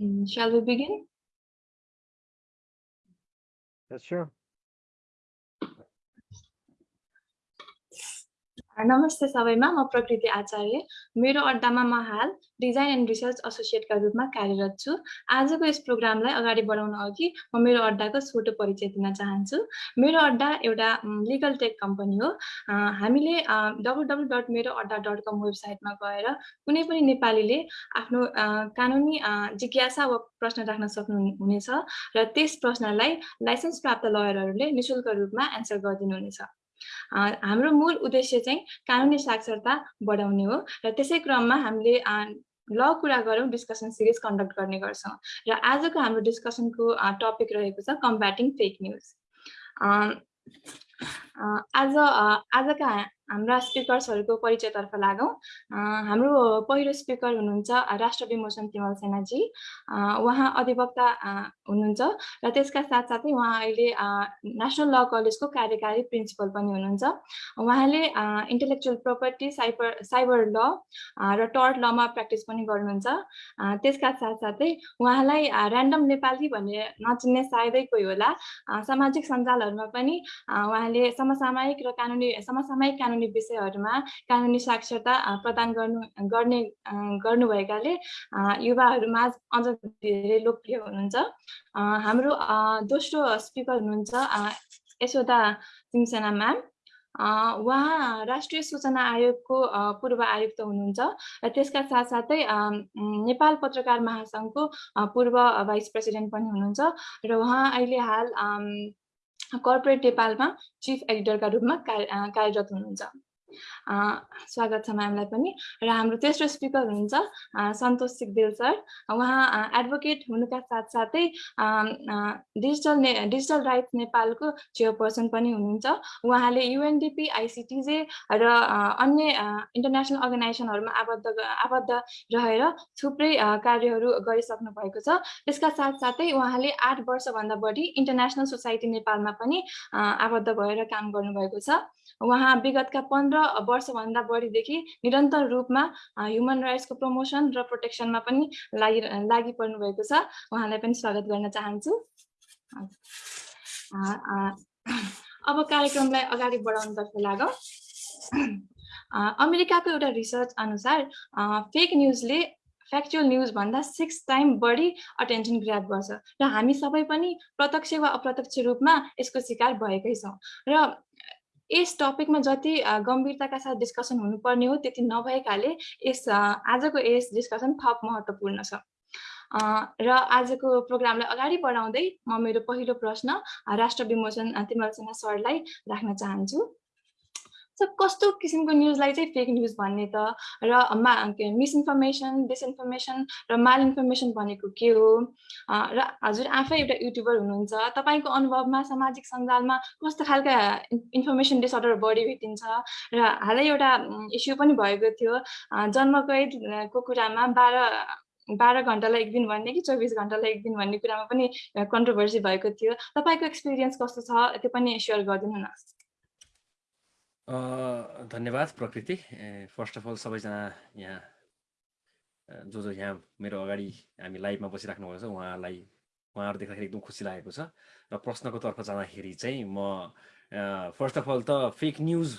Mm, Shall we begin? Yes, sure. नमस्ते सबैमा म प्रकृति आचार्य। मेरो अड्डामा म हाल डिजाइन एन्ड रिसर्च एसोसिएटका रूपमा कार्यरत छु। आजको यस प्रोग्रामलाई अगाडि बढाउन अघि म मेरो अड्डाको छोटो परिचय दिन चाहन्छु। मेरो अड्डा एउटा लिगल टेक कम्पनी हो। हामीले डब्लु डब्लु डट मेरो अड्डा डट कम वेबसाइटमा गएर कुनै पनि नेपालीले आफ्नो कानुनी जिज्ञासा वा प्रश्न राख्न सक्नु हुनेछ र त्यस प्रश्नलाई लाइसेन्स प्राप्त लयरहरूले निशुल्क रूपमा एन्सर गरिदिनुहुनेछ। हाम्रो मूल उद्देश्य चाहिँ कानुनी साक्षरता बढाउने हो र त्यसै क्रममा हामीले ल कुरा गरौँ डिस्कसन सिरिज कन्डक्ट गर्ने गर्छौँ र आजको हाम्रो डिस्कसनको टपिक रहेको छ कम्ब्याटिङ फेक न्युज आज आजका हाम्रा स्पिकर्सहरूको परिचयतर्फ लागौँ। हाम्रो पहिलो स्पिकर हुनुहुन्छ राष्ट्र विमोचन तिमल सेनाजी। उहाँ अधिवक्ता हुनुहुन्छ र त्यसका साथसाथै उहाँ अहिले नेसनल ल कलेजको कार्यकारी प्रिन्सिपल पनि हुनुहुन्छ। उहाँले इन्टेलेक्चुअल प्रपर्टी साइबर साइबर ल र टर्ट लमा प्र्याक्टिस पनि गर्नुहुन्छ। त्यसका साथसाथै उहाँलाई ऱ्यान्डम नेपाली भनेर नचिन्ने सायदै कोही होला। सामाजिक सञ्जालहरूमा पनि उहाँले समसामयिक र कानुनी समसामयिक कानुनी विषयहरूमा कानुनी साक्षरता प्रदान गर्नु गर्ने गर्नुभएकाले युवाहरूमा अझ धेरै लोकप्रिय हुनुहुन्छ। हाम्रो दोस्रो स्पिकर हुनुहुन्छ यशोदा सिंहसेना म्याम। उहाँ राष्ट्रिय सूचना आयोगको पूर्व आयुक्त हुनुहुन्छ र त्यसका साथसाथै नेपाल पत्रकार महासङ्घको पूर्व भाइस प्रेसिडेन्ट पनि हुनुहुन्छ र उहाँ अहिले हाल कर्पोरेट नेपालमा चिफ एडिटरका रूपमा कार्यरत हुनुहुन्छ। स्वागत छ म्यामलाई पनि। र हाम्रो तेस्रो स्पिकर हुनुहुन्छ सन्तोष सिगदेल सर। उहाँ एडभोकेट हुनुका साथसाथै डिजिटल ने डिजिटल राइट्स नेपालको चेयरपर्सन पनि हुनुहुन्छ। उहाँले युएनडिपी आइसिटिजे र अन्य इन्टरनेसनल अर्गनाइजेसनहरूमा आबद्ध आबद्ध रहेर थुप्रै कार्यहरू गरिसक्नु भएको छ। त्यसका साथसाथै उहाँले आठ वर्षभन्दा बढी इन्टरनेसनल सोसाइटी नेपालमा पनि आबद्ध भएर काम गर्नुभएको छ। उहाँ विगतका पन्ध्र वर्षभन्दा बढीदेखि निरन्तर रूपमा ह्युमन राइट्सको प्रमोसन र प्रोटेक्सनमा पनि लागि लागि भएको छ। उहाँलाई पनि स्वागत गर्न चाहन्छु। अब कार्यक्रमलाई अगाडि बढाउनुतर्फ लागौँ। अमेरिकाको एउटा रिसर्च अनुसार फेक न्युजले फ्याक्चुअल न्युज भन्दा सिक्स टाइम बढी अटेन्सन ग्राप गर्छ। र हामी सबै पनि प्रत्यक्ष वा अप्रत्यक्ष रूपमा यसको शिकार भएकै छौँ। र यस टपिकमा जति गम्भीरताका साथ डिस्कसन हुनुपर्ने हो त्यति नभएकाले यस आजको यस डिस्कसन थप महत्त्वपूर्ण छ। र आजको प्रोग्रामलाई अगाडि बढाउँदै म मेरो पहिलो प्रश्न राष्ट्र विमोचन तिमल सेना सरलाई राख्न चाहन्छु। सो कस्तो किसिमको न्युजलाई चाहिँ फेक न्युज भन्ने त? र मा मिसइन्फर्मेसन डिसइन्फर्मेसन र माल इन्फर्मेसन भनेको के हो? र हजुर आफै एउटा युट्युबर हुनुहुन्छ। तपाईँको अनुभवमा सामाजिक सञ्जालमा कस्तो खालका इन्फर्मेसन डिसअर्डर बढी भेटिन्छ? र हालै एउटा इस्यु पनि भएको थियो। जन्मकैदको कुरामा बाह्र बाह्र घन्टालाई एक दिन भन्ने कि चौबिस घन्टालाई एक दिन भन्ने कुरामा पनि कन्ट्रोभर्सी भएको थियो। तपाईँको एक्सपिरियन्स कस्तो छ? त्यो पनि सेयर गरिदिनु न। धन्यवाद प्रकृति। फर्स्ट अफ अल सबैजना यहाँ जो जो यहाँ मेरो अगाडि हामी लाइभमा बसिराख्नु भएको छ उहाँलाई उहाँहरू देख्दाखेरि एकदम खुसी लागेको छ। र प्रश्नको तर्फ जाँदाखेरि चाहिँ म फर्स्ट अफ अल त फेक न्युज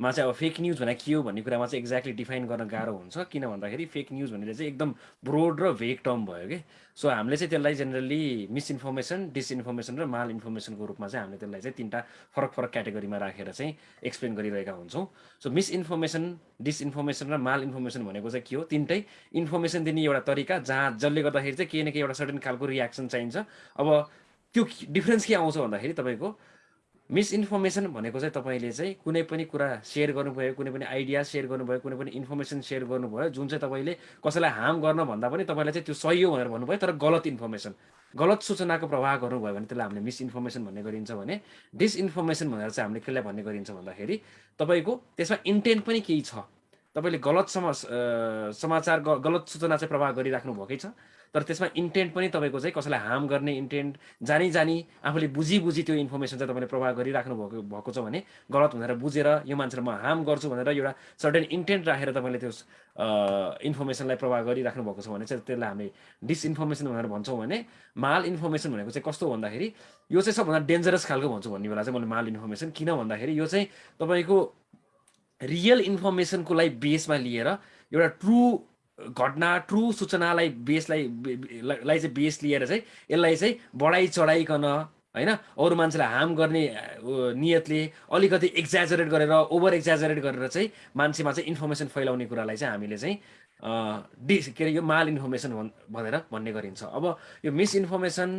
मा चाहिँ अब फेक न्युज भने के हो भन्ने कुरामा चाहिँ एक्ज्याक्टली डिफाइन गर्न गाह्रो हुन्छ। किन भन्दाखेरि फेक न्युज भनेर चाहिँ एकदम ब्रोड र भेक टर्म भयो कि। सो हामीले चाहिँ त्यसलाई जेनरली मिसइन्फर्मेसन डिसइन्फर्मेसन र माल इन्फर्मेसनको रूपमा चाहिँ हामीले त्यसलाई चाहिँ तिनवटा फरक फरक क्याटेगोरीमा राखेर चाहिँ एक्सप्लेन गरिरहेका हुन्छौँ। सो मिसइन्फर्मेसन डिसइन्फर्मेसन र माल इन्फर्मेसन भनेको चाहिँ के हो? तिनटै इन्फर्मेसन दिने एउटा तरिका जहाँ जसले गर्दाखेरि चाहिँ केही न केही एउटा सर्टेन खालको रियाक्सन चाहिन्छ। अब त्यो डिफ्रेन्स के आउँछ भन्दाखेरि तपाईँको मिसइन्फर्मेसन भनेको चाहिँ तपाईँले चाहिँ कुनै पनि कुरा सेयर गर्नुभयो कुनै पनि आइडिया सेयर गर्नुभयो कुनै पनि इन्फर्मेसन सेयर गर्नुभयो जुन चाहिँ तपाईँले कसैलाई हार्म गर्न भन्दा पनि तपाईँलाई चाहिँ त्यो सही हो भनेर भन्नुभयो तर गलत इन्फर्मेसन गलत सूचनाको प्रवाह गर्नुभयो भने त्यसलाई हामीले मिसइन्फर्मेसन भन्ने गरिन्छ भने डिसइन्फर्मेसन भनेर चाहिँ हामीले कसलाई भन्ने गरिन्छ भन्दाखेरि तपाईँको त्यसमा इन्टेन्ट पनि केही छ। तपाईँले गलत सम समाचार गलत सूचना चाहिँ प्रवाह गरिराख्नु भएकै छ। तर त्यसमा इन्टेन्ट पनि तपाईँको चाहिँ कसैलाई हार्म गर्ने इन्टेन्ट जानी जानी आफूले बुझी बुझी त्यो इन्फर्मेसन चाहिँ तपाईँले प्रभाव गरिराख्नु भएको भएको छ भने गलत भनेर बुझेर यो मान्छेलाई म हार्म गर्छु भनेर एउटा सर्टेन इन्टेन्ट राखेर तपाईँले त्यो इन्फर्मेसनलाई प्रभाव गरिराख्नु भएको छ भने चाहिँ त्यसलाई हामी डिसइन्फर्मेसन भनेर भन्छौँ भने माल इन्फर्मेसन भनेको चाहिँ कस्तो भन्दाखेरि यो चाहिँ सबभन्दा डेन्जरस खालको भन्छु भन्ने बेला चाहिँ मैले माल इन्फर्मेसन किन भन्दाखेरि यो चाहिँ तपाईँको रियल इन्फर्मेसनको लागि बेसमा लिएर एउटा ट्रु घटना ट्रु सूचनालाई बेसलाई लाई चाहिँ बेस लिएर चाहिँ यसलाई चाहिँ बढाइ चढाइकन होइन? अरू मान्छेलाई हार्म गर्ने नियतले अलिकति एक्जाजरेट गरेर ओभर एक्जाजरेट गरेर चाहिँ मान्छेमा चाहिँ इन्फर्मेसन फैलाउने कुरालाई चाहिँ हामीले चाहिँ डिस के अरे यो माल इन्फर्मेसन भन् भनेर भन्ने गरिन्छ। अब यो मिसइन्फर्मेसन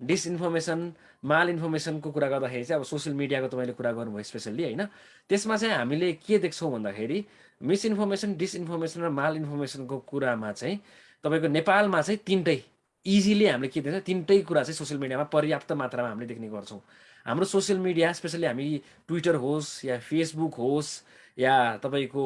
डिसइन्फर्मेसन माल इन्फर्मेसनको कुरा गर्दाखेरि चाहिँ अब सोसियल मिडियाको तपाईँले कुरा गर्नुभयो स्पेसल्ली होइन? त्यसमा चाहिँ हामीले के देख्छौँ भन्दाखेरि मिसइन्फर्मेसन डिसइन्फर्मेसन र माल इन्फर्मेसनको कुरामा चाहिँ तपाईँको नेपालमा चाहिँ तिनटै इजिली हामीले के देख्छ तिनटै कुरा चाहिँ सोसियल मिडियामा पर्याप्त मात्रामा हामीले देख्ने गर्छौँ। हाम्रो सोसियल मिडिया स्पेसली हामी ट्विटर होस् या फेसबुक होस् या तपाईँको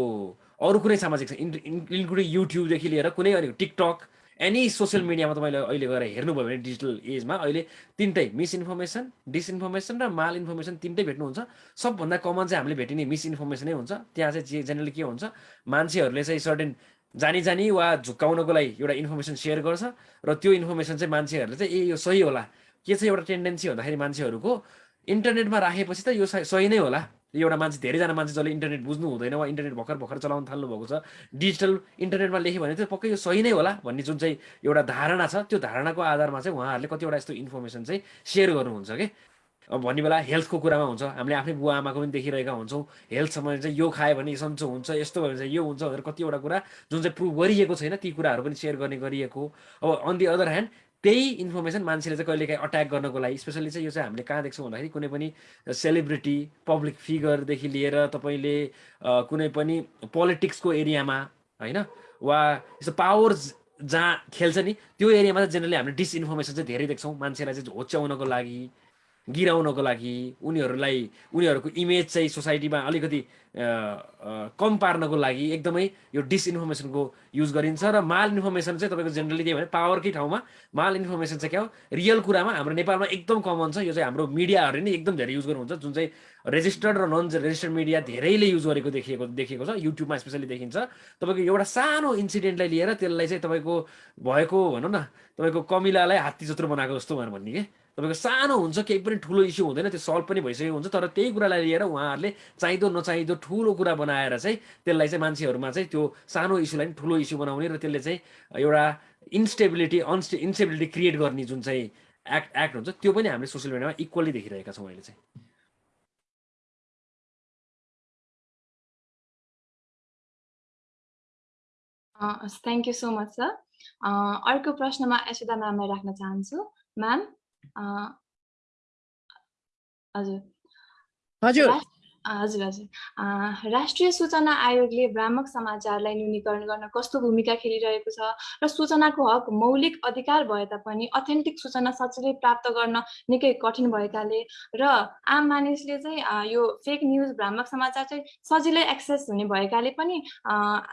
अरू कुनै सामाजिक इन्क्लुडिङ युट्युबदेखि लिएर कुनै अरू टिकटक एनी सोसियल मिडियामा तपाईँले अहिले गएर हेर्नुभयो भने डिजिटल एजमा अहिले तिनटै मिसइन्फर्मेसन डिसइन्फर्मेसन र माल इन्फर्मेसन तिनटै भेट्नुहुन्छ सबभन्दा कमन चाहिँ हामीले भेटिने मिसइन्फर्मेसनै हुन्छ त्यहाँ चाहिँ जेनरली के हुन्छ मान्छेहरूले चाहिँ सर्टेन जानी जानी वा झुक्काउनको लागि एउटा इन्फर्मेसन सेयर गर्छ र त्यो इन्फर्मेसन चाहिँ मान्छेहरूले चाहिँ ए यो सही होला के चाहिँ एउटा टेन्डेन्सी भन्दाखेरि मान्छेहरूको इन्टरनेटमा राखेपछि त यो सही नै होला एउटा मान्छे धेरैजना मान्छे जसले इन्टरनेट बुझ्नु हुँदैन वा इन्टरनेट भर्खर भर्खर चलाउन थाल्नु भएको छ डिजिटल इन्टरनेटमा लेख्यो भने चाहिँ पक्कै यो सही नै होला भन्ने जुन चाहिँ एउटा धारणा छ त्यो धारणाको आधारमा चाहिँ उहाँहरूले कतिवटा यस्तो इन्फर्मेसन चाहिँ सेयर गर्नुहुन्छ कि अब भन्ने बेला हेल्थको कुरामा हुन्छ हामीले आफ्नै बुवा आमाको पनि देखिरहेका हुन्छौँ हेल्थ सम्बन्धी चाहिँ यो खायो भने सन्चो हुन्छ यस्तो भयो भने चाहिँ यो हुन्छ भनेर कतिवटा कुरा जुन चाहिँ प्रुभ गरिएको छैन ती कुराहरू पनि सेयर गर्ने गरिएको अब अन दि अदर ह्यान्ड त्यही इन्फर्मेसन मान्छेले चाहिँ कहिलेकाहीँ अट्याक गर्नको लागि स्पेसली चाहिँ यो चाहिँ हामीले कहाँ देख्छौँ भन्दाखेरि कुनै पनि सेलिब्रिटी पब्लिक फिगरदेखि लिएर तपाईँले कुनै पनि पोलिटिक्सको एरियामा होइन? वा यस्तो पावर जहाँ खेल्छ नि त्यो एरियामा चाहिँ जेनरली हामीले डिसइन्फर्मेसन चाहिँ धेरै देख्छौँ। मान्छेलाई चाहिँ होच्याउनको लागि गिराउनको लागि उनीहरूलाई उनीहरूको इमेज चाहिँ सोसाइटीमा अलिकति कम पार्नको लागि एकदमै यो डिसइन्फर्मेसनको युज गरिन्छ र माल इन्फर्मेसन चाहिँ तपाईँको जेनरली के भने पावरकै ठाउँमा माल इन्फर्मेसन चाहिँ क्या हो? रियल कुरामा हाम्रो नेपालमा एकदम कमन छ। यो चाहिँ हाम्रो मिडियाहरूले नै एकदम धेरै युज गर्नुहुन्छ। जुन चाहिँ रेजिस्टर्ड र नन रेजिस्टर्ड मिडिया धेरैले युज गरेको देखिएको देखिएको छ। युट्युबमा स्पेसली देखिन्छ। तपाईँको एउटा सानो इन्सिडेन्टलाई लिएर त्यसलाई चाहिँ तपाईँको भएको भनौँ न तपाईँको कमिलालाई हात्ती जत्रो बनाएको जस्तो भनेर भन्ने कि? तपाईँको सानो हुन्छ केही पनि ठुलो इस्यु हुँदैन त्यो सल्भ पनि भइसकेको हुन्छ। तर त्यही कुरालाई लिएर उहाँहरूले चाहिँदो नचाहिँदो ठुलो कुरा बनाएर चाहिँ त्यसलाई चाहिँ मान्छेहरूमा चाहिँ त्यो सानो इस्युलाई पनि ठुलो इस्यु बनाउने र त्यसले चाहिँ एउटा इन्स्टेबिलिटी अनस्टे इन्स्टेबिलिटी क्रिएट गर्ने जुन चाहिँ एक्ट एक्ट हुन्छ त्यो पनि हामीले सोसियल मिडियामा इक्वली देखिरहेका छौँ अहिले चाहिँ। Thank you so much sir अर्को प्रश्नमा यशोदा म्यामलाई राख्न चाहन्छु। म्याम हजुर। हजुर। हजुर हजुर। राष्ट्रिय सूचना आयोगले भ्रामक समाचारलाई न्यूनीकरण गर्न कस्तो भूमिका खेलिरहेको छ र सूचनाको हक मौलिक अधिकार भए तापनि अथेन्टिक सूचना सजिलै प्राप्त गर्न निकै कठिन भएकाले र आम मानिसले चाहिँ यो फेक न्युज भ्रामक समाचार चाहिँ सजिलै एक्सेस हुने भएकाले पनि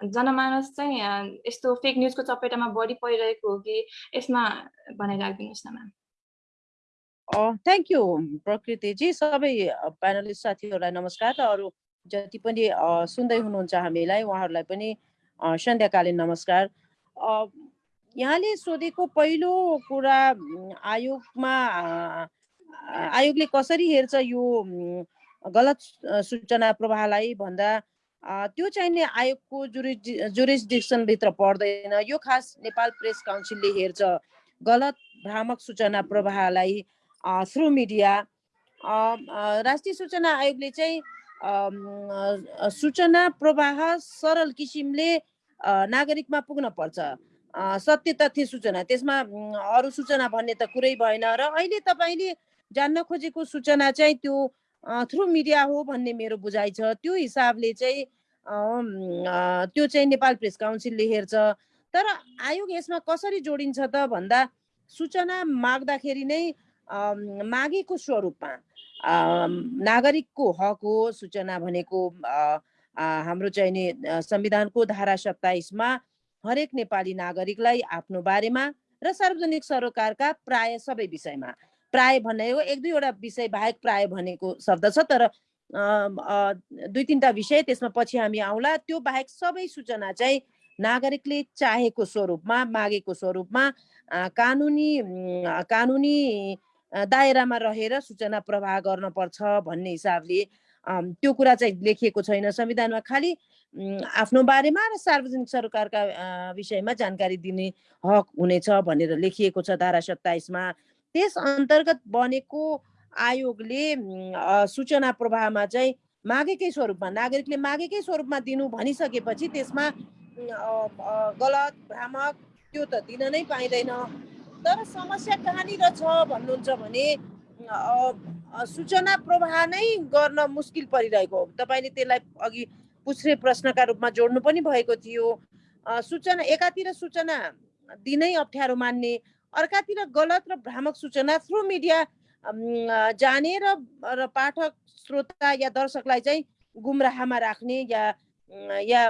जनमानस चाहिँ यस्तो फेक न्युजको चपेटामा बढी परिरहेको हो कि यसमा बनाइराखिदिनुहोस् न म्याम थ्याङ्क यू प्रकृतिजी। सबै प्यानलिस्ट साथीहरूलाई नमस्कार र अरू जति पनि सुन्दै हुनुहुन्छ हामीलाई उहाँहरूलाई पनि सन्ध्याकालीन नमस्कार। यहाँले सोधेको पहिलो कुरा आयोगमा आयोगले कसरी हेर्छ यो गलत सूचना प्रवाहलाई भन्दा त्यो चाहिने आयोगको जुरिस जुरिसडिक्सनभित्र पर्दैन। यो खास नेपाल प्रेस काउन्सिलले हेर्छ गलत भ्रामक सूचना प्रवाहलाई थ्रु मिडिया राष्ट्रिय सूचना आयोगले चाहिँ सूचना प्रवाह सरल किसिमले नागरिकमा पुग्न पर्छ। सत्य तथ्य सूचना। त्यसमा अरू सूचना भन्ने त कुरै भएन र अहिले तपाईँले जान्न खोजेको सूचना चाहिँ त्यो थ्रु मिडिया हो भन्ने मेरो बुझाइ छ। त्यो हिसाबले चाहिँ त्यो चाहिँ नेपाल प्रेस काउन्सिलले हेर्छ। तर आयोग यसमा कसरी जोडिन्छ त भन्दा सूचना माग्दाखेरि नै मागेको स्वरूपमा नागरिकको हक हो सूचना भनेको हाम्रो चाहिँ नि संविधानको धारा सत्ताइसमा हरेक नेपाली नागरिकलाई आफ्नो बारेमा र सार्वजनिक सरोकारका प्राय सबै विषयमा प्राय भन्ने हो एक दुईवटा विषय बाहेक प्राय भनेको शब्द छ तर दुई तिनवटा विषय त्यसमा पछि हामी आउँला त्यो बाहेक सबै सूचना चाहिँ नागरिकले चाहेको स्वरूपमा मागेको स्वरूपमा कानुनी कानुनी दायरामा रहेर सूचना प्रवाह गर्न पर्छ भन्ने हिसाबले त्यो कुरा चाहिँ लेखिएको छैन। संविधानमा खालि आफ्नो बारेमा र सार्वजनिक सरकारका विषयमा जानकारी दिने हक हुनेछ भनेर लेखिएको छ धारा सत्ताइसमा। त्यस अन्तर्गत बनेको आयोगले सूचना प्रवाहमा चाहिँ मागेकै स्वरूपमा नागरिकले मागेकै स्वरूपमा दिनु भनिसकेपछि त्यसमा गलत भ्रामक त्यो त दिन नै पाइँदैन। तर समस्या कहाँनिर छ भन्नुहुन्छ भने सूचना प्रवाह नै गर्न मुस्किल परिरहेको हो। तपाईँले त्यसलाई अघि पुछ्रे प्रश्नका रूपमा जोड्नु पनि भएको थियो। सूचना एकातिर सूचना दिनै अप्ठ्यारो मान्ने अर्कातिर गलत र भ्रामक सूचना थ्रु मिडिया जाने र र पाठक श्रोता या दर्शकलाई चाहिँ गुमराहमा राख्ने या या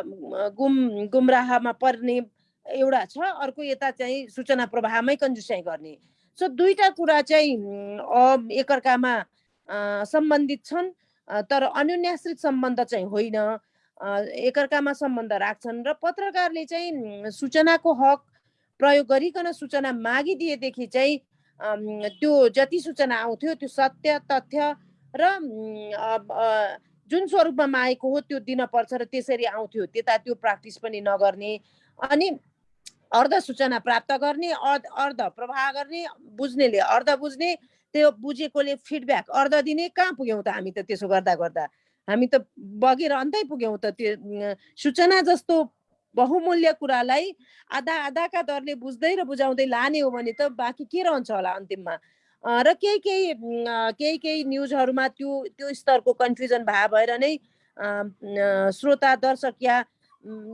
गुम गुमराहमा पर्ने एउटा छ अर्को यता चाहिँ सूचना प्रवाहमै कन्जुसाइ गर्ने। सो दुईटा कुरा चाहिँ एकअर्कामा सम्बन्धित छन् तर अन्योन्याश्रित सम्बन्ध चाहिँ होइन। एकअर्कामा सम्बन्ध राख्छन् र पत्रकारले चाहिँ सूचनाको हक प्रयोग गरिकन सूचना मागिदिएदेखि चाहिँ त्यो जति सूचना आउँथ्यो त्यो सत्य तथ्य र जुन स्वरूपमा मागेको हो त्यो दिन पर्छ र त्यसरी आउँथ्यो। त्यता त्यो प्र्याक्टिस पनि नगर्ने। अनि अर्ध सूचना प्राप्त गर्ने अर्ध प्रवाह गर्ने बुझ्नेले अर्ध बुझ्ने त्यो बुझेकोले फिडब्याक अर्ध दिने कहाँ पुग्यौँ त हामी त त्यसो गर्दा गर्दा? हामी त बगेर अन्तै पुग्यौँ त त्यो सूचना जस्तो बहुमूल्य कुरालाई आधा आधाका दरले बुझ्दै र बुझाउँदै लाने हो भने त बाँकी के रहन्छ होला अन्तिममा? र केही केही केही केही न्युजहरूमा त्यो त्यो स्तरको कन्फ्युजन भए भएर नै श्रोता दर्शक या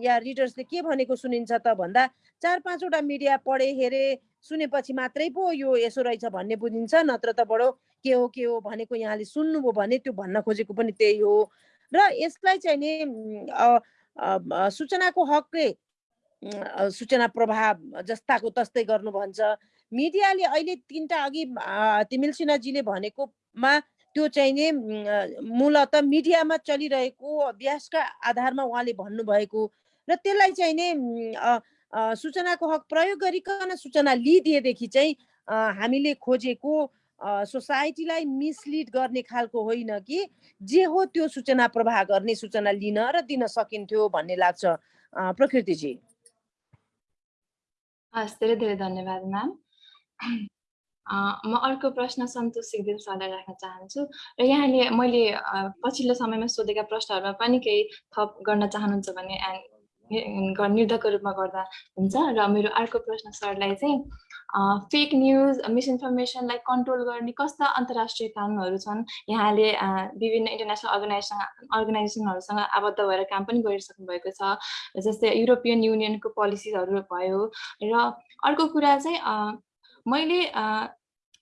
या रिडर्सले के भनेको सुनिन्छ त? भन्दा चार पाँचवटा मिडिया पढे हेरे सुनेपछि मात्रै पो यो यसो रहेछ भन्ने बुझिन्छ। नत्र त बडो के हो के हो भनेको यहाँले सुन्नुभयो भने त्यो भन्न खोजेको पनि त्यही हो। र यसलाई चाहिँ नि सूचनाको हकले सूचना प्रभाव जस्ताको तस्तै गर्नु भन्छ। मिडियाले अहिले तिनवटा अघि तिमिल सिन्हाजीले भनेकोमा त्यो चाहिँ नि मूलत मिडियामा चलिरहेको अभ्यासका आधारमा उहाँले भन्नुभएको र त्यसलाई चाहिँ नि सूचनाको हक प्रयोग गरिकन सूचना लिइदिएदेखि चाहिँ हामीले खोजेको सोसाइटीलाई मिसलिड गर्ने खालको होइन कि जे हो त्यो सूचना प्रवाह गर्ने सूचना लिन र दिन सकिन्थ्यो भन्ने लाग्छ। प्रकृतिजी। हस् धेरै धेरै धन्यवाद म्याम। म अर्को प्रश्न सन्तोष सिगदेल सरलाई राख्न चाहन्छु। र यहाँले मैले पछिल्लो समयमा सोधेका प्रश्नहरूमा पनि केही थप गर्न चाहनुहुन्छ भने निर्धको रूपमा गर्दा हुन्छ। र मेरो अर्को प्रश्न सरलाई चाहिँ फेक न्युज मिसइन्फर्मेसनलाई कन्ट्रोल गर्ने कस्ता अन्तर्राष्ट्रिय कानुनहरू छन्? यहाँले विभिन्न इन्टरनेसनल अर्गनाइजेसन अर्गनाइजेसनहरूसँग आबद्ध भएर काम पनि गरिसक्नु भएको छ। जस्तै युरोपियन युनियनको पोलिसिजहरू भयो। र अर्को कुरा चाहिँ मैले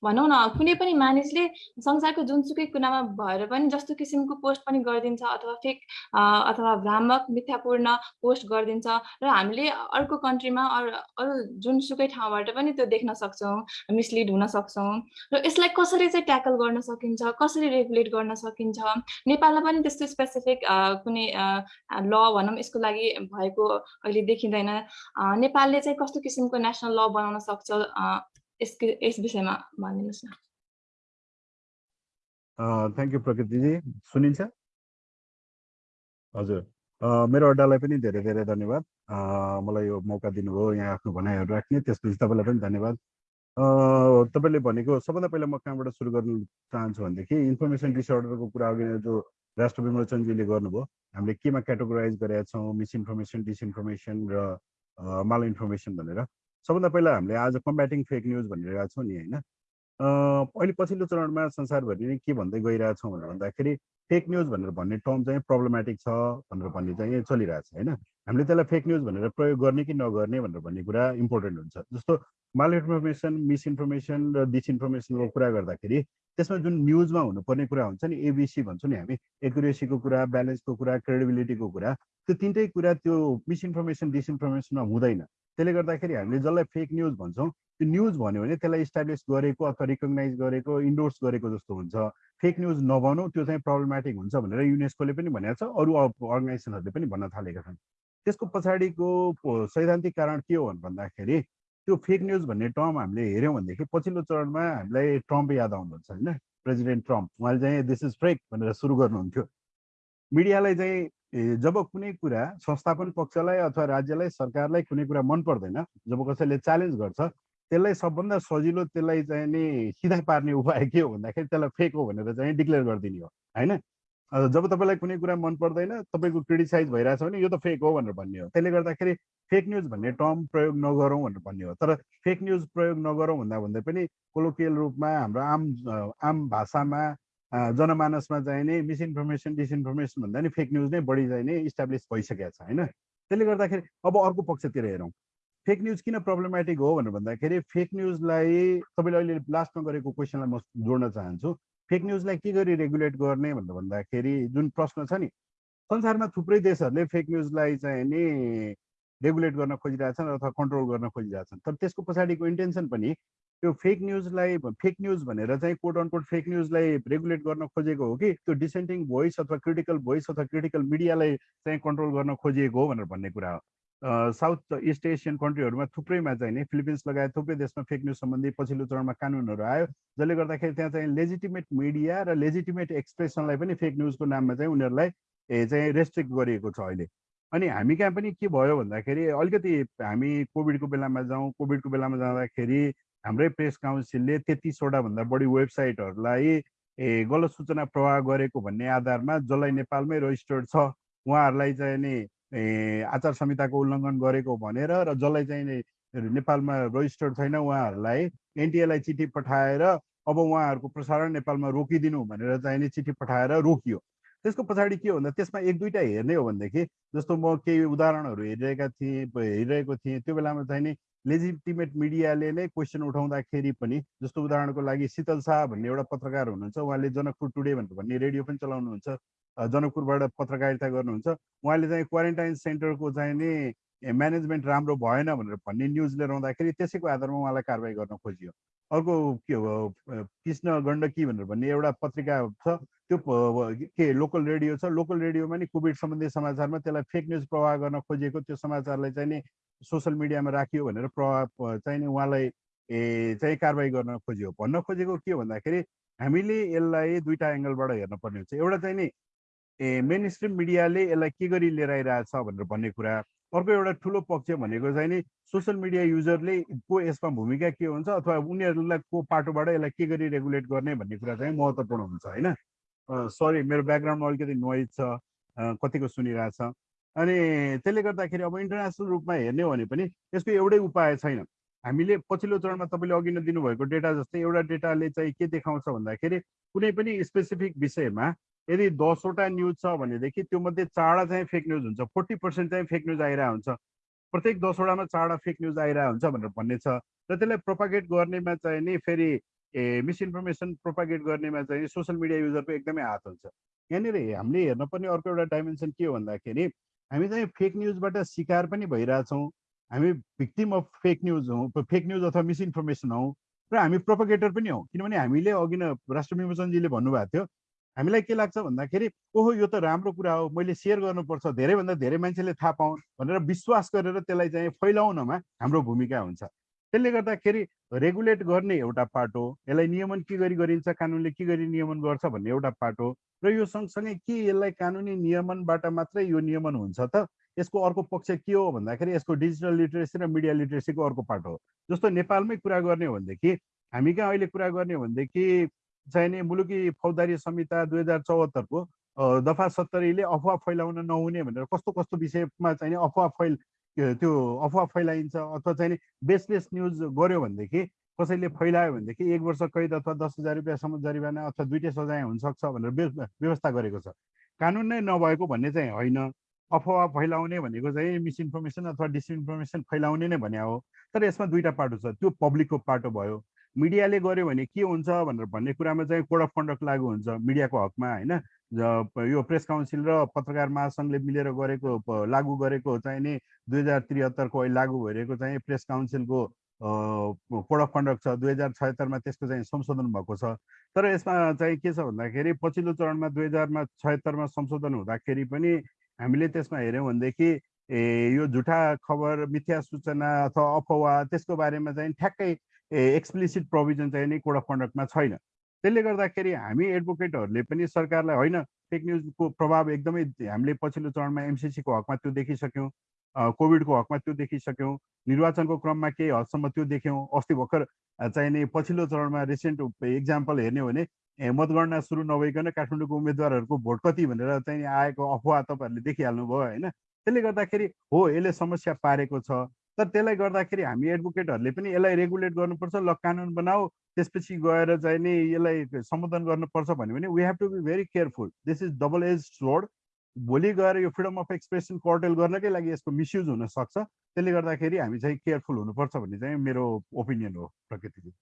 भनौँ न कुनै पनि मानिसले संसारको जुनसुकै कुनामा भएर पनि जस्तो किसिमको पोस्ट पनि गरिदिन्छ अथवा फेक अथवा भ्रामक मिथ्यापूर्ण पोस्ट गरिदिन्छ र हामीले अर्को कन्ट्रीमा अरू अरू जुनसुकै ठाउँबाट पनि त्यो देख्न सक्छौँ मिसलिड हुन सक्छौँ र यसलाई कसरी चाहिँ ट्याकल गर्न सकिन्छ कसरी रेगुलेट गर्न सकिन्छ नेपालमा पनि त्यस्तो स्पेसिफिक कुनै ल भनौँ यसको लागि भएको अहिले देखिँदैन। नेपालले चाहिँ कस्तो किसिमको नेसनल ल बनाउन सक्छ यसको यस विषयमा भनिदिनुहोस् न थ्याङ्क यू प्रकृतिजी सुनिन्छ हजुर. मेरो अड्डालाई पनि धेरै धेरै धन्यवाद. मलाई यो मौका दिनुभयो यहाँ आफ्नो भनाइहरू राख्ने त्यसपछि तपाईँलाई पनि धन्यवाद। तपाईँले भनेको सबभन्दा पहिला म कहाँबाट सुरु गर्न चाहन्छु भनेदेखि इन्फर्मेसन डिसअर्डरको कुरा अघि जो राष्ट्र विमोचनजीले गर्नुभयो हामीले केमा क्याटेगोराइज गरेका छौँ मिसइन्फर्मेसन डिसइन्फर्मेसन र माल इन्फर्मेसन भनेर। सबभन्दा पहिला हामीले आज कम्ब्याटिङ फेक न्युज भनिरहेका छौँ नि होइन? अहिले पछिल्लो चरणमा संसारभरि नै के भन्दै गइरहेछौँ भनेर भन्दाखेरि फेक न्युज भनेर भन्ने टर्म चाहिँ प्रब्लमेटिक छ भनेर भन्ने चाहिँ चलिरहेछ होइन? हामीले त्यसलाई फेक न्युज भनेर प्रयोग गर्ने कि नगर्ने भनेर भन्ने कुरा इम्पोर्टेन्ट हुन्छ। जस्तो माल इन्फर्मेसन मिसइन्फर्मेसन र डिसइन्फर्मेसनको कुरा गर्दाखेरि त्यसमा जुन न्युजमा हुनुपर्ने कुरा हुन्छ नि एबिसी भन्छौँ नि हामी एकुरेसीको कुरा ब्यालेन्सको कुरा क्रेडिबिलिटीको कुरा त्यो तिनटै कुरा त्यो मिसइन्फर्मेसन डिसइन्फर्मेसनमा हुँदैन। त्यसले गर्दाखेरि हामीले जसलाई फेक न्युज भन्छौँ त्यो न्युज भन्यो भने त्यसलाई इस्टाब्लिस गरेको अथवा रिकगनाइज गरेको इन्डोर्स गरेको जस्तो हुन्छ। फेक न्युज नभनौँ त्यो चाहिँ प्रब्लमेटिक हुन्छ भनेर युनेस्कोले पनि भनेको छ अरू अर्गनाइजेसनहरूले पनि भन्न थालेका छन्। त्यसको पछाडिको सैद्धान्तिक कारण के हो भन्दाखेरि त्यो फेक न्युज भन्ने टर्म हामीले हेऱ्यौँ भनेदेखि पछिल्लो चरणमा हामीलाई ट्रम्प याद आउनुहुन्छ होइन? प्रेसिडेन्ट ट्रम्प उहाँले चाहिँ दिस इज फ्रेक भनेर सुरु गर्नुहुन्थ्यो। मिडियालाई चाहिँ जब कुनै कुरा संस्थापन पक्षलाई अथवा राज्यलाई सरकारलाई कुनै कुरा मन पर्दैन जब कसैले च्यालेन्ज गर्छ त्यसलाई सबभन्दा सजिलो त्यसलाई चाहिँ नि सिधा पार्ने उपाय के हो भन्दाखेरि त्यसलाई फेक हो भनेर चाहिँ डिक्लेयर गरिदिने हो होइन? जब तपाईँलाई कुनै कुरा मन पर्दैन तपाईँको क्रिटिसाइज भइरहेछ भने यो त फेक हो भनेर भन्ने हो। त्यसले गर्दाखेरि फेक न्युज भन्ने टर्म प्रयोग नगरौँ भनेर भन्ने हो। तर फेक न्युज प्रयोग नगरौँ भन्दा भन्दै पनि कोलोकियल रूपमा हाम्रो आम आम भाषामा जनमानसमा चाहिँ नि मिसइन्फर्मेसन डिसइन्फर्मेसन भन्दा नि फेक न्युज नै बढी चाहिँ नि इस्टाब्लिस भइसकेको छ होइन? त्यसले गर्दाखेरि अब अर्को पक्षतिर हेरौँ। फेक न्युज किन प्रब्लमेटिक हो भनेर भन्दाखेरि फेक न्युजलाई तपाईँले अहिले लास्टमा गरेको क्वेसनलाई म जोड्न चाहन्छु। फेक न्युजलाई के गरी रेगुलेट गर्ने भनेर भन्दाखेरि जुन प्रश्न छ नि संसारमा थुप्रै देशहरूले फेक न्युजलाई चाहिँ नि रेगुलेट गर्न खोजिरहेछन् अथवा कन्ट्रोल गर्न खोजिरहेछन्। तर त्यसको पछाडिको इन्टेन्सन पनि त्यो फेक न्युजलाई फेक न्युज भनेर चाहिँ कोट अनकोट फेक न्युजलाई रेगुलेट गर्न खोजेको हो कि? त्यो डिसेन्टिङ भोइस अथवा क्रिटिकल भोइस अथवा क्रिटिकल मिडियालाई चाहिँ कन्ट्रोल गर्न खोजिएको हो भनेर भन्ने कुरा हो। साउथ इस्ट एसियन कन्ट्रीहरूमा थुप्रैमा चाहिँ नि फिलिपिन्स लगायत थुप्रै देशमा फेक न्युज सम्बन्धी पछिल्लो चरणमा कानुनहरू आयो। जसले गर्दाखेरि त्यहाँ चाहिँ लेजिटिमेट मिडिया र लेजिटिमेट एक्सप्रेसनलाई पनि फेक न्युजको नाममा चाहिँ उनीहरूलाई चाहिँ रेस्ट्रिक्ट गरिएको छ अहिले। अनि हामी कहाँ पनि के भयो भन्दाखेरि अलिकति हामी कोभिडको बेलामा जाउँ कोभिडको बेलामा जाँदाखेरि हाम्रै प्रेस काउन्सिलले तेत्तिसवटा भन्दा बढी वेबसाइटहरूलाई ए गलत सूचना प्रवाह गरेको भन्ने आधारमा जसलाई नेपालमै रजिस्टर्ड छ उहाँहरूलाई चाहिँ नि आचार संहिताको उल्लङ्घन गरेको भनेर र जसलाई चाहिँ नेपालमा रजिस्टर्ड छैन उहाँहरूलाई एनटिएलाई चिठी पठाएर अब उहाँहरूको प्रसारण नेपालमा रोकिदिनु भनेर चाहिँ नि चिठी पठाएर रोकियो। त्यसको पछाडि के भन्दा त्यसमा एक दुईवटा हेर्ने हो भनेदेखि जस्तो म केही उदाहरणहरू हेरिरहेका थिएँ हेरिरहेको थिएँ त्यो बेलामा चाहिँ नि लेजिटिमेट मिडियाले नै क्वेसन उठाउँदाखेरि पनि जस्तो उदाहरणको लागि शीतल शाह भन्ने एउटा पत्रकार हुनुहुन्छ उहाँले जनकपुर टुडे भनेर भन्ने रेडियो पनि चलाउनुहुन्छ जनकपुरबाट पत्रकारिता गर्नुहुन्छ उहाँले चाहिँ क्वारेन्टाइन सेन्टरको चाहिँ नि म्यानेजमेन्ट राम्रो भएन भनेर भन्ने न्युज लिएर आउँदाखेरि त्यसैको आधारमा उहाँलाई कारवाही गर्न खोजियो। अर्को के हो कृष्ण गण्डकी भनेर भन्ने एउटा पत्रिका छ त्यो के लोकल रेडियो छ लोकल रेडियोमा नि कोभिड सम्बन्धी समाचारमा त्यसलाई फेक न्युज प्रवाह गर्न खोजिएको त्यो समाचारलाई चाहिँ नि सोसियल मिडियामा राखियो भनेर प्रभाव चाहिँ उहाँलाई ए चाहिँ कारवाही गर्न खोजियो। भन्न खोजेको के भन्दाखेरि हामीले यसलाई दुईवटा एङ्गलबाट हेर्न पर्ने हुन्छ। एउटा चाहिँ नि ए मेन स्ट्रिम मिडियाले यसलाई के गरी लिएर आइरहेछ भनेर भन्ने कुरा। अर्को एउटा ठुलो पक्ष भनेको चाहिँ नि सोसियल मिडिया युजरले को यसमा भूमिका के हुन्छ अथवा उनीहरूलाई को पाटोबाट यसलाई के गरी रेगुलेट गर्ने भन्ने कुरा चाहिँ महत्त्वपूर्ण हुन्छ होइन? सरी मेरो ब्याकग्राउन्डमा अलिकति नोइज छ कतिको सुनिरहेछ। अनि त्यसले गर्दाखेरि अब इन्टरनेसनल रूपमा हेर्ने हो भने पनि यसको एउटै उपाय छैन। हामीले पछिल्लो चरणमा तपाईँले अघि नै दिनुभएको डेटा जस्तै एउटा डेटाले चाहिँ के देखाउँछ भन्दाखेरि कुनै पनि स्पेसिफिक विषयमा यदि दसवटा न्युज छ भनेदेखि त्यो मध्ये चारवटा चाहिँ फेक न्युज हुन्छ फोर्टी पर्सेन्ट चाहिँ फेक न्युज आइरहेको हुन्छ। प्रत्येक दसवटामा चारवटा फेक न्युज आइरहेको हुन्छ भनेर भन्ने छ र त्यसलाई प्रोपागेट गर्नेमा चाहिँ नि फेरि ए मिसइन्फर्मेसन प्रोपागेट गर्नेमा चाहिँ सोसियल मिडिया युजरको एकदमै हात हुन्छ। यहाँनिर हामीले हेर्न पर्ने अर्को एउटा डाइमेन्सन के हो भन्दाखेरि हामी चाहिँ फेक न्युजबाट शिकार पनि भइरहेछौँ। हामी भिक्टिम अफ फेक न्युज हौँ फेक न्युज अथवा मिसइन्फर्मेसन हौँ र हामी प्रोपोगेटर पनि हौँ। किनभने हामीले अघि न राष्ट्र विमोचनजीले भन्नुभएको थियो हामीलाई के लाग्छ भन्दाखेरि ओहो यो त राम्रो कुरा हो मैले सेयर गर्नुपर्छ धेरैभन्दा धेरै मान्छेले थाहा पाउन् भनेर विश्वास गरेर त्यसलाई चाहिँ फैलाउनमा हाम्रो भूमिका हुन्छ। त्यसले गर्दाखेरि रेगुलेट गर्ने एउटा पाटो यसलाई नियमन के गरी गरिन्छ कानुनले के गरी नियमन गर्छ भन्ने एउटा पाटो र यो सँगसँगै के यसलाई कानुनी नियमनबाट मात्रै यो नियमन हुन्छ त? यसको अर्को पक्ष के हो भन्दाखेरि यसको डिजिटल लिटरेसी र मिडिया लिटरेसीको अर्को पाटो हो। जस्तो नेपालमै कुरा गर्ने हो भनेदेखि हामी कहाँ अहिले कुरा गर्ने हो भनेदेखि चाहिने मुलुकी फौजदारी संहिता दुई हजार चौहत्तरको दफा सत्तरीले अफवाह फैलाउन नहुने भनेर कस्तो कस्तो विषयमा चाहिँ अफवाह फैल त्यो अफवाह फैलाइन्छ अथवा चाहिँ बेसलेस न्युज गऱ्यो भनेदेखि कसैले फैलायो भनेदेखि एक वर्ष कैद अथवा दस हजार रुपियाँसम्म जरिवाना अथवा दुइटै सजाय हुनसक्छ भनेर व्य- व्यवस्था गरेको छ। कानुन नै नभएको भन्ने चाहिँ होइन। अफवाह फैलाउने भनेको चाहिँ मिसइन्फर्मेसन अथवा डिसइन्फर्मेसन फैलाउने नै भने हो। तर यसमा दुईवटा पाटो छ। त्यो पब्लिकको पाटो भयो। मिडियाले गर्यो भने के हुन्छ भनेर भन्ने कुरामा चाहिँ कोड अफ कन्डक्ट लागु हुन्छ मिडियाको हकमा होइन? यो प्रेस काउन्सिल र पत्रकार महासङ्घले मिलेर गरेको लागू गरेको चाहिँ नि दुई हजार त्रिहत्तरको अहिले लागू भइरहेको चाहिँ प्रेस काउन्सिलको कोड अफ कन्डक्ट छ। दुई हजार छयत्तरमा त्यसको चाहिँ संशोधन भएको छ। तर यसमा चाहिँ के छ भन्दाखेरि पछिल्लो चरणमा दुई हजारमा छयत्तरमा संशोधन हुँदाखेरि पनि हामीले त्यसमा हेऱ्यौँ भनेदेखि ए यो झुठा खबर मिथ्या सूचना अथवा अफवाह त्यसको बारेमा चाहिँ ठ्याक्कै एक्सप्लिसिट प्रोभिजन चाहिँ नि कोड अफ कन्डक्टमा छैन। त्यसले गर्दाखेरि हामी एडभोकेटहरूले पनि सरकारलाई होइन फेक न्युजको प्रभाव एकदमै हामीले पछिल्लो चरणमा एमसिसीको हकमा त्यो देखिसक्यौँ कोभिडको हकमा त्यो देखिसक्यौँ निर्वाचनको क्रममा केही हदसम्म त्यो देख्यौँ। अस्ति भर्खर अ, चाहिँ नि पछिल्लो चरणमा रिसेन्ट इक्जाम्पल हेर्ने हो भने मतगणना सुरु नभइकन काठमाडौँको उम्मेद्वारहरूको भोट कति भनेर चाहिँ आएको अफवाह तपाईँहरूले देखिहाल्नुभयो होइन? त्यसले गर्दाखेरि हो यसले समस्या पारेको छ। तर त्यसलाई गर्दाखेरि हामी एडभोकेटहरूले पनि यसलाई रेगुलेट गर्नुपर्छ ल कानुन बनाऊ त्यसपछि गएर चाहिँ नि यसलाई सम्बोधन गर्नुपर्छ भन्यो भने we have to be very careful this is double edge sword भोलि गएर यो फ्रिडम अफ एक्सप्रेसन कर्टेल गर्नकै लागि यसको मिसयुज हुनसक्छ त्यसले गर्दाखेरि हामी चाहिँ केयरफुल हुनुपर्छ भन्ने चाहिँ मेरो ओपिनियन हो Prakriti ji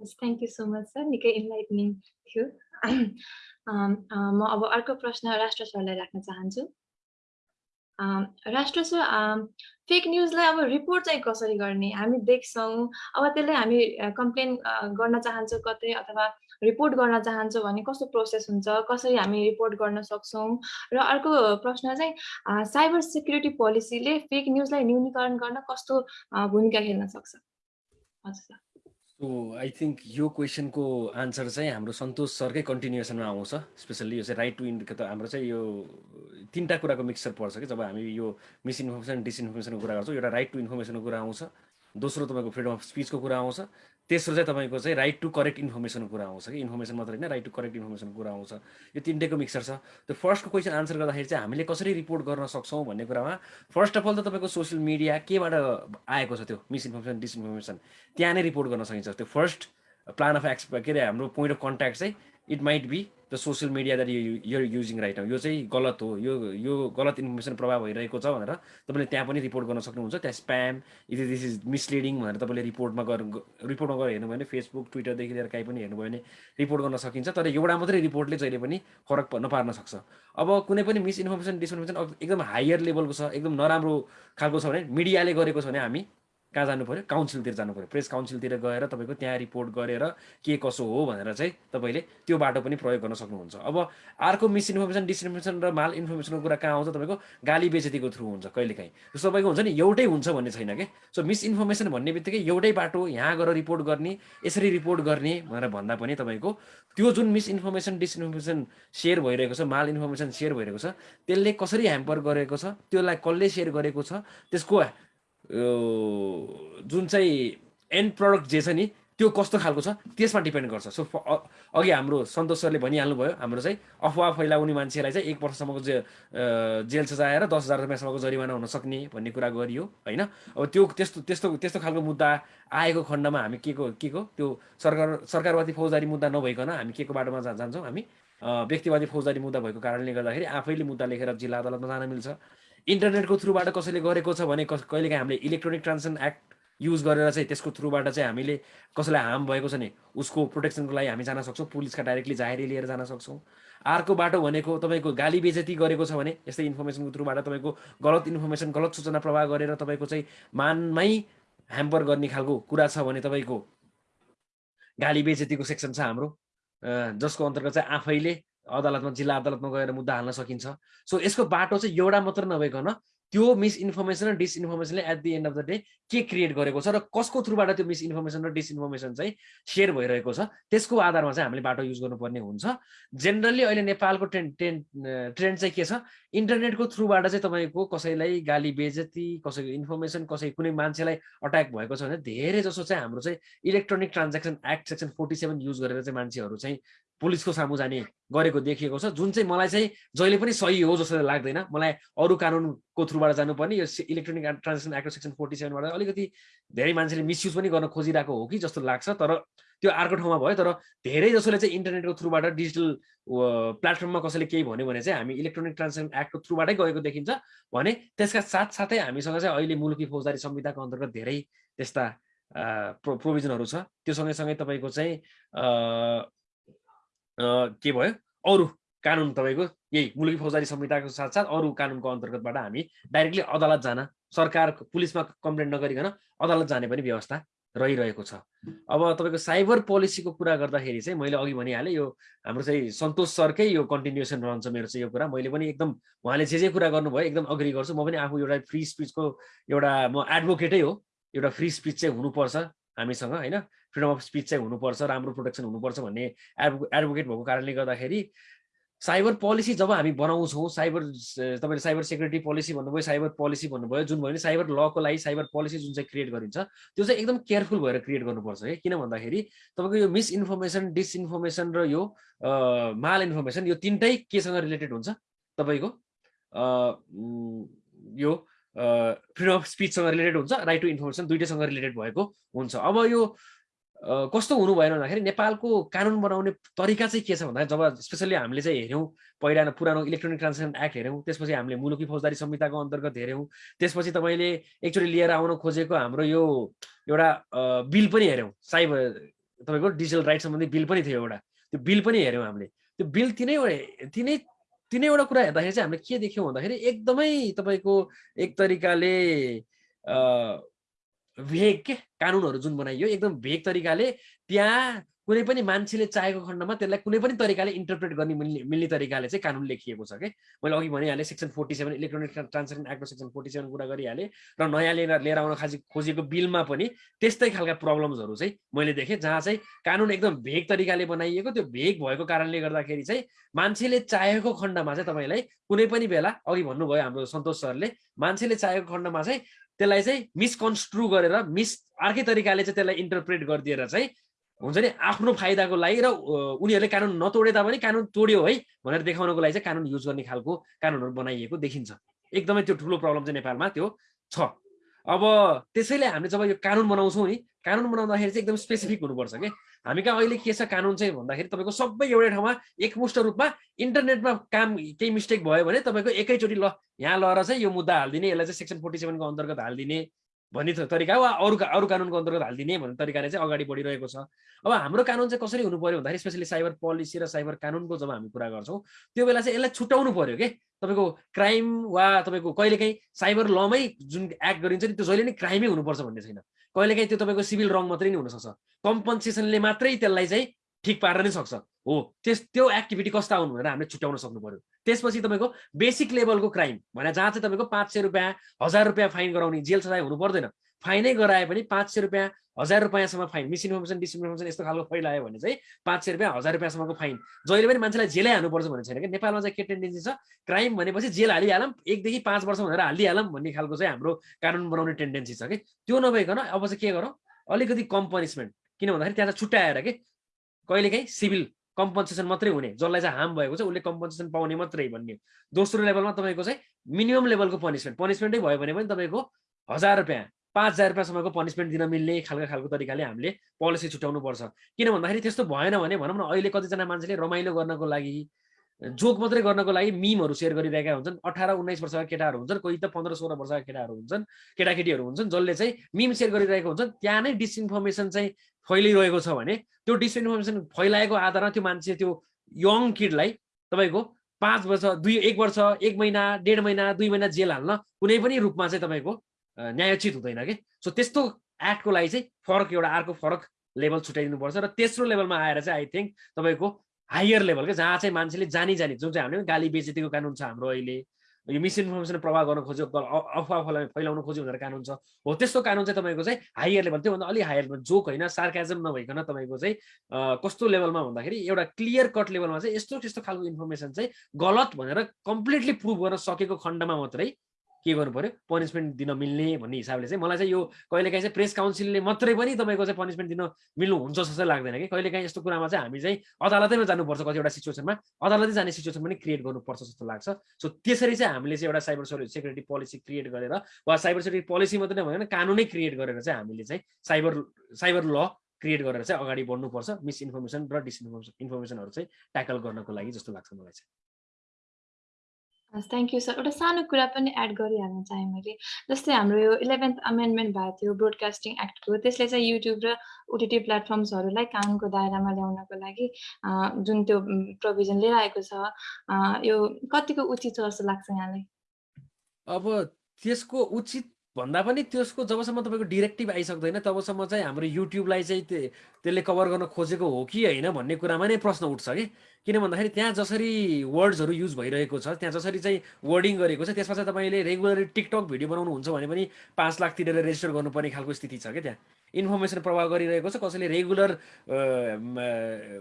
thank you so much sir निकै इन्लाइटनिङ थियो। म अब अर्को प्रश्न राष्ट्र सरलाई राख्न चाहन्छु। राष्ट्र अम, फेक न्युजलाई अब रिपोर्ट चाहिँ कसरी गर्ने? हामी देख्छौँ। अब त्यसलाई हामी कम्प्लेन गर्न चाहन्छौँ कतै अथवा रिपोर्ट गर्न चाहन्छौँ भने कस्तो प्रोसेस हुन्छ? कसरी हामी रिपोर्ट गर्न सक्छौँ? र अर्को प्रश्न चाहिँ साइबर सेक्युरिटी पोलिसीले फेक न्युजलाई न्यूनीकरण गर्न कस्तो भूमिका खेल्न सक्छ? हजुर सर। सो आई थिङ्क यो क्वेसनको आन्सर चाहिँ हाम्रो सन्तोष सरकै कन्टिन्युएसनमा आउँछ स्पेसल्ली यो चाहिँ राइट टु इन त हाम्रो चाहिँ यो तिनवटा कुराको मिक्सचर पर्छ कि जब हामी यो मिसइन्फर्मेसन डिसइन्फर्मेसनको कुरा गर्छौँ एउटा राइट टु इन्फर्मेसनको कुरा आउँछ दोस्रो तपाईँको फ्रिडम अफ स्पिचको कुरा आउँछ तेस्रो चाहिँ तपाईँको चाहिँ राइट टु करेक्ट इन्फर्मेसनको कुरा आउँछ कि? इन्फर्मेसन मात्र होइन राइट टु करेक्ट इन्फर्मेसनको कुरा आउँछ। यो तिनटैको मिक्सर छ। त्यो फर्स्टको क्वेसन आन्सर गर्दाखेरि चाहिँ हामीले कसरी रिपोर्ट गर्न सक्छौँ भन्ने कुरामा फर्स्ट अफ अल त तपाईँको सोसियल मिडिया केबाट आएको छ त्यो मिसइन्फर्मेसन डिसइन्फर्मेसन त्यहाँ नै रिपोर्ट गर्न सकिन्छ। त्यो फर्स्ट प्लान अफ एक्स के अरे हाम्रो पोइन्ट अफ कन्ट्याक्ट चाहिँ it might be the social media that you your using right यो चाहिँ गलत हो। यो यो गलत इन्फर्मेसन प्रभाव भइरहेको छ भनेर तपाईँले त्यहाँ पनि रिपोर्ट गर्न सक्नुहुन्छ। त्यहाँ स्प्याम यदि दिस इज मिसलिडिङ भनेर तपाईँले रिपोर्टमा गएर रिपोर्टमा गएर हेर्नुभयो भने फेसबुक ट्विटरदेखि लिएर काहीँ पनि हेर्नुभयो भने रिपोर्ट गर्न सकिन्छ। तर एउटा मात्रै रिपोर्टले जहिले पनि फरक नपार्न सक्छ। अब कुनै पनि मिसइन्फर्मेसन डिसइन्फर्मेसन एकदम हायर लेभलको छ एकदम नराम्रो खालको छ भने मिडियाले गरेको छ भने हामी कहाँ जानु पऱ्यो काउन्सिलतिर जानु पऱ्यो प्रेस काउन्सिलतिर गएर तपाईँको त्यहाँ रिपोर्ट गरेर के कसो हो भनेर चाहिँ तपाईँले त्यो बाटो पनि प्रयोग गर्न सक्नुहुन्छ। अब अर्को मिसइन्फर्मेसन डिसइन्फर्मेसन र माल इन्फर्मेसनको कुरा कहाँ आउँछ तपाईँको? गाली बेचेतीको थ्रु हुन्छ कहिलेकाहीँ। सो तपाईँको हुन्छ नि एउटै हुन्छ भन्ने छैन कि? सो मिसइन्फर्मेसन भन्ने बित्तिकै एउटै बाटो यहाँ गएर रिपोर्ट गर्ने यसरी रिपोर्ट गर्ने भनेर भन्दा पनि तपाईँको त्यो जुन मिसइन्फर्मेसन डिसइन्फर्मेसन सेयर भइरहेको छ माल इन्फर्मेसन सेयर भइरहेको छ त्यसले कसरी ह्याम्पर गरेको छ त्यसलाई कसले सेयर गरेको छ त्यसको जुन चाहिँ एन्ड प्रडक्ट जे छ नि त्यो कस्तो खालको छ त्यसमा डिपेन्ड गर्छ। सो अघि हाम्रो सन्तोष सरले भनिहाल्नु भयो हाम्रो चाहिँ अफवाह फैलाउने मान्छेलाई चाहिँ एक वर्षसम्मको जे जेल सजाय र दस हजार रुपियाँसम्मको जरिवाना हुन सक्ने भन्ने कुरा गरियो होइन? अब त्यो त्यस्तो त्यस्तो त्यस्तो खालको मुद्दा आएको खण्डमा हामी के को के को? त्यो सरकार सरकारवादी फौजदारी मुद्दा नभइकन हामी के को बाटोमा जान्छौँ? हामी व्यक्तिवादी फौजदारी मुद्दा भएको कारणले गर्दाखेरि आफैले मुद्दा लेखेर जिल्ला अदालतमा जान मिल्छ। इन्टरनेटको थ्रुबाट कसैले गरेको छ भने कस कहिलेकाहीँ हामीले इलेक्ट्रोनिक ट्रान्जेक्सन एक्ट युज गरेर चाहिँ त्यसको थ्रुबाट चाहिँ हामीले कसैलाई हार्म भएको छ भने उसको प्रोटेक्सनको लागि हामी जान सक्छौँ पुलिसका डाइरेक्टली जाहेरी लिएर जान सक्छौँ। अर्को बाटो भनेको तपाईँको गाली बेजती गरेको छ भने यस्तै इन्फर्मेसनको थ्रुबाट तपाईँको गलत इन्फर्मेसन गलत सूचना प्रवाह गरेर तपाईँको चाहिँ मानमै ह्याम्पर गर्ने खालको कुरा छ भने तपाईँको गाली बेजतीको सेक्सन छ हाम्रो। जसको अन्तर्गत चाहिँ आफैले अदालतमा जिल्ला अदालतमा गएर मुद्दा हाल्न सकिन्छ। सो यसको बाटो चाहिँ एउटा मात्र नभइकन त्यो मिसइन्फर्मेसन र डिसइन्फर्मेसनले at the end of the day के क्रिएट गरेको छ र कसको थ्रुबाट त्यो मिसइन्फर्मेसन र डिसइन्फर्मेसन चाहिँ सेयर भइरहेको छ त्यसको आधारमा चाहिँ हामीले बाटो युज गर्नुपर्ने हुन्छ। जेनरली अहिले नेपालको ट्रेन्ड ट्रेन्ड ट्रेन्ड चाहिँ के छ? इन्टरनेटको थ्रुबाट चाहिँ तपाईँको कसैलाई गाली बेजती कसैको इन्फर्मेसन कसै कुनै मान्छेलाई अट्याक भएको छ भने धेरै जसो चाहिँ हाम्रो चाहिँ electronic transaction act section forty seven use गरेर चाहिँ मान्छेहरू चाहिँ पुलिसको सामु जाने गरेको देखिएको छ। जुन चाहिँ मलाई चाहिँ जहिले पनि सही हो जस्तो लाग्दैन। मलाई अरू कानुनको थ्रुबाट जानुपर्ने। यो electronic transaction act section forty सेभेनबाट अलिकति धेरै मान्छेले मिसयुज पनि गर्न खोजिरहेको हो कि जस्तो लाग्छ। तर त्यो अर्को ठाउँमा भयो। तर धेरै जसोले चाहिँ इन्टरनेटको थ्रुबाट डिजिटल प्लेटफर्ममा कसैले केही भन्यो भने चाहिँ हामी इलेक्ट्रोनिक ट्रान्जेक्सन एक्टको थ्रुबाटै गएको देखिन्छ भने त्यसका साथसाथै हामीसँग चाहिँ अहिले मुलुकी फौजदारी संहिताको अन्तर्गत धेरै त्यस्ता प्रो प्रोभिजनहरू छ। त्यो सँगैसँगै तपाईँको चाहिँ के भयो? अरू कानुन तपाईँको? यही मुलुकी फौजदारी संहिताको साथसाथ अरू कानुनको अन्तर्गतबाट हामी डाइरेक्टली अदालत जान सरकार पुलिसमा कम्प्लेन नगरिकन अदालत जाने पनि व्यवस्था रहिरहेको छ। अब तपाईँको साइबर पोलिसीको कुरा गर्दाखेरि चाहिँ मैले अघि भनिहालेँ यो हाम्रो चाहिँ सन्तोष सरकै यो कन्टिन्युएसन रहन्छ मेरो चाहिँ यो कुरा। मैले पनि एकदम उहाँले जे जे कुरा गर्नुभयो एकदम अग्री गर्छु। म पनि आफू एउटा फ्री स्पिचको एउटा म एडभोकेटै हो। एउटा फ्री स्पिच चाहिँ हुनुपर्छ हामीसँग होइन? फ्रिडम अफ स्पिच चाहिँ हुनुपर्छ राम्रो प्रोटेक्सन हुनुपर्छ भन्ने एडभो एडभोकेट भएको कारणले गर्दाखेरि साइबर पोलिसी जब हामी बनाउँछौँ साइबर तपाईँले साइबर सेक्युरिटी पोलिसी भन्नुभयो साइबर पोलिसी भन्नुभयो जुन भयो भने साइबर लको लागि साइबर पोलिसी जुन चाहिँ क्रिएट गरिन्छ त्यो चाहिँ एकदम केयरफुल भएर क्रिएट गर्नुपर्छ है। किन भन्दाखेरि तपाईँको यो मिसइन्फर्मेसन डिसइन्फर्मेसन र यो माल इन्फर्मेसन यो तिनटै केसँग रिलेटेड हुन्छ? तपाईँको यो फ्रिडम अफ स्पिचसँग रिलेटेड हुन्छ राइट टु इन्फर्मेसन दुइटैसँग रिलेटेड भएको हुन्छ। अब यो कस्तो हुनु भएन भन्दाखेरि नेपालको कानुन बनाउने तरिका चाहिँ के छ भन्दाखेरि जब स्पेसल्ली हामीले चाहिँ हेऱ्यौँ पहिला पुरानो इलेक्ट्रोनिक ट्रान्जेक्सन एक्ट हेऱ्यौँ त्यसपछि हामीले मुलुकी फौजदारी संहिताको अन्तर्गत हेऱ्यौँ त्यसपछि तपाईँले एकचोटि लिएर आउन खोजेको हाम्रो यो एउटा बिल पनि हेऱ्यौँ साइबर तपाईँको डिजिटल राइट सम्बन्धी बिल पनि थियो एउटा त्यो बिल पनि हेऱ्यौँ हामीले त्यो बिल तिनैवटा तिनै तिनैवटा कुरा हेर्दाखेरि चाहिँ हामीले के देख्यौँ भन्दाखेरि एकदमै तपाईँको एक तरिकाले भेग के कानुनहरू जुन बनाइयो एकदम भेग तरिकाले त्यहाँ कुनै पनि मान्छेले चाहेको खण्डमा त्यसलाई कुनै पनि तरिकाले इन्टरप्रेट गर्ने मिल्ने मिल्ने तरिकाले चाहिँ कानुन लेखिएको छ कि? मैले अघि भनिहालेँ section forty seven electronic transaction एक्टको section forty seven कुरा गरिहालेँ र नयाँ लिएर लिएर आउन खाजी खोजेको बिलमा पनि त्यस्तै खालका प्रब्लम्सहरू चाहिँ मैले देखेँ जहाँ चाहिँ कानुन एकदम भेग तरिकाले बनाइएको त्यो भेग भएको कारणले गर्दाखेरि चाहिँ मान्छेले चाहेको खण्डमा चाहिँ तपाईँलाई कुनै पनि बेला अघि भन्नुभयो हाम्रो सन्तोष सरले मान्छेले चाहेको खण्डमा चाहिँ त्यसलाई चाहिँ मिसकन्स्ट्रु गरेर मिस अर्कै तरिकाले चाहिँ त्यसलाई इन्टरप्रेट गरिदिएर चाहिँ हुन्छ नि आफ्नो फाइदाको लागि र उनीहरूले कानुन नतोडे तापनि कानुन तोड्यो है भनेर देखाउनको लागि चाहिँ कानुन युज गर्ने खालको कानुनहरू बनाइएको देखिन्छ। एकदमै त्यो ठुलो प्रब्लम चाहिँ नेपालमा त्यो छ। अब त्यसैले हामीले जब यो कानुन बनाउँछौँ नि कानुन बनाउँदाखेरि चाहिँ एकदम स्पेसिफिक हुनुपर्छ कि? हामी कहाँ अहिले के छ कानुन चाहिँ भन्दाखेरि तपाईँको सबै एउटै ठाउँमा एकमुष्ट रूपमा इन्टरनेटमा काम केही मिस्टेक भयो भने तपाईँको एकैचोटि ल यहाँ लएर चाहिँ यो मुद्दा हालिदिने यसलाई चाहिँ सेक्सन फोर्टी सेभेनको अन्तर्गत हालिदिने भन्ने तरिका। वा अरू अरू कानुनको अन्तर्गत हालिदिने भन्ने तरिकाले चाहिँ अगाडि बढिरहेको छ। अब हाम्रो कानुन चाहिँ कसरी हुनु पऱ्यो भन्दाखेरि स्पेसली साइबर पोलिसी र साइबर कानुनको जब हामी कुरा गर्छौँ त्यो बेला चाहिँ यसलाई छुट्याउनु पऱ्यो कि? तपाईँको क्राइम वा तपाईँको कहिलेकाहीँ साइबर लमै जुन एक्ट गरिन्छ नि त्यो जहिले नै क्राइमै हुनुपर्छ भन्ने छैन। कहिलेकाहीँ त्यो तपाईँको सिभिल रङ मात्रै नै हुनसक्छ। कम्पन्सेसनले मात्रै त्यसलाई चाहिँ ठिक पार्न नै सक्छ। हो त्यस त्यो एक्टिभिटी कस्ता आउनु भनेर हामीले छुट्याउन सक्नु पर्यो त्यसपछि तपाईँको बेसिक लेभलको क्राइम भने जहाँ चाहिँ तपाईँको पाँच सय रुपियाँ हजार रुपियाँ फाइन गराउने जेल सजाय हुनु पर्दैन। फाइनै गराए पनि पाँच सय रुपियाँ हजार रुपियाँसम्म फाइन मिसइन्फर्मेसन डिसइन्फर्मेसन यस्तो खालको फैलायो भने चाहिँ पाँच सय रुपियाँ हजार रुपियाँसम्मको फाइन जहिले पनि मान्छेलाई जेलै हाल्नुपर्छ भन्ने छैन कि नेपालमा चाहिँ के टेन्डेन्सी छ? क्राइम भनेपछि जेल हालिहालौँ एकदेखि पाँच वर्ष भनेर हालिदिइहालौँ भन्ने खालको चाहिँ हाम्रो कानुन बनाउने टेन्डेन्सी छ कि? त्यो नभइकन अब चाहिँ के गरौँ? अलिकति कम पनिसमेन्ट किन भन्दाखेरि त्यहाँ चाहिँ छुट्याएर कि? कहिलेकाहीँ सिभिल कम्पन्सेसन मात्रै हुने जसलाई चाहिँ हार्म भएको छ उसले कम्पन्सेसन पाउने मात्रै भन्ने दोस्रो लेभलमा तपाईँको चाहिँ मिनिमम लेभलको पनिसमेन्ट पनिसमेन्टै भयो भने पनि तपाईँको हजार रुपियाँ पाँच हजार रुपियाँसम्मको पनिसमेन्ट दिन मिल्ने खालको खालको तरिकाले हामीले पोलिसी छुट्याउनु पर्छ किन भन्दाखेरि त्यस्तो भएन भने भनौँ न अहिले कतिजना मान्छेले रमाइलो गर्नको लागि जोक मात्रै गर्नको लागि मिमहरू सेयर गरिरहेका हुन्छन्। अठार उन्नाइस वर्षका केटाहरू हुन्छन् कोही त पन्ध्र सोह्र वर्षका केटाहरू हुन्छन् केटाकेटीहरू हुन्छन् जसले चाहिँ मिम सेयर गरिरहेको हुन्छन्। त्यहाँ नै डिसइन्फर्मेसन चाहिँ फैलिरहेको छ भने त्यो डिसइन्फर्मेसन फैलाएको आधारमा त्यो मान्छे त्यो यङ किडलाई तपाईँको पाँच वर्ष दुई एक वर्ष एक महिना डेढ महिना दुई महिना जेल हाल्न कुनै पनि रूपमा चाहिँ तपाईँको न्यायोचित हुँदैन कि। सो त्यस्तो एक्टको लागि चाहिँ फरक एउटा अर्को फरक लेभल छुट्याइदिनुपर्छ र तेस्रो लेभलमा आएर चाहिँ आई थिङ्क तपाईँको हायर लेभल क्या जहाँ चाहिँ मान्छेले जानी जाने जुन चाहिँ हामीले गाली बेजेतीको कानुन छ हाम्रो अहिले यो मिसइन्फर्मेसन प्रभाव गर्न खोज्यो अफवाह फैलाउन खोज्यो भनेर कानुन छ हो त्यस्तो कानुन चाहिँ तपाईँको चाहिँ हायर लेभल त्योभन्दा अलिक हायर लेभल जोक होइन सार्काजम नभइकन तपाईँको चाहिँ कस्तो लेभलमा भन्दाखेरि एउटा क्लियर कट लेभलमा चाहिँ यस्तो त्यस्तो खालको इन्फर्मेसन चाहिँ गलत भनेर कम्प्लिटली प्रुभ गर्न सकेको खण्डमा मात्रै के गर्नु पर्यो? पनिसमेन्ट दिन मिल्ने भन्ने हिसाबले चाहिँ मलाई चाहिँ यो कहिलेकाहीँ चाहिँ प्रेस काउन्सिलले मात्रै पनि तपाईँको चाहिँ पनिसमेन्ट दिन मिल्नु हुन्छ जस्तो लाग्दैन कि। कहिलेकाहीँ यस्तो कुरामा चाहिँ हामी चाहिँ अदालतैमा जानुपर्छ कतिवटा सिचुएसनमा अदालतै जाने सिचुएसन पनि क्रिएट गर्नुपर्छ जस्तो लाग्छ। सो त्यसरी चाहिँ हामीले चाहिँ एउटा साइबर सेक्युरिटी पोलिसी क्रिएट गरेर वा साइबर सेक्युरिटी पोलिसी मात्रै नभएर कानुनै क्रिएट गरेर चाहिँ हामीले चाहिँ साइबर साइबर ल क्रिएट गरेर चाहिँ अगाडि बढ्नुपर्छ। मिसइन्फर्मेसन र डिसइन्फर्मेसन इन्फर्मेसनहरू चाहिँ ट्याकल गर्नको लागि जस्तो लाग्छ मलाई चाहिँ। हस् थ्याङ्क यू सर एउटा सानो कुरा पनि एड गरिहाल्न चाहेँ मैले। जस्तै हाम्रो यो इलेभेन्थ अमेन्डमेन्ट भएको थियो ब्रोडकास्टिङ एक्टको त्यसले चाहिँ युट्युब र ओटिटी प्लेटफर्म्सहरूलाई कानुनको दायरामा ल्याउनको लागि जुन त्यो प्रोभिजन लिएर आएको छ यो कतिको उचित छ जस्तो लाग्छ यहाँलाई? अब त्यसको उचित भन्दा पनि त्यसको जबसम्म तपाईँको डिरेक्टिभ आइसक्दैन तबसम्म चाहिँ हाम्रो युट्युबलाई चाहिँ त्यसले कभर गर्न खोजेको हो कि होइन भन्ने कुरामा नै प्रश्न उठ्छ कि? किन भन्दाखेरि त्यहाँ जसरी वर्ड्सहरू युज भइरहेको छ त्यहाँ जसरी चाहिँ वर्डिङ गरेको छ त्यसमा चाहिँ तपाईँले रेगुलरली टिकटक भिडियो बनाउनुहुन्छ भने पनि पाँच लाख तिरेर रेजिस्टर गर्नुपर्ने खालको स्थिति छ क्या त्यहाँ। इन्फर्मेसन प्रवाह गरिरहेको छ कसैले रेगुलर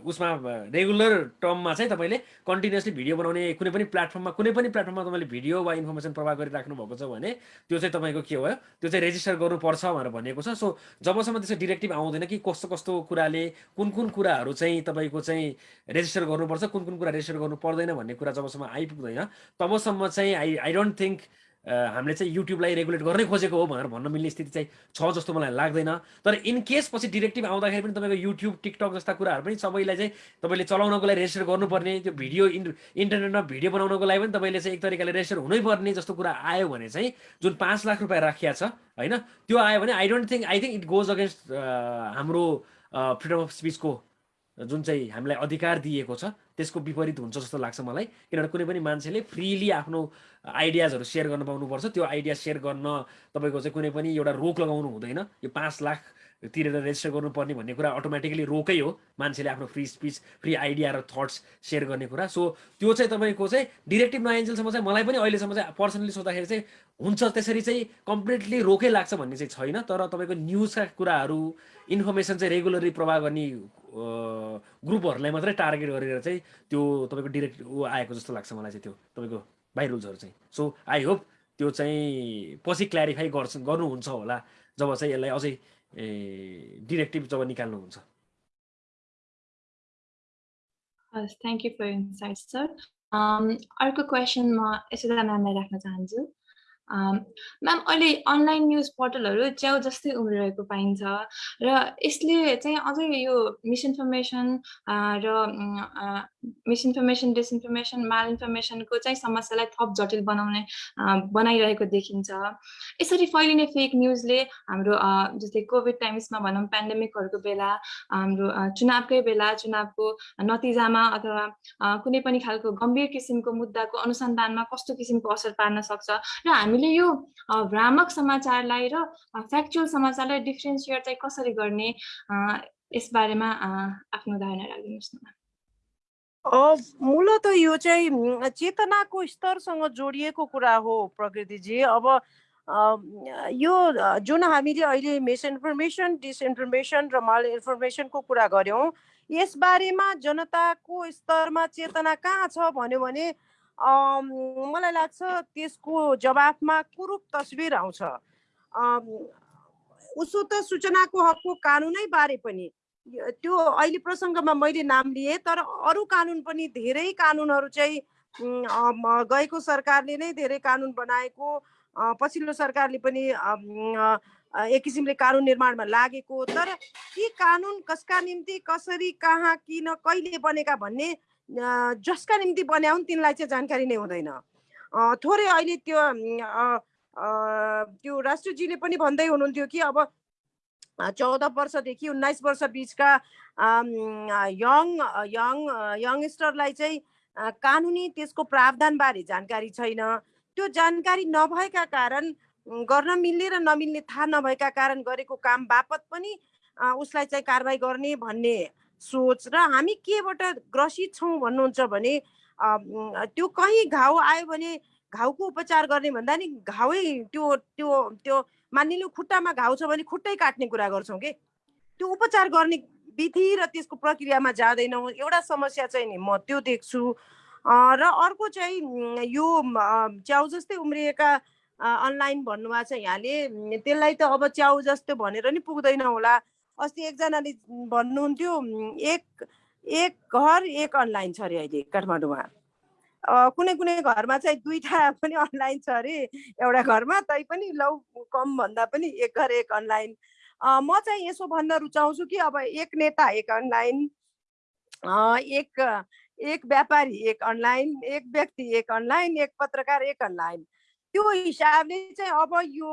उसमा रेगुलर टर्ममा चाहिँ तपाईँले कन्टिन्युसली भिडियो बनाउने कुनै पनि प्लेटफर्ममा कुनै पनि प्लेटफर्ममा तपाईँले भिडियो वा इन्फर्मेसन प्रवाह गरिराख्नु भएको छ भने त्यो चाहिँ तपाईँको के भयो? त्यो चाहिँ रेजिस्टर गर्नुपर्छ भनेर भनिएको छ। सो जबसम्म त्यसको डिरेक्टिभ आउँदैन कि कस्तो कस्तो कुराले कुन कुन कुराहरू चाहिँ तपाईँको चाहिँ रेजिस्टर गर्नुपर्छ कुन कुन कुरा रेजिस्टर गर्नु पर्दैन भन्ने कुरा जबसम्म आइपुग्दैन तबसम्म चाहिँ आई आई डोन्ट थिङ्क हामीले चाहिँ युट्युबलाई रेगुलेट गर्नै खोजेको हो भनेर भन्न मिल्ने स्थिति चाहिँ छ जस्तो मलाई लाग्दैन। तर इन केस पछि डिरेक्टिभ आउँदाखेरि पनि तपाईँको युट्युब टिकटक जस्ता कुराहरू पनि सबैलाई चाहिँ तपाईँले चलाउनको लागि रेजिस्टर गर्नुपर्ने त्यो भिडियो इन इन्टरनेटमा भिडियो बनाउनको लागि पनि तपाईँले चाहिँ एक तरिकाले रेजिस्टर हुनैपर्ने जस्तो कुरा आयो भने चाहिँ जुन पाँच लाख रुपियाँ राखिया छ होइन त्यो आयो भने I don't think I think it goes against हाम्रो फ्रिडम अफ स्पिचको जुन चाहिँ हामीलाई अधिकार दिएको छ। त्यसको विपरीत हुन्छ जस्तो लाग्छ मलाई। किनभने कुनै पनि मान्छेले फ्रिली आफ्नो आइडियाजहरू सेयर गर्न पाउनुपर्छ। त्यो आइडिया सेयर गर्न तपाईँको चाहिँ कुनै पनि एउटा रोक लगाउनु हुँदैन। यो पाँच लाख तिरेर रेजिस्टर गर्नुपर्ने भन्ने कुरा अटोमेटिकली रोकै हो। मान्छेले आफ्नो फ्री स्पिच फ्री आइडिया र थट्स सेयर गर्ने कुरा। सो त्यो चाहिँ तपाईँको चाहिँ डिरेक्टिभ नआइन्जेलसम्म चाहिँ मलाई पनि अहिलेसम्म चाहिँ पर्सनली सोद्धाखेरि चाहिँ हुन्छ। त्यसरी चाहिँ कम्प्लिटली रोकै लाग्छ भन्ने चाहिँ छैन। तर तपाईँको न्युजका कुराहरू इन्फर्मेसन चाहिँ रेगुलरली प्रवाह गर्ने ग्रुपहरूलाई मात्रै टार्गेट गरेर चाहिँ त्यो तपाईँको डिरेक्ट आएको जस्तो लाग्छ मलाई चाहिँ त्यो तपाईँको बाई रुल्सहरू चाहिँ। सो आई होप त्यो चाहिँ पछि क्ल्यारिफाई गर्छ गर्नुहुन्छ होला। जब चाहिँ यसलाई अझै डिरेक्टिभ जब निकाल्नुहुन्छ। Thank you for insight sir अर्को क्वेसन म यशोदा म्यामलाई राख्न चाहन्छु। म्याम अहिले अनलाइन न्युज पोर्टलहरू च्याउ जस्तै उम्रिरहेको पाइन्छ र यसले चाहिँ अझै यो मिसइन्फर्मेसन र मिसइन्फर्मेसन डिसइन्फर्मेसन माल इन्फर्मेसनको चाहिँ समस्यालाई थप जटिल बनाउने बनाइरहेको देखिन्छ। यसरी फैलिने फेक न्युजले हाम्रो जस्तै कोभिड टाइम्समा भनौँ पेन्डेमिकहरूको बेला हाम्रो चुनावकै बेला चुनावको नतिजामा अथवा कुनै पनि खालको गम्भीर किसिमको मुद्दाको अनुसन्धानमा कस्तो किसिमको असर पार्न सक्छ र हामीले यो भ्रामक समाचारलाई र फ्याक्चुअल समाचारलाई डिफ्रेन्सिएट चाहिँ कसरी गर्ने यसबारेमा आफ्नो धारणा राखिदिनुहोस् न मूलत यो चाहिँ चेतनाको स्तरसँग जोडिएको कुरा हो प्रकृतिजी। अब यो जुन हामीले अहिले मिसइन्फर्मेसन डिसइन्फर्मेसन र माल इन्फर्मेसनको कुरा गऱ्यौँ यसबारेमा जनताको स्तरमा चेतना कहाँ छ भन्यो भने मलाई लाग्छ त्यसको जवाफमा कुरूप तस्विर आउँछ। उसो त सूचनाको हकको कानुनै बारे पनि। त्यो अहिले प्रसङ्गमा मैले नाम लिएँ तर अरू कानुन पनि धेरै कानुनहरू चाहिँ गएको सरकारले नै धेरै कानुन बनाएको। पछिल्लो सरकारले पनि एक किसिमले कानुन निर्माणमा लागेको। तर ती कानुन कसका निम्ति कसरी कहाँ किन कहिले बनेका भन्ने जसका निम्ति बन्या हुन् तिनलाई चाहिँ जानकारी नै हुँदैन। थोरै अहिले त्यो त्यो राष्ट्रजीले पनि भन्दै हुनुहुन्थ्यो कि अब चौध वर्षदेखि उन्नाइस वर्ष बिचका यङ यङ यङस्टरलाई चाहिँ कानुनी त्यसको प्रावधानबारे जानकारी छैन। त्यो जानकारी नभएका कारण गर्न मिल्ने र नमिल्ने थाहा नभएका कारण गरेको काम बापत पनि उसलाई चाहिँ कारवाही गर्ने भन्ने सोच र हामी केबाट ग्रसित छौँ भन्नुहुन्छ भने त्यो कहीँ घाउ आयो भने घाउको उपचार गर्ने भन्दा नि घाउै त्यो त्यो त्यो मानिलिनु खुट्टामा घाउ छ भने खुट्टै काट्ने कुरा गर्छौँ कि? त्यो उपचार गर्ने विधि र त्यसको प्रक्रियामा जाँदैनौँ। एउटा समस्या चाहिँ नि म त्यो देख्छु। र अर्को चाहिँ यो च्याउ जस्तै उम्रिएका अनलाइन भन्नुभएको छ यहाँले त्यसलाई त अब च्याउ जस्तो भनेर नि पुग्दैन होला। अस्ति एकजनाले भन्नुहुन्थ्यो एक एक घर एक अनलाइन छ अरे अहिले काठमाडौँमा। कुनै कुनै घरमा चाहिँ दुईवटा पनि अनलाइन छ अरे एउटा घरमा तै पनि लौ कम भन्दा पनि एक घर एक अनलाइन। म चाहिँ यसो भन्न रुचाउँछु कि अब एक नेता एक अनलाइन एक एक व्यापारी एक अनलाइन एक व्यक्ति एक अनलाइन एक पत्रकार एक अनलाइन। त्यो हिसाबले चाहिँ अब यो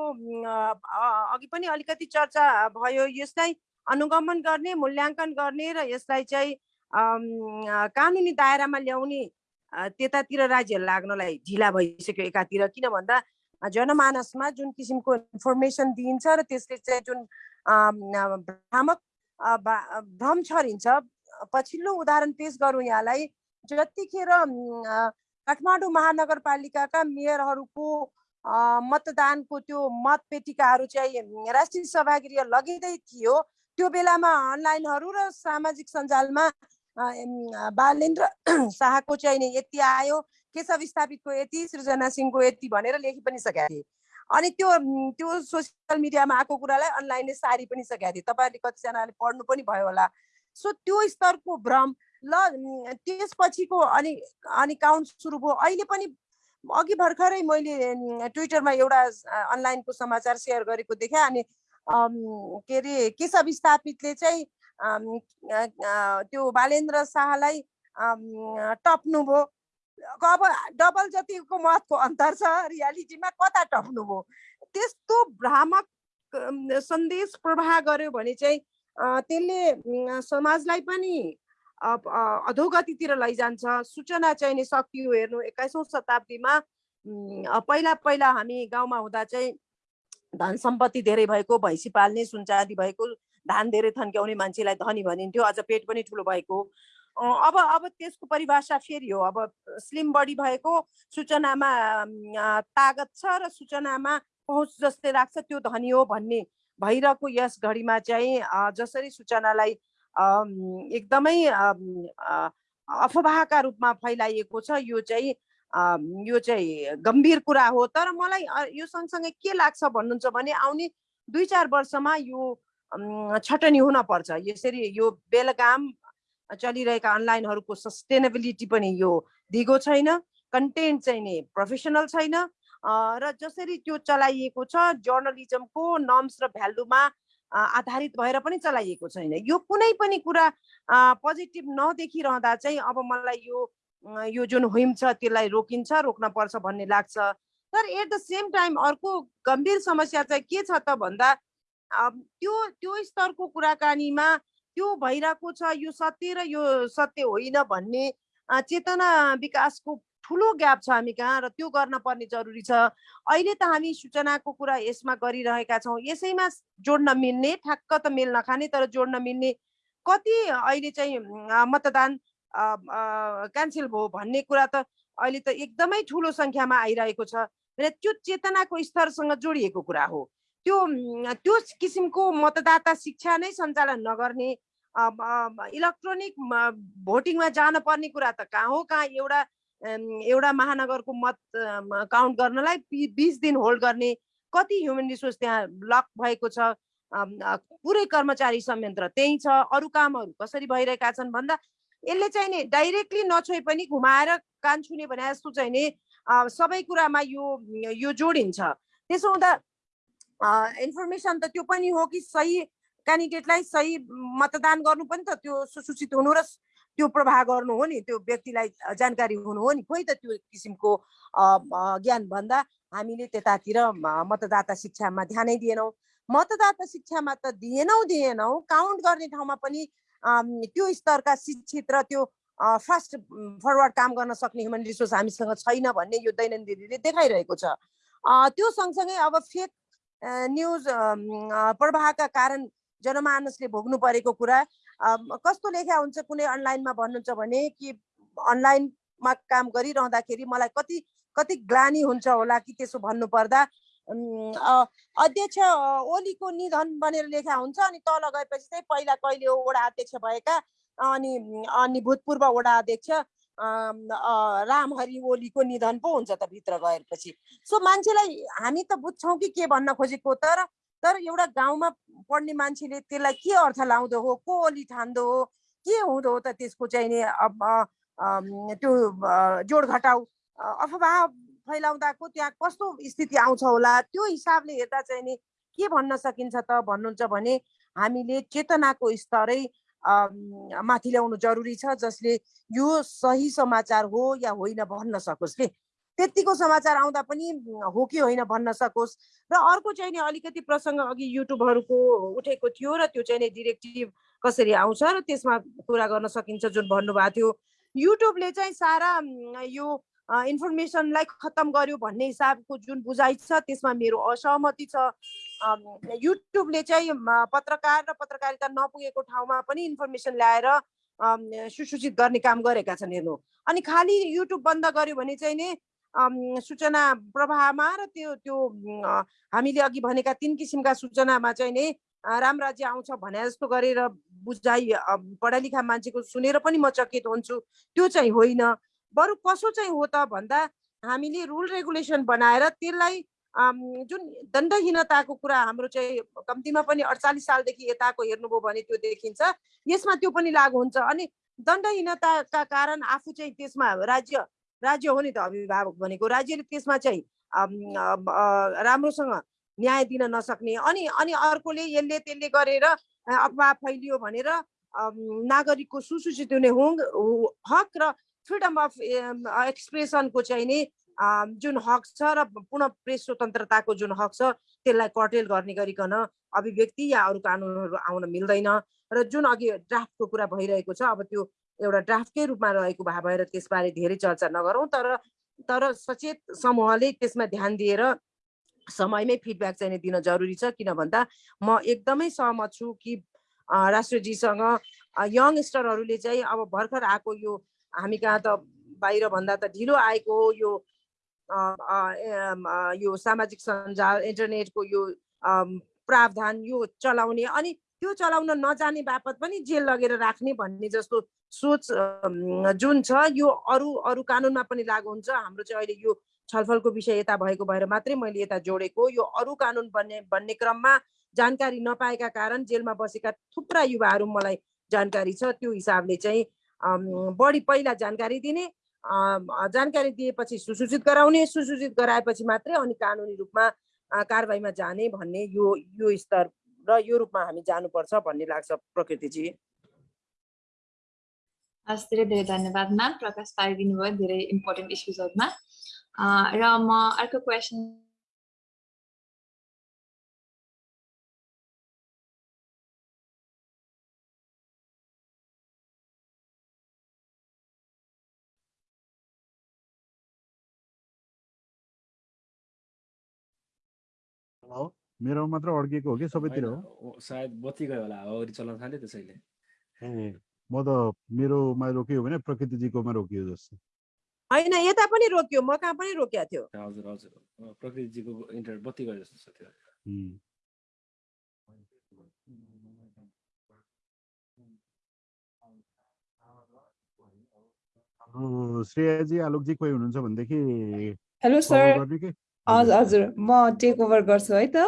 अघि पनि अलिकति चर्चा भयो यसलाई अनुगमन गर्ने मूल्याङ्कन गर्ने र यसलाई चाहिँ कानुनी दायरामा ल्याउने त्यतातिर राज्य लाग्नलाई ढिला भइसक्यो एकातिर। किन भन्दा जनमानसमा जुन किसिमको इन्फर्मेसन दिइन्छ र त्यसले चाहिँ जुन भ्रामक भ्रम छरिन्छ पछिल्लो उदाहरण पेश गरौँ यहाँलाई। जतिखेर काठमाडौँ महानगरपालिकाका मेयरहरूको मतदानको त्यो मतपेटिकाहरू चाहिँ राष्ट्रिय सभागृह लगिँदै थियो त्यो बेलामा अनलाइनहरू र सामाजिक सञ्जालमा बालेन्द्र शाहको चाहिँ नि यति आयो केशव स्थापितको यति सृजना सिंहको यति भनेर लेखि पनि सकेका थिए। अनि त्यो त्यो सोसियल मिडियामा आएको कुरालाई अनलाइनले सारी पनि सकेका थिए। तपाईँहरूले कतिजनाले पढ्नु पनि भयो होला। सो त्यो स्तरको भ्रम ल त्यसपछिको अनि अनि काउन्ट सुरु भयो। अहिले पनि अघि भर्खरै मैले ट्विटरमा एउटा अनलाइनको समाचार सेयर गरेको देखेँ। अनि के अरे केशव स्थापितले चाहिँ त्यो बालेन्द्र शाहलाई टप्नुभयो। अब डबल जतिको मतको अन्तर छ रियालिटीमा कता टप्नुभयो? त्यस्तो भ्रामक सन्देश प्रवाह गर्यो भने चाहिँ त्यसले समाजलाई पनि अधोगतितिर लैजान्छ। सूचना चाहिँ नि सकियो हेर्नु एक्काइसौँ शताब्दीमा पहिला पहिला हामी गाउँमा हुँदा चाहिँ धन सम्पत्ति धेरै भएको भैँसी पाल्ने सुनचाँदी भएको धान धेरै थन्क्याउने मान्छेलाई धनी भनिन्थ्यो। अझ पेट पनि ठुलो भएको। अब अब त्यसको परिभाषा फेरि हो। अब स्लिम बडी भएको सूचनामा तागत छ र सूचनामा पहुँच जस्तै राख्छ त्यो धनी हो भन्ने भइरहेको यस घडीमा चाहिँ जसरी सूचनालाई एकदमै अफवाहका रूपमा फैलाइएको छ यो चाहिँ यो चाहिँ गम्भीर कुरा हो तर मलाई यो सँगसँगै के लाग्छ भन्नुहुन्छ भने आउने दुई चार वर्षमा यो छटनी हुन पर्छ। यसरी यो बेलगाम चलिरहेका अनलाइनहरूको सस्टेनेबिलिटी पनि यो दिगो छैन कन्टेन्ट चाहिँ नि प्रोफेसनल छैन। र जसरी त्यो चलाइएको छ जर्नलिजमको नर्म्स र भ्यालुमा आधारित भएर पनि चलाइएको छैन। यो कुनै पनि कुरा पोजिटिभ नदेखिरहँदा चाहिँ अब मलाई यो यो जुन हुइम छ त्यसलाई रोकिन्छ रोक्न पर्छ भन्ने लाग्छ। तर एट द सेम टाइम अर्को गम्भीर समस्या चाहिँ के छ त भन्दा त्यो त्यो स्तरको कुराकानीमा त्यो भइरहेको छ यो सत्य र यो सत्य होइन भन्ने चेतना विकासको ठुलो ग्याप छ हामी कहाँ र त्यो गर्न पर्ने जरुरी छ। अहिले त हामी सूचनाको कुरा यसमा गरिरहेका छौँ। यसैमा जोड्न मिल्ने ठ्याक्क त मेल नखाने तर जोड्न मिल्ने कति अहिले चाहिँ मतदान क्यान्सल भयो भन्ने कुरा त अहिले त एकदमै ठुलो सङ्ख्यामा आइरहेको छ। र त्यो चेतनाको स्तरसँग जोडिएको कुरा हो। त्यो त्यो किसिमको मतदाता शिक्षा नै सञ्चालन नगर्ने इलेक्ट्रोनिक भोटिङमा जान पर्ने कुरा त कहाँ हो? कहाँ एउटा एउटा महानगरको मत काउन्ट गर्नलाई बिस दिन होल्ड गर्ने कति ह्युमन रिसोर्स त्यहाँ लक भएको छ? पुरै कर्मचारी संयन्त्र त्यही छ। अरू कामहरू कसरी भइरहेका छन् भन्दा यसले चाहिँ नि डाइरेक्टली नछोए पनि घुमाएर कान छुने भने जस्तो चाहिँ नि सबै कुरामा यो यो जोडिन्छ। त्यसो हुँदा इन्फर्मेसन त त्यो पनि हो कि सही क्यान्डिडेटलाई सही मतदान गर्नु पनि त त्यो सुसूचित हुनु र त्यो प्रवाह गर्नु हो नि त्यो व्यक्तिलाई जानकारी हुनु हो नि। खोइ त त्यो किसिमको ज्ञान भन्दा हामीले त्यतातिर मतदाता शिक्षामा ध्यानै दिएनौँ। मतदाता शिक्षामा त दिएनौँ दिएनौँ। काउन्ट गर्ने ठाउँमा पनि त्यो स्तरका शिक्षित र त्यो फास्ट फरवर्ड काम गर्न सक्ने ह्युमन रिसोर्स हामीसँग छैन भन्ने यो दैनन्दिनीले देखाइरहेको छ। त्यो सँगसँगै अब फेक न्युज प्रवाहका कारण जनमानसले भोग्नु परेको कुरा कस्तो लेखा हुन्छ कुनै अनलाइनमा भन्नुहुन्छ भने कि अनलाइनमा काम गरिरहँदाखेरि मलाई कति कति ग्लानी हुन्छ होला कि त्यसो भन्नु पर्दा उम्, अ, अध्यक्ष ओलीको निधन भनेर लेखा हुन्छ अनि तल गएपछि चाहिँ पहिला कहिले वडा अध्यक्ष भएका? अनि अनि भूतपूर्व वडा अध्यक्ष रामहरि ओलीको निधन पो हुन्छ त भित्र गएपछि। सो मान्छेलाई हामी त बुझ्छौँ कि के भन्न खोजेको तर तर एउटा गाउँमा पढ्ने मान्छेले त्यसलाई के अर्थ लाउँदो हो को ओली ठान्दो हो के हुँदो हो त त्यसको चाहिँ नि त्यो जोड घटाउ अफवाह फैलाउँदाको त्यहाँ कस्तो स्थिति आउँछ होला? त्यो हिसाबले हेर्दा चाहिँ नि के भन्न सकिन्छ त भन्नुहुन्छ भने हामीले चेतनाको स्तरै माथि ल्याउनु जरुरी छ जसले यो सही समाचार हो या होइन भन्न सकोस् के? त्यतिको समाचार आउँदा पनि हो कि होइन भन्न सकोस्? र अर्को चाहिँ नि अलिकति प्रसङ्ग अघि युट्युबहरूको उठेको थियो र त्यो चाहिँ नि डिरेक्टिभ कसरी आउँछ र त्यसमा कुरा गर्न सकिन्छ जुन भन्नुभएको थियो। युट्युबले चाहिँ सारा यो इन्फर्मेसनलाई खत्तम गर्यो भन्ने हिसाबको जुन बुझाइ छ त्यसमा मेरो असहमति छ। युट्युबले चाहिँ पत्रकार र पत्रकारिता नपुगेको ठाउँमा पनि इन्फर्मेसन ल्याएर सुसूचित गर्ने काम गरेका छन् हेर्नु। अनि खालि युट्युब बन्द गर्यो भने चाहिँ नि सूचना प्रवाहमा र त्यो त्यो हामीले अघि भनेका तिन किसिमका सूचनामा चाहिँ नि राम राज्य आउँछ भने जस्तो गरेर बुझाइ अम, पढा लेखा मान्छेको सुनेर पनि म चकित हुन्छु। त्यो चाहिँ होइन। बरु कसो चाहिँ हो त भन्दा हामीले रुल रेगुलेसन बनाएर त्यसलाई जुन दण्डहीनताको कुरा हाम्रो चाहिँ कम्तीमा पनि अडचालिस सालदेखि यताको हेर्नुभयो भने त्यो देखिन्छ। यसमा त्यो पनि लागु हुन्छ अनि दण्डहीनताका कारण आफू चाहिँ त्यसमा राज्य राज्य हो नि त अभिभावक भनेको। राज्यले त्यसमा चाहिँ राम्रोसँग न्याय दिन नसक्ने अनि अनि अर्कोले यसले त्यसले गरेर अफवाह फैलियो भनेर नागरिकको सुसूचित हुने हु- हक र फ्रिडम अफ एक्सप्रेसनको चाहिँ नि अम, जुन हक छ र पूर्ण प्रेस स्वतन्त्रताको जुन हक छ त्यसलाई कर्टेल गर्ने गरिकन अभिव्यक्ति या अरू कानुनहरू आउन मिल्दैन। र जुन अघि ड्राफ्टको कुरा भइरहेको छ अब त्यो एउटा ड्राफ्टकै रूपमा रहेको भए भएर त्यसबारे धेरै चर्चा नगरौँ तर तर सचेत समूहले त्यसमा ध्यान दिएर समयमै फिडब्याक चाहिँ दिन जरुरी छ किन भन्दा म एकदमै सहमत छु कि राष्ट्रजीसँग यङस्टरहरूले चाहिँ अब भर्खर आएको यो हामी कहाँ त बाहिर भन्दा त ढिलो आएको हो यो यो सामाजिक सञ्जाल इन्टरनेटको यो प्रावधान यो चलाउने अनि त्यो चलाउन नजाने बापत पनि जेल लगेर राख्ने भन्ने जस्तो सोच जुन छ यो अरू अरू कानुनमा पनि लागु हुन्छ। हाम्रो चाहिँ अहिले यो छलफलको विषय यता भएको भएर मात्रै मैले यता जोडेको। यो अरू कानुन बन्ने भन्ने क्रममा जानकारी नपाएका कारण जेलमा बसेका थुप्रा युवाहरू मलाई जानकारी छ। त्यो हिसाबले चाहिँ बढी पहिला जानकारी दिने जानकारी दिएपछि सुसूचित गराउने सुसूचित गराएपछि मात्रै अनि कानुनी रूपमा कारवाहीमा जाने भन्ने यो यो स्तर र यो रूपमा हामी जानुपर्छ भन्ने लाग्छ प्रकृतिजी। हस् धेरै धेरै धन्यवाद म्याम। प्रकाश पारिदिनु भयो धेरै इम्पोर्टेन्ट इस्युजहरूमा र म अर्को क्वेसन मेरो मात्र अड्किएको हो कि सबैतिर हो? सायद बत्ती गयो होला अगाडि चल्न थाल्यो त्यसैले म त मेरोमा रोकियो भने प्रकृतिजीकोमा रोकियो जस्तो। होइन यता पनि रोक्यो म कहाँ पनि रोकिएको थियो। हजुर हजुर। प्रकृतिजीको इन्टरनेट बत्ती गयो जस्तो छ त्यो श्रेयाजी आलोकजी कोही हुनुहुन्छ भनेदेखि हेलो सर हजुर हजुर म टेक ओभर गर्छु है त.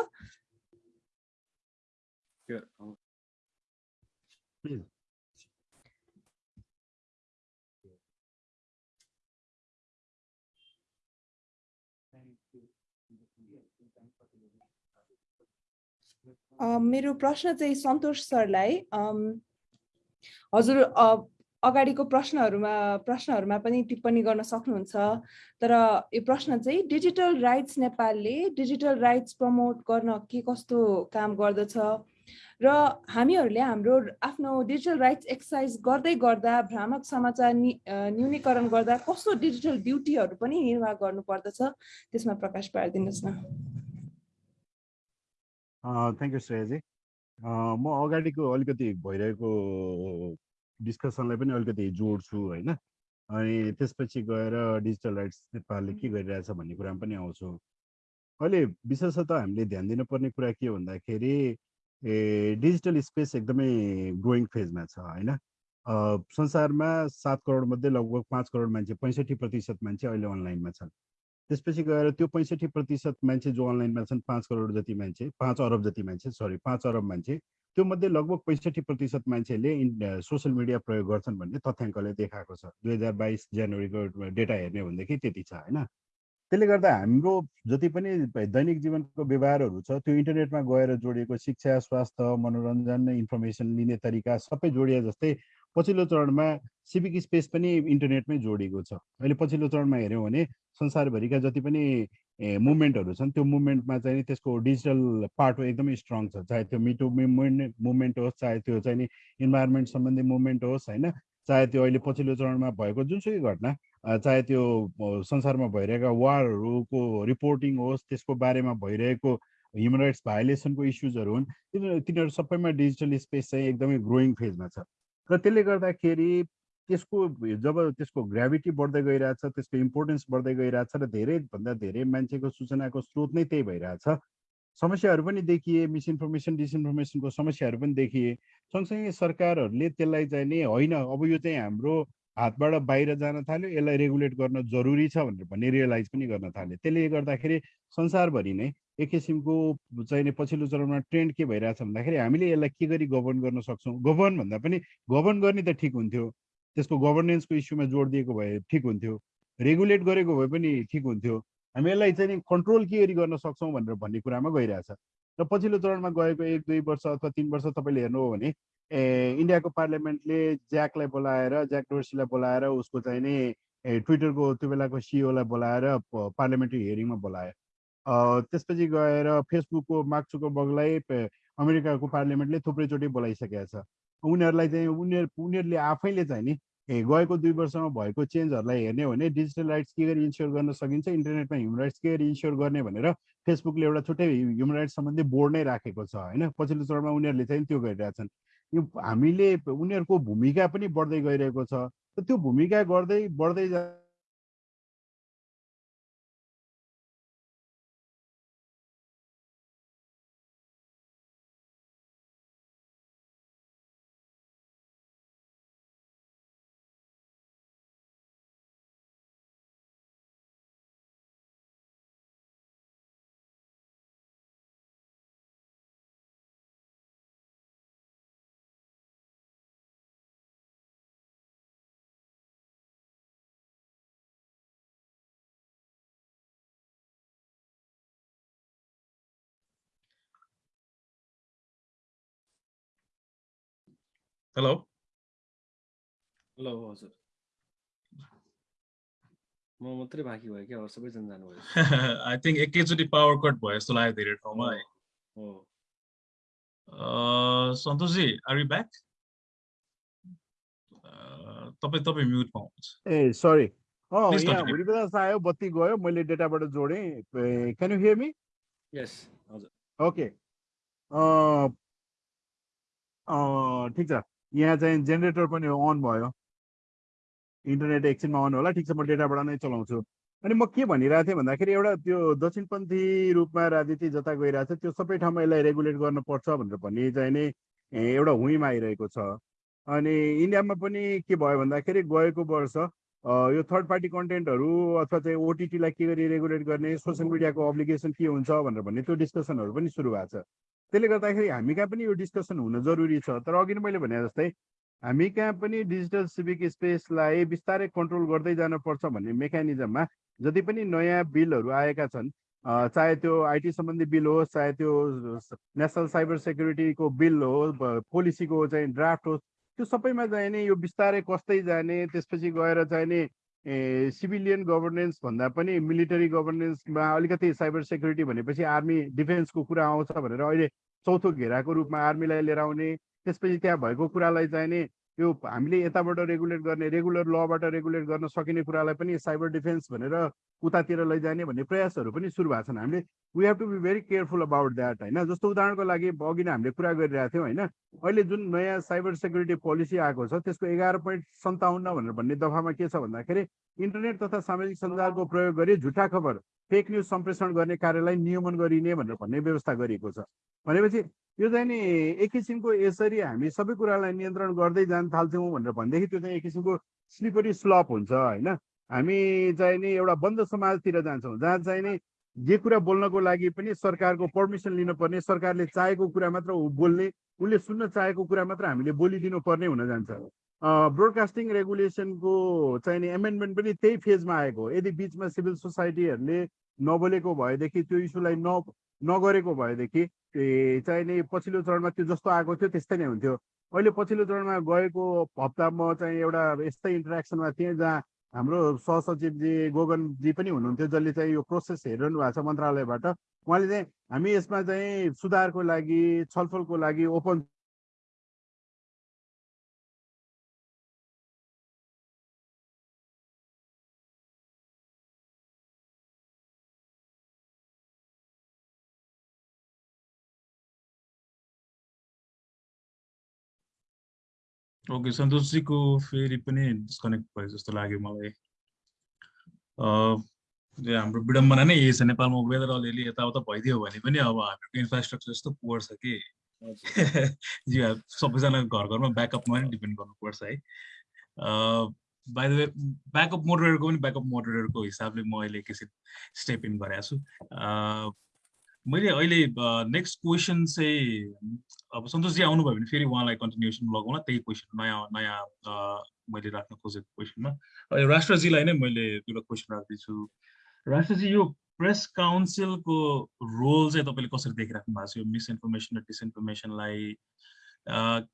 अ, मेरो प्रश्न चाहिँ सन्तोष सरलाई हजुर अ, अगाडिको प्रश्नहरूमा प्रश्नहरूमा पनि टिप्पणी गर्न सक्नुहुन्छ। तर यो प्रश्न चाहिँ डिजिटल राइट्स नेपालले डिजिटल राइट्स प्रमोट गर्न के कस्तो काम गर्दछ? र हामीहरूले हाम्रो आफ्नो डिजिटल राइट्स एक्सर्साइज गर्दै गर्दा भ्रामक समाचार न्यूनीकरण गर्दा कस्तो डिजिटल ड्युटीहरू पनि निर्वाह गर्नुपर्दछ? त्यसमा प्रकाश पारिदिनुहोस् न। थ्याङ्क यू श्रेयाजी। म अगाडिको अलिकति भइरहेको डिस्कसनलाई पनि अलिकति जोड्छु होइन? अनि त्यसपछि गएर डिजिटल राइट्स नेपालले के गरिरहेछ भन्ने कुरामा पनि आउँछु। अहिले विशेषतः हामीले ध्यान दिनुपर्ने कुरा के भन्दाखेरि ए डिजिटल स्पेस एकदमै ग्रोइङ फेजमा छ होइन? संसारमा सात करोड मध्ये लगभग पाँच करोड मान्छे पैँसठी प्रतिशत मान्छे अहिले अनलाइनमा छन्। त्यसपछि गएर त्यो पैँसठी प्रतिशत मान्छे जो अनलाइनमा छन् पाँच करोड जति मान्छे पाँच अरब जति मान्छे सरी पाँच अरब मान्छे त्यो मध्ये लगभग पैँसठी प्रतिशत मान्छेले सोसियल मिडिया प्रयोग गर्छन् भन्ने तथ्याङ्कले देखाएको छ। दुई हजार बाइस जनवरीको डेटा हेर्ने हो भनेदेखि त्यति छ होइन? त्यसले गर्दा हाम्रो जति पनि दैनिक जीवनको व्यवहारहरू छ त्यो इन्टरनेटमा गएर जोडिएको शिक्षा स्वास्थ्य मनोरञ्जन इन्फर्मेसन लिने तरिका सबै जोडिए जस्तै पछिल्लो चरणमा सिभिक स्पेस पनि इन्टरनेटमै जोडिएको छ। अहिले पछिल्लो चरणमा हेऱ्यौँ भने संसारभरिका जति पनि मुभमेन्टहरू छन् त्यो मुभमेन्टमा चाहिँ त्यसको डिजिटल पार्ट एकदमै स्ट्रङ छ। चाहे त्यो मिटु मुभमेन्ट मुभमेन्ट होस् चाहे त्यो चाहिँ नि इन्भाइरोमेन्ट सम्बन्धी मुभमेन्ट होस् होइन चाहे त्यो अहिले पछिल्लो चरणमा भएको जुनसुकै घटना चाहे त्यो संसारमा भइरहेका वारहरूको रिपोर्टिङ होस् त्यसको बारेमा भइरहेको ह्युमन राइट्स भायोलेसनको इस्युजहरू हुन् तिनीहरू तिनीहरू सबैमा डिजिटल स्पेस चाहिँ एकदमै ग्रोइङ फेजमा छ। र त्यसले गर्दाखेरि त्यसको जब त्यसको ग्राभिटी बढ्दै गइरहेछ त्यसको इम्पोर्टेन्स बढ्दै गइरहेछ र धेरैभन्दा धेरै मान्छेको सूचनाको स्रोत नै त्यही भइरहेछ। समस्याहरू पनि देखिए मिसइन्फर्मेसन डिसइन्फर्मेसनको समस्याहरू पनि देखिए। सँगसँगै सरकारहरूले त्यसलाई चाहिँ नि होइन अब यो चाहिँ हाम्रो हातबाट बाहिर जान थाल्यो यसलाई रेगुलेट गर्न जरुरी छ भनेर भन्ने रियलाइज पनि गर्न थाल्यो। त्यसले गर्दाखेरि संसारभरि नै एक किसिमको चाहिँ पछिल्लो चरणमा ट्रेन्ड के भइरहेछ भन्दाखेरि हामीले यसलाई के गरी गभर्न गर्न सक्छौँ? गभर्न भन्दा पनि गभर्न गर्ने त ठिक हुन्थ्यो। त्यसको गभर्नेन्सको इस्युमा जोड दिएको भए ठिक हुन्थ्यो। रेगुलेट गरेको भए पनि ठिक हुन्थ्यो। हामी यसलाई चाहिँ कन्ट्रोल के गरी गर्न सक्छौँ भनेर भन्ने कुरामा गइरहेछ। र पछिल्लो चरणमा गएको एक दुई वर्ष अथवा तिन वर्ष तपाईँले हेर्नु हो भने ए इन्डियाको पार्लियामेन्टले ज्याकलाई बोलाएर ज्याक डोर्सीलाई बोलाएर उसको चाहिँ नि ट्विटरको त्यो बेलाको सिओलाई बोलाएर पार्लियामेन्ट्री हियरिङमा बोलायो। त्यसपछि गएर फेसबुकको मार्क जुकरबर्गलाई पे- अमेरिकाको पार्लियामेन्टले थुप्रैचोटि बोलाइसकेको छ। उनीहरूलाई चाहिँ उनीहरू उनीहरूले आफैले चाहिँ नि ए गएको दुई वर्षमा भएको चेन्जहरूलाई हेर्ने हो भने डिजिटल राइट्स के गरी इन्स्योर गर्न सकिन्छ इन्टरनेटमा ह्युमन राइट्स के गरी इन्स्योर गर्ने भनेर फेसबुकले एउटा छुट्टै ह्युमन राइट्स सम्बन्धी बोर्ड नै राखेको छ होइन? पछिल्लो चरणमा उनीहरूले चाहिँ त्यो गरिरहेछन्। यो हामीले उनीहरूको भूमिका पनि बढ्दै गइरहेको छ। त्यो भूमिका गर्दै बढ्दै हेलो ल हजुर। म मात्रै बाँकी भयो क्या अरू सबैजना जानुभयो। आई थिङ्क एकैचोटि पावर कट भयो जस्तो लाग्यो धेरै ठाउँमा है। सन्तोषजी आर यु ब्याक तपाईँ तपाईँ म्युटमा हुनुहुन्छ ए सरी. हुरिबदास आयो बत्ती गयो मैले डेटाबाट जोडेँ। Can you hear me yes हजुर। ओके ठिक छ। यहाँ चाहिँ जेनेरेटर पनि अन भयो। इन्टरनेट एकछिनमा अन होला ठिक छ म डेटाबाट नै चलाउँछु। अनि म के भनिरहेको थिएँ भन्दाखेरि एउटा त्यो दक्षिणपन्थी रूपमा राजनीति जता गइरहेको छ त्यो सबै ठाउँमा यसलाई रेगुलेट गर्नुपर्छ भनेर भन्ने चाहिँ नि एउटा हुइमा आइरहेको छ। अनि इन्डियामा पनि के भयो भन्दाखेरि गएको वर्ष यो थर्ड पार्टी कन्टेन्टहरू अथवा चाहिँ ओटिटीलाई के गरी रेगुलेट गर्ने सोसियल मिडियाको अब्लिगेसन के हुन्छ भनेर भन्ने त्यो डिस्कसनहरू पनि सुरु भएको छ। त्यसले गर्दाखेरि हामी कहाँ पनि यो डिस्कसन हुन जरुरी छ? तर अघि मैले भने जस्तै हामी कहाँ पनि डिजिटल सिभिक स्पेसलाई बिस्तारै कन्ट्रोल गर्दै जानुपर्छ भन्ने मेकानिजममा जति पनि नयाँ बिलहरू आएका छन् चाहे त्यो आइटी सम्बन्धी बिल होस् चाहे त्यो नेसनल साइबर सेक्युरिटीको बिल होस् पोलिसीको चाहिँ ड्राफ्ट होस् त्यो सबैमा चाहिँ नि यो बिस्तारै कस्दै जाने त्यसपछि गएर चाहिँ नि ए सिभिलियन गभर्नेन्स भन्दा पनि मिलिटरी गभर्नेन्समा अलिकति साइबर सेक्युरिटी भनेपछि आर्मी डिफेन्सको कुरा आउँछ भनेर अहिले चौथो घेराको रूपमा आर्मीलाई लिएर आउने त्यसपछि त्यहाँ भएको कुरालाई चाहिँ नि यो हामीले यताबाट रेगुलेट गर्ने रेगुलर लबाट रेगुलेट गर्न सकिने कुरालाई पनि साइबर डिफेन्स भनेर उतातिर लैजाने भन्ने प्रयासहरू पनि सुरु भएको छन्। हामीले we have to be very careful about that होइन? जस्तो उदाहरणको लागि अघि नै हामीले कुरा गरिरहेको थियौँ होइन? अहिले जुन नयाँ साइबर सेक्युरिटी पोलिसी आएको छ त्यसको एघार पोइन्ट सन्ताउन्न भनेर भन्ने दफामा के छ भन्दाखेरि इन्टरनेट तथा सामाजिक सञ्जालको प्रयोग गरी झुटा खबर फेक न्युज सम्प्रेषण गर्ने कार्यलाई नियमन गरिने भनेर भन्ने व्यवस्था गरिएको छ। भनेपछि यो चाहिँ नि एक किसिमको यसरी हामी सबै कुरालाई नियन्त्रण गर्दै जान थाल्थ्यौँ भनेर भनेदेखि त्यो चाहिँ एक किसिमको स्लिपरी स्लप हुन्छ होइन? हामी चाहिँ नि एउटा बन्द समाजतिर जान्छौँ जहाँ चाहिँ नि जे कुरा बोल्नको लागि पनि सरकारको पर्मिसन लिनुपर्ने सरकारले चाहेको कुरा मात्र बोल्ने उसले सुन्न चाहेको कुरा मात्र हामीले बोलिदिनु पर्ने हुन जान्छ। ब्रोडकास्टिङ रेगुलेसनको नि एमेन्डमेन्ट पनि त्यही फेजमा आएको यदि बिचमा सिभिल सोसाइटीहरूले नबोलेको भएदेखि त्यो इस्युलाई न नगरेको भएदेखि चाहिँ नि पछिल्लो चरणमा त्यो जस्तो आएको थियो त्यस्तै नै हुन्थ्यो। अहिले पछिल्लो चरणमा गएको हप्ता म चाहिँ एउटा यस्तै इन्टरेक्सनमा थिएँ जहाँ हाम्रो सहसचिवजी गोगनजी पनि हुनुहुन्थ्यो जसले चाहिँ यो प्रोसेस हेरिरहनु भएको छ मन्त्रालयबाट। उहाँले चाहिँ हामी यसमा चाहिँ सुधारको लागि छलफलको लागि ओपन ओके सन्तोषजीको फेरि पनि डिस्कनेक्ट भयो जस्तो लाग्यो मलाई हाम्रो विडम्बना नै यही छ नेपालमा वेदर अलिअलि यताउता भइदियो भने पनि अब हाम्रो इन्फ्रास्ट्रक्चर यस्तो पुवर छ कि सबैजना घर घरमा ब्याकअपमा नै डिपेन्ड गर्नुपर्छ है बाई द वे ब्याकअप मोडरेटरको पनि ब्याकअप मोडरेटरको हिसाबले म अहिले एकैछिन स्टेप इन गरेको छु मैले अहिले नेक्स्ट क्वेसन चाहिँ अब सन्तोषजी आउनुभयो भने फेरि उहाँलाई कन्टिन्युसन लगाउँला त्यही क्वेसन नयाँ नयाँ मैले राख्न खोजेको क्वेसनमा राष्ट्रजीलाई नै मैले एउटा क्वेसन राख्दैछु। राष्ट्रजी यो प्रेस काउन्सिलको रोल चाहिँ तपाईँले कसरी देखिराख्नु भएको छ? यो मिसइन्फर्मेसन र डिसइन्फर्मेसनलाई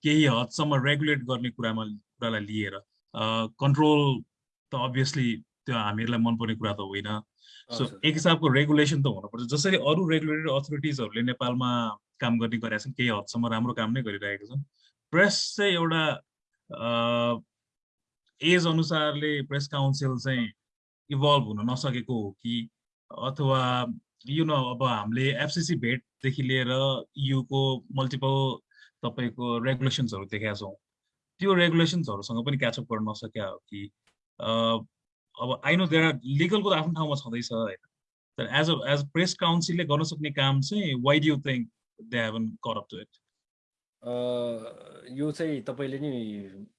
केही हदसम्म रेगुलेट गर्ने कुरामा कुरालाई लिएर? कन्ट्रोल त अभियसली त्यो हामीहरूलाई मनपर्ने कुरा त होइन। सो। एक हिसाबको रेगुलेसन त हुनुपर्छ जसरी अरू रेगुलेटरी अथोरिटिजहरूले नेपालमा काम गर्ने गरेका छन् केही हदसम्म राम्रो काम नै गरिरहेका छन् प्रेस चाहिँ एउटा एज अनुसारले प्रेस काउन्सिल चाहिँ इभल्भ हुन नसकेको हो कि अथवा यु नो अब हामीले एफसिसी भेटदेखि लिएर युको मल्टिपल तपाईँको रेगुलेसन्सहरू देखाएको छौँ त्यो रेगुलेसन्सहरूसँग पनि क्याचअप गर्न नसक्या हो कि अब आई नो देयर आर लिगलको त आफ्नो ठाउँमा छँदैछ होइन? तर एज अ एज प्रेस काउन्सिलले गर्न सक्ने काम चाहिँ why do think they haven't cut up to it यो चाहिँ तपाईँले नि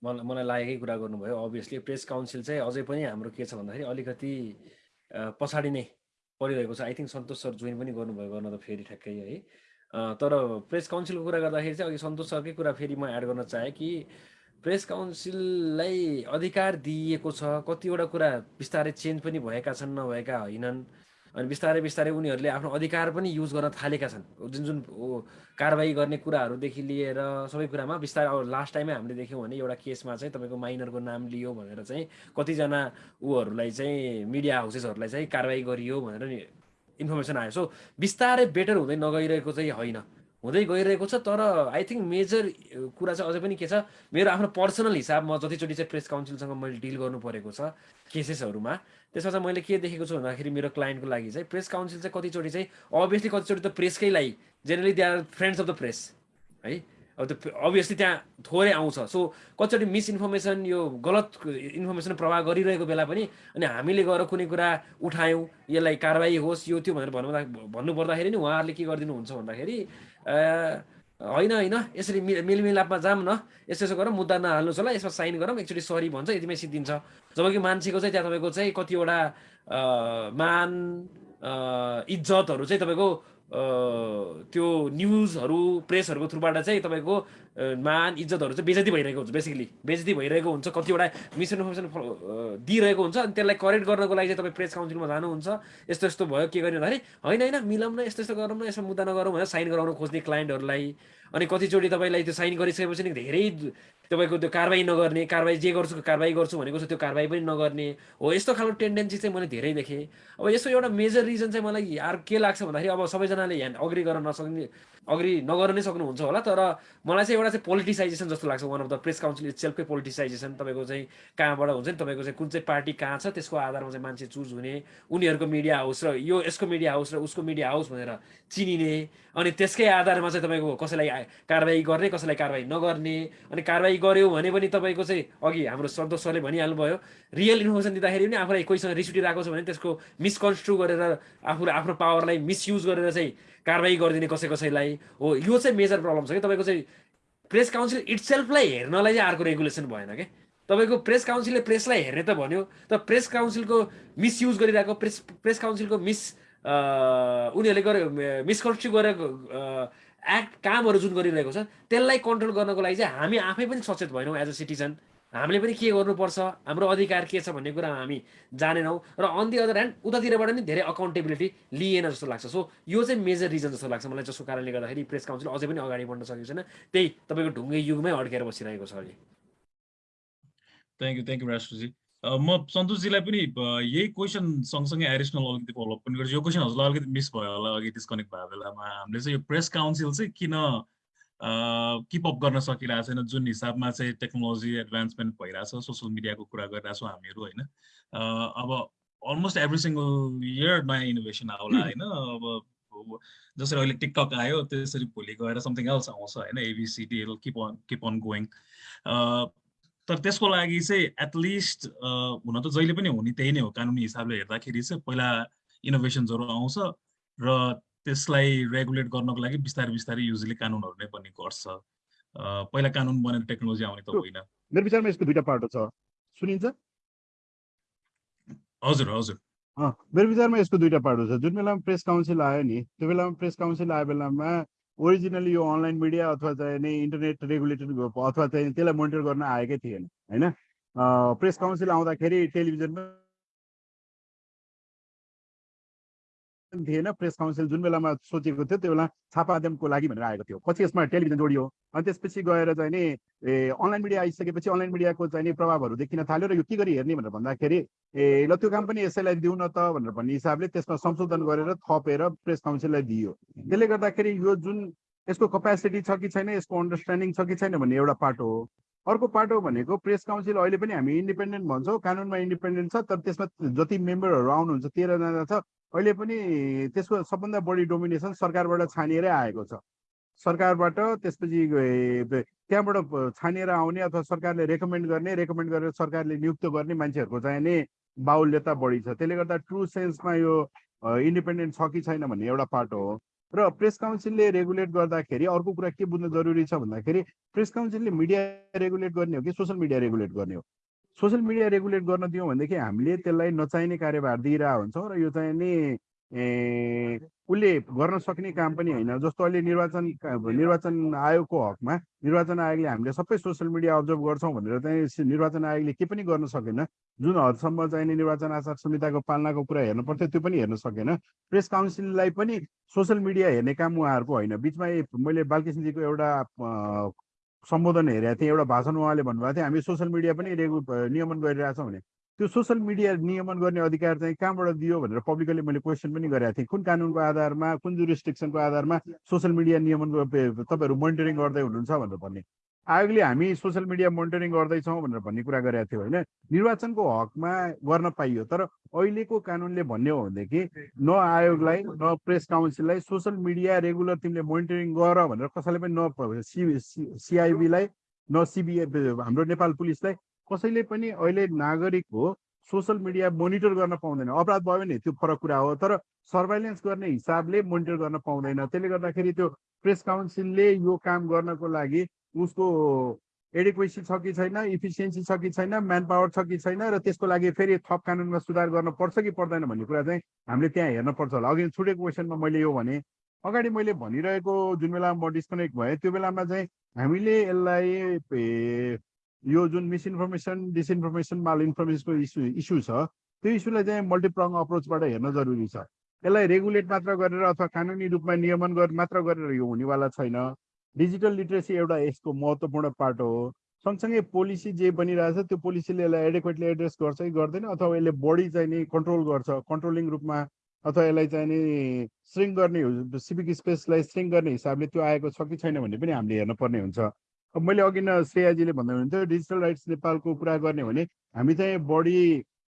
मलाई मलाई लागेकै कुरा गर्नुभयो। अभियसली प्रेस काउन्सिल चाहिँ अझै पनि हाम्रो के छ भन्दाखेरि अलिकति पछाडि नै परिरहेको छ। I think Santosh sir join पनि गर्नुभयो गर्न त फेरि ठ्याक्कै है। तर प्रेस काउन्सिलको कुरा गर्दाखेरि चाहिँ अघि सन्तोष सरकै कुरा फेरि म एड गर्न चाहेँ कि प्रेस काउन्सिललाई अधिकार दिइएको छ कतिवटा कुरा बिस्तारै चेन्ज पनि भएका छन् नभएका होइनन्। अनि बिस्तारै बिस्तारै उनीहरूले आफ्नो अधिकार पनि युज गर्न थालेका छन्। जुन जुन कारवाही गर्ने कुराहरूदेखि लिएर सबै कुरामा बिस्तारै अब लास्ट टाइमै हामीले देख्यौँ भने एउटा केसमा चाहिँ तपाईँको माइनरको नाम लियो भनेर चाहिँ कतिजना ऊहरूलाई चाहिँ मिडिया हाउसेसहरूलाई चाहिँ कारवाही गरियो भनेर इन्फर्मेसन आयो। सो बिस्तारै बेटर हुँदै नगइरहेको चाहिँ होइन। हुँदै गइरहेको छ तर आई थिङ्क मेजर कुरा चाहिँ अझै पनि के छ मेरो आफ्नो पर्सनल हिसाबमा जतिचोटि चाहिँ प्रेस काउन्सिलसँग मैले डिल गर्नु परेको छ केसेसहरूमा त्यसमा चाहिँ मैले के देखेको छु भन्दाखेरि मेरो क्लाइन्टको लागि चाहिँ प्रेस काउन्सिल चाहिँ कतिचोटि चाहिँ अभियसली कतिचोटि त प्रेसकै लागि generally they are friends of the press है? अब त्यो अभियसली त्यहाँ थोरै आउँछ। सो कतिचोटि मिसइन्फर्मेसन यो गलत इन्फर्मेसन प्रवाह गरिरहेको बेला पनि अनि हामीले गएर कुनै कुरा उठायौँ यसलाई कारवाही होस् यो त्यो भनेर भन्नु भन्नुपर्दाखेरि नि उहाँहरूले के गरिदिनुहुन्छ भन्दाखेरि होइन होइन। यसरी मि- मेलमिलापमा जाऊँ न। यस्तो यस्तो गरौँ मुद्दा नहाल्नुहोस् होला। यसमा साइन गरौँ। एकचोटि सरी भन्छ यतिमै सिद्धिन्छ। जब कि मान्छेको चाहिँ त्यहाँ तपाईँको चाहिँ कतिवटा मान इज्जतहरू चाहिँ तपाईँको त्यो न्युजहरू प्रेसहरूको थ्रुबाट चाहिँ तपाईँको मान इज्जतहरू चाहिँ बेजती भइरहेको हुन्छ बेसिकली बेजती भइरहेको हुन्छ कतिवटा मिसइन्फर्मेसन दिइरहेको हुन्छ अनि त्यसलाई करेक्ट गर्नको लागि चाहिँ तपाईँ प्रेस काउन्सिलमा जानुहुन्छ। यस्तो यस्तो भयो के गर्ने भन्दाखेरि होइन होइन मिलाउँ न यस्तो यस्तो गरौँ न यसमा मुद्दा नगरौँ भनेर साइन गराउन खोज्ने क्लाइन्टहरूलाई अनि कतिचोटि तपाईँलाई त्यो साइन गरिसकेपछि नि धेरै तपाईँको त्यो कारवाही नगर्ने कारवाही जे गर्छु कारवाही गर्छु भनेको छ त्यो कारवाही पनि नगर्ने। हो यस्तो खालको टेन्डेन्सी चाहिँ मैले धेरै देखेँ। अब यसो एउटा मेजर रिजन चाहिँ मलाई यार के लाग्छ भन्दाखेरि अब सबैजनाले ह्यान्ड अग्री गर्न नसक्ने अग्री नगर्न नै सक्नुहुन्छ होला तर मलाई चाहिँ एउटा चाहिँ पोलिटिसाइजेसन जस्तो लाग्छ। One of the press council इट्सेल्फकै politicization तपाईँको चाहिँ कहाँबाट हुन्छ नि तपाईँको चाहिँ कुन चाहिँ पार्टी कहाँ छ त्यसको आधारमा चाहिँ मान्छे चुज हुने उनीहरूको मिडिया हाउस र यो यसको मिडिया हाउस र उसको मिडिया हाउस भनेर चिनिने अनि त्यसकै आधारमा चाहिँ तपाईँको कसैलाई कारवाही गर्ने कसैलाई कारवाही नगर्ने अनि कारवाही गर्यो भने पनि तपाईँको चाहिँ अघि हाम्रो सन्तोष सरले भनिहाल्नुभयो रियल इन्फर्मेसन दिँदाखेरि पनि आफूलाई कोहीसँग रिस उठिरहेको छ भने त्यसको मिसकन्स्ट्रु गरेर आफूले आफ्नो पावरलाई मिसयुज गरेर चाहिँ कारवाही गरिदिने कसै कसैलाई हो। यो चाहिँ मेजर प्रब्लम छ कि तपाईँको चाहिँ प्रेस काउन्सिल इट्सेल्फलाई हेर्नलाई चाहिँ अर्को रेगुलेसन भएन क्या तपाईँको प्रेस काउन्सिलले प्रेसलाई हेर्ने त भन्यो तर प्रेस काउन्सिलको मिसयुज गरिरहेको प्रेस प्रेस काउन्सिलको मिस उनीहरूले गरे मिसकन्स्ट्रु गरेको एक्ट कामहरू जुन गरिरहेको छ त्यसलाई कन्ट्रोल गर्नको लागि चाहिँ हामी आफै पनि सचेत भएनौँ एज अ सिटिजन हामीले पनि के गर्नुपर्छ? हाम्रो अधिकार के छ भन्ने कुरा हामी जानेनौँ। र अन दि अदर ह्यान्ड उतातिरबाट पनि धेरै अकाउन्टेबिलिटी लिएन जस्तो लाग्छ। सो यो चाहिँ मेजर रिजन जस्तो लाग्छ मलाई जसको कारणले गर्दाखेरि प्रेस काउन्सिल अझै पनि अगाडि बढ्न सकेको छैन। त्यही तपाईँको ढुङ्गे युगमै अड्केर बसिरहेको छ अहिले थ्याङ्क यू थ्याङ्क यू राष्ट्रजी म सन्तोषजीलाई पनि यही क्वेसन सँगसँगै एडिसनल अलिकति फलोअप पनि गर्छु। यो क्वेसन हजुरलाई अलिकति मिस भयो होला अघि डिस्कनेक्ट भएको बेलामा। हामीले चाहिँ यो प्रेस काउन्सिल चाहिँ किन किपअप गर्न सकिरहेको छैन? जुन हिसाबमा चाहिँ टेक्नोलोजी एडभान्समेन्ट भइरहेछ सोसियल मिडियाको कुरा गरिरहेछौँ हामीहरू होइन? अब अलमोस्ट एभ्री सिङ्गल इयर नयाँ इनोभेसन आउला होइन? अब अब जसरी अहिले टिकटक आयो त्यसरी भोलि गएर समथिङ एल्स आउँछ होइन? A B C D keep on keep on going तर त्यसको लागि चाहिँ एटलिस्ट हुन त जहिले पनि हुने त्यही नै हो कानुनी हिसाबले हेर्दाखेरि चाहिँ पहिला इनोभेसन्सहरू आउँछ र त्यसलाई रेगुलेट गर्नको लागि बिस्तारै बिस्तारै युजली कानुनहरू नै बन्ने गर्छ। पहिला कानुन बनेर टेक्नोलोजी आउने त होइन। मेरो विचारमा यसको दुइटा पाटो छ। सुनिन्छ? हजुर हजुर। मेरो विचारमा यसको दुइटा पाटो छ। जुन बेलामा प्रेस काउन्सिल आयो नि त्यो बेलामा प्रेस काउन्सिल आयो बेलामा ओरिजिनली यो अनलाइन मिडिया अथवा चाहिँ इन्टरनेट रेगुलेटेड अथवा चाहिँ त्यसलाई मोनिटर गर्न आएकै थिएन होइन? प्रेस काउन्सिल आउँदाखेरि टेलिभिजनमा थिएन प्रेस काउन्सिल जुन बेलामा सोचेको थियो त्यो बेला छापा माध्यमको लागि भनेर आएको थियो। पछि यसमा टेलिभिजन जोडियो। अनि त्यसपछि गएर चाहिँ नि ए अनलाइन मिडिया आइसकेपछि अनलाइन मिडियाको चाहिँ नि प्रभावहरू देखिन थाल्यो र यो के गरी हेर्ने भनेर भन्दाखेरि ए ल त्यो काम पनि यसैलाई दिउँ न त भनेर भन्ने हिसाबले त्यसमा संशोधन गरेर थपेर प्रेस काउन्सिललाई दियो। त्यसले गर्दाखेरि यो जुन यसको कपेसिटी छ कि छैन यसको अन्डरस्ट्यान्डिङ छ कि छैन भन्ने एउटा पाटो हो। अर्को पाटो भनेको प्रेस काउन्सिल अहिले पनि हामी इन्डिपेन्डेन्ट भन्छौँ कानुनमा इन्डिपेन्डेन्ट छ तर त्यसमा जति मेम्बरहरू आउनुहुन्छ तेह्रजना छ अहिले पनि त्यसको सबभन्दा बढी डोमिनेसन सरकारबाट छानिएरै आएको छ। सरकारबाट त्यसपछि त्यहाँबाट छानिएर आउने अथवा सरकारले रेकमेन्ड गर्ने रेकमेन्ड गरेर सरकारले नियुक्त गर्ने मान्छेहरूको चाहिँ नि बाहुल्यता बढी छ। त्यसले गर्दा ट्रु सेन्समा यो इन्डिपेन्डेन्ट छ कि छैन भन्ने एउटा पाटो हो। र प्रेस काउन्सिलले रेगुलेट गर्दाखेरि अर्को कुरा के बुझ्नु जरुरी छ भन्दाखेरि प्रेस काउन्सिलले मिडिया रेगुलेट गर्ने हो कि सोसियल मिडिया रेगुलेट गर्ने हो? सोसियल मिडिया रेगुलेट गर्न दियौँ भनेदेखि हामीले त्यसलाई नचाहिने कार्यभार दिइरहेको हुन्छौँ र यो चाहिँ नि उसले गर्न सक्ने काम पनि होइन। जस्तो अहिले निर्वाचन निर्वाचन आयोगको हकमा निर्वाचन आयोगले हामीले सबै सोसियल मिडिया अब्जर्भ गर्छौँ भनेर चाहिँ निर्वाचन आयोगले के पनि गर्न सकेन। जुन हदसम्म चाहिँ नि निर्वाचन आचार संहिताको पालनाको कुरा हेर्नु पर्थ्यो त्यो पनि हेर्न सकेन। प्रेस काउन्सिललाई पनि सोसियल मिडिया हेर्ने काम उहाँहरूको होइन। बिचमा मैले बालकृष्णजीको एउटा सम्बोधन हेरेको थिएँ एउटा भाषण उहाँले भन्नुभएको थियो हामी सोसियल मिडिया पनि रेगु नियमन गरिरहेछौँ भने। त्यो सोसियल मिडिया नियमन गर्ने अधिकार चाहिँ कहाँबाट दियो भनेर पब्लिकली मैले क्वेसन पनि गरेको थिएँ। कुन कानुनको आधारमा कुन जुरिस्टिक्सनको आधारमा सोसियल मिडिया नियमन तपाईँहरू मोनिटरिङ गर्दै हुनुहुन्छ भनेर भन्ने। आयोगले हामी सोसियल मिडिया मोनिटरिङ गर्दैछौँ भनेर भन्ने कुरा गरेको थियो होइन। निर्वाचनको हकमा गर्न पाइयो तर अहिलेको कानुनले भन्ने हो भनेदेखि न आयोगलाई न प्रेस काउन्सिललाई सोसियल मिडिया रेगुलर तिमीले मोनिटरिङ गर भनेर कसैले पनि न सिआइबीलाई न सिबिए हाम्रो नेपाल पुलिसलाई कसैले पनि अहिले नागरिक हो सोसियल मिडिया मोनिटर गर्न पाउँदैन। अपराध भयो भने त्यो फरक कुरा हो तर सर्भाइलेन्स गर्ने हिसाबले मोनिटर गर्न पाउँदैन। त्यसले गर्दाखेरि त्यो प्रेस काउन्सिलले यो काम गर्नको लागि उसको एडिक्वेसी छ कि छैन इफिसियन्सी छ कि छैन म्यान पावर छ कि छैन र त्यसको लागि फेरि थप कानुनमा सुधार गर्न पर्छ कि पर्दैन भन्ने कुरा चाहिँ हामीले त्यहाँ हेर्न पर्छ होला। अघि छुटेको क्वेसनमा मैले यो भने अगाडि मैले भनिरहेको जुन बेला म डिस्कनेक्ट भएँ त्यो बेलामा चाहिँ हामीले यसलाई यो जुन मिसइन्फर्मेसन डिसइन्फर्मेसन माल इन्फर्मेसनको इस्यु इस्यु छ त्यो इस्युलाई चाहिँ मल्टिप्रङ अप्रोचबाट हेर्न जरुरी छ। यसलाई रेगुलेट मात्र गरेर अथवा कानुनी रूपमा नियमन गर मात्र गरेर यो हुनेवाला छैन। डिजिटल लिट्रेसी एउटा यसको महत्त्वपूर्ण पार्ट हो। सँगसँगै पोलिसी जे बनिरहेछ त्यो पोलिसीले यसलाई एडेक्वेटली एड्रेस गर्छ कि गर्दैन अथवा यसले बढी चाहिँ नि कन्ट्रोल गर्छ कन्ट्रोलिङ रूपमा अथवा यसलाई चाहिँ नि श्रिङ्क गर्ने सिभिक स्पेसलाई श्रिङ्क गर्ने हिसाबले त्यो आएको छ कि छैन भन्ने पनि हामीले हेर्न पर्ने हुन्छ। अब मैले अघि न श्रेयाजीले भन्दै हुनुहुन्थ्यो डिजिटल राइट्स नेपालको कुरा गर्ने भने हामी चाहिँ बढी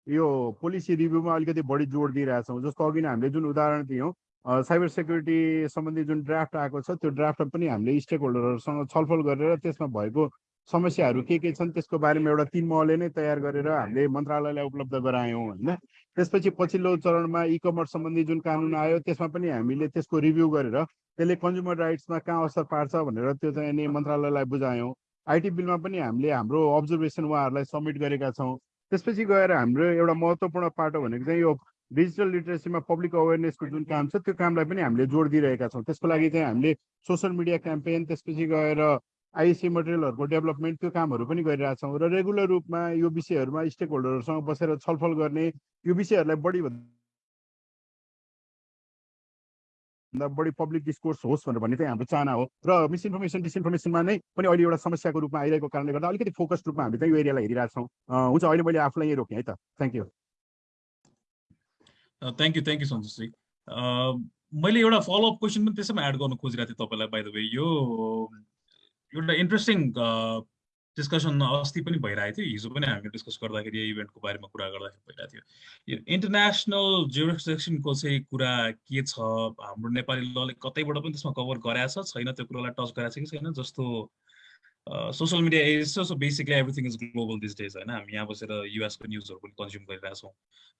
यो पोलिसी रिभ्यूमा अलिकति बढी जोड दिइरहेछौँ जस्तो अघि नै हामीले जुन उदाहरण दियौँ। साइबर सेक्युरिटी सम्बन्धी जुन ड्राफ्ट आएको छ त्यो ड्राफ्टमा पनि हामीले स्टेक होल्डरहरूसँग छलफल गरेर त्यसमा भएको समस्याहरू के के छन् त्यसको बारेमा एउटा तिन महले नै तयार गरेर हामीले मन्त्रालयलाई उपलब्ध गरायौँ होइन? त्यसपछि पछिल्लो चरणमा इ कमर्स सम्बन्धी जुन कानुन आयो त्यसमा पनि हामीले त्यसको रिभ्यू गरेर त्यसले कन्ज्युमर राइट्समा कहाँ असर पार्छ भनेर त्यो चाहिँ नि मन्त्रालयलाई बुझायौँ। आइटी बिलमा पनि हामीले हाम्रो अब्जर्भेसन उहाँहरूलाई सब्मिट गरेका छौँ। त्यसपछि गएर हाम्रो एउटा महत्त्वपूर्ण पाटो भनेको चाहिँ यो डिजिटल लिटरेसीमा पब्लिक अवेरनेसको जुन काम छ त्यो कामलाई पनि हामीले जोड दिइरहेका छौँ। त्यसको लागि चाहिँ हामीले सोसियल मिडिया क्याम्पेन त्यसपछि गएर आइएससी मटेरियलहरूको डेभलपमेन्ट त्यो कामहरू पनि गरिरहेछौँ र रेगुलर रूपमा यो विषयहरूमा स्टेक होल्डरहरूसँग बसेर छलफल गर्ने यो विषयहरूलाई बढी भन्दा बढी पब्लिक डिस्कोर्स होस् भनेर भन्ने चाहिँ हाम्रो चाहना हो। र मिसइन्फर्मेसन डिसइन्फर्मेसनमा नै पनि अहिले एउटा समस्याको रूपमा आइरहेको कारणले गर्दा अलिकति फोकस्ड रूपमा हामीले चाहिँ यो एरियालाई हेरिरहेको छौँ। हुन्छ अहिले मैले आफूलाई यहीँ रोकेँ है त। Thank you thank you thank you Santoshji मैले एउटा फलोअप क्वेसन पनि त्यसैमा एड गर्न खोजिरहेको थिएँ तपाईँलाई बाई द वे यो एउटा इन्ट्रेस्टिङ डिस्कसन अस्ति पनि भइरहेको थियो। हिजो पनि हामीले डिस्कस गर्दाखेरि यो इभेन्टको बारेमा कुरा गर्दाखेरि भइरहेको थियो। यो इन्टरनेसनल जुरिस्डिक्सनको चाहिँ कुरा के छ? हाम्रो नेपाली लले कतैबाट पनि त्यसमा कभर गराएको छैन त्यो कुरालाई टच गराएको छ कि छैन? जस्तो सोसियल मिडिया छ so basically everything is global these days होइन हामी यहाँ बसेर युएसको न्युजहरू पनि कन्ज्युम गरिरहेछौँ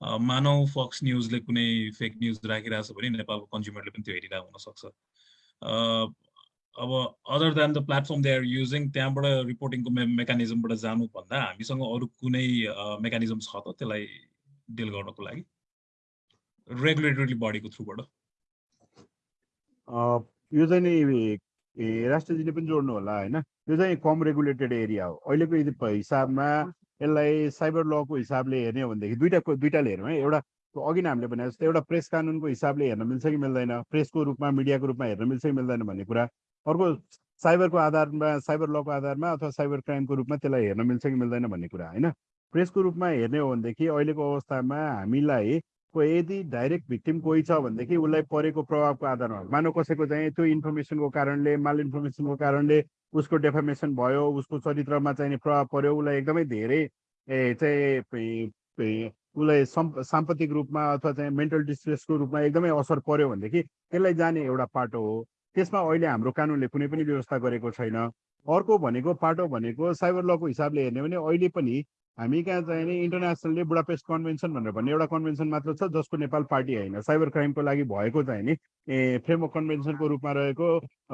अ, मानव फक्स न्युजले कुनै फेक न्युज राखिरहेछ भने नेपालको कन्ज्युमरले पनि त्यो हेरिरहेको हुनसक्छ। अ, अब other than the platform they are using त्यहाँबाट रिपोर्टिङको मे मेकानिजमबाट जानुभन्दा हामीसँग अरू कुनै मेकानिजम छ त त्यसलाई डिल गर्नको लागि। रेगुलेटरी बडीको थ्रुबाट यो चाहिँ नि ए राष्ट्रजीले पनि जोड्नु होला होइन? यो चाहिँ कम रेगुलेटेड एरिया हो। अहिलेको हिसाबमा यसलाई साइबर लको हिसाबले हेर्ने हो भनेदेखि दुइटा दुइटाले हेरौँ है। एउटा अघि नै हामीले भने जस्तो एउटा प्रेस कानुनको हिसाबले हेर्न मिल्छ कि मिल्दैन? प्रेसको रूपमा मिडियाको रूपमा हेर्न मिल्छ कि मिल्दैन भन्ने कुरा। अर्को साइबरको आधारमा साइबर लको आधारमा अथवा साइबर क्राइमको रूपमा त्यसलाई हेर्न मिल्छ कि मिल्दैन भन्ने कुरा होइन? प्रेसको रूपमा हेर्ने हो भनेदेखि अहिलेको अवस्थामा हामीलाई को यदि डाइरेक्ट भिक्टिम कोही छ भनेदेखि उसलाई परेको प्रभावको आधारमा मानव कसैको चाहिँ त्यो इन्फर्मेसनको कारणले माल इन्फर्मेसनको कारणले उसको डेफर्मेसन भयो उसको चरित्रमा चाहिँ नि प्रभाव पर्यो उसलाई एकदमै धेरै चाहिँ उसलाई सम् साम्पत्तिक रूपमा अथवा चाहिँ मेन्टल डिस्ट्रेसको रूपमा एकदमै असर पर्यो भनेदेखि त्यसलाई जाने एउटा पाटो हो। त्यसमा अहिले हाम्रो कानुनले कुनै पनि व्यवस्था गरेको छैन। अर्को भनेको पाटो भनेको साइबर लको हिसाबले हेर्ने भने अहिले पनि हामी कहाँ चाहिँ नि इन्टरनेसनलले बुडापेस्ट कन्भेन्सन भनेर भन्ने एउटा कन्भेन्सन मात्र छ जसको नेपाल पार्टी होइन। साइबर क्राइमको लागि भएको चाहिँ नि ए फ्रेमवर्क कन्भेन्सनको रूपमा रहेको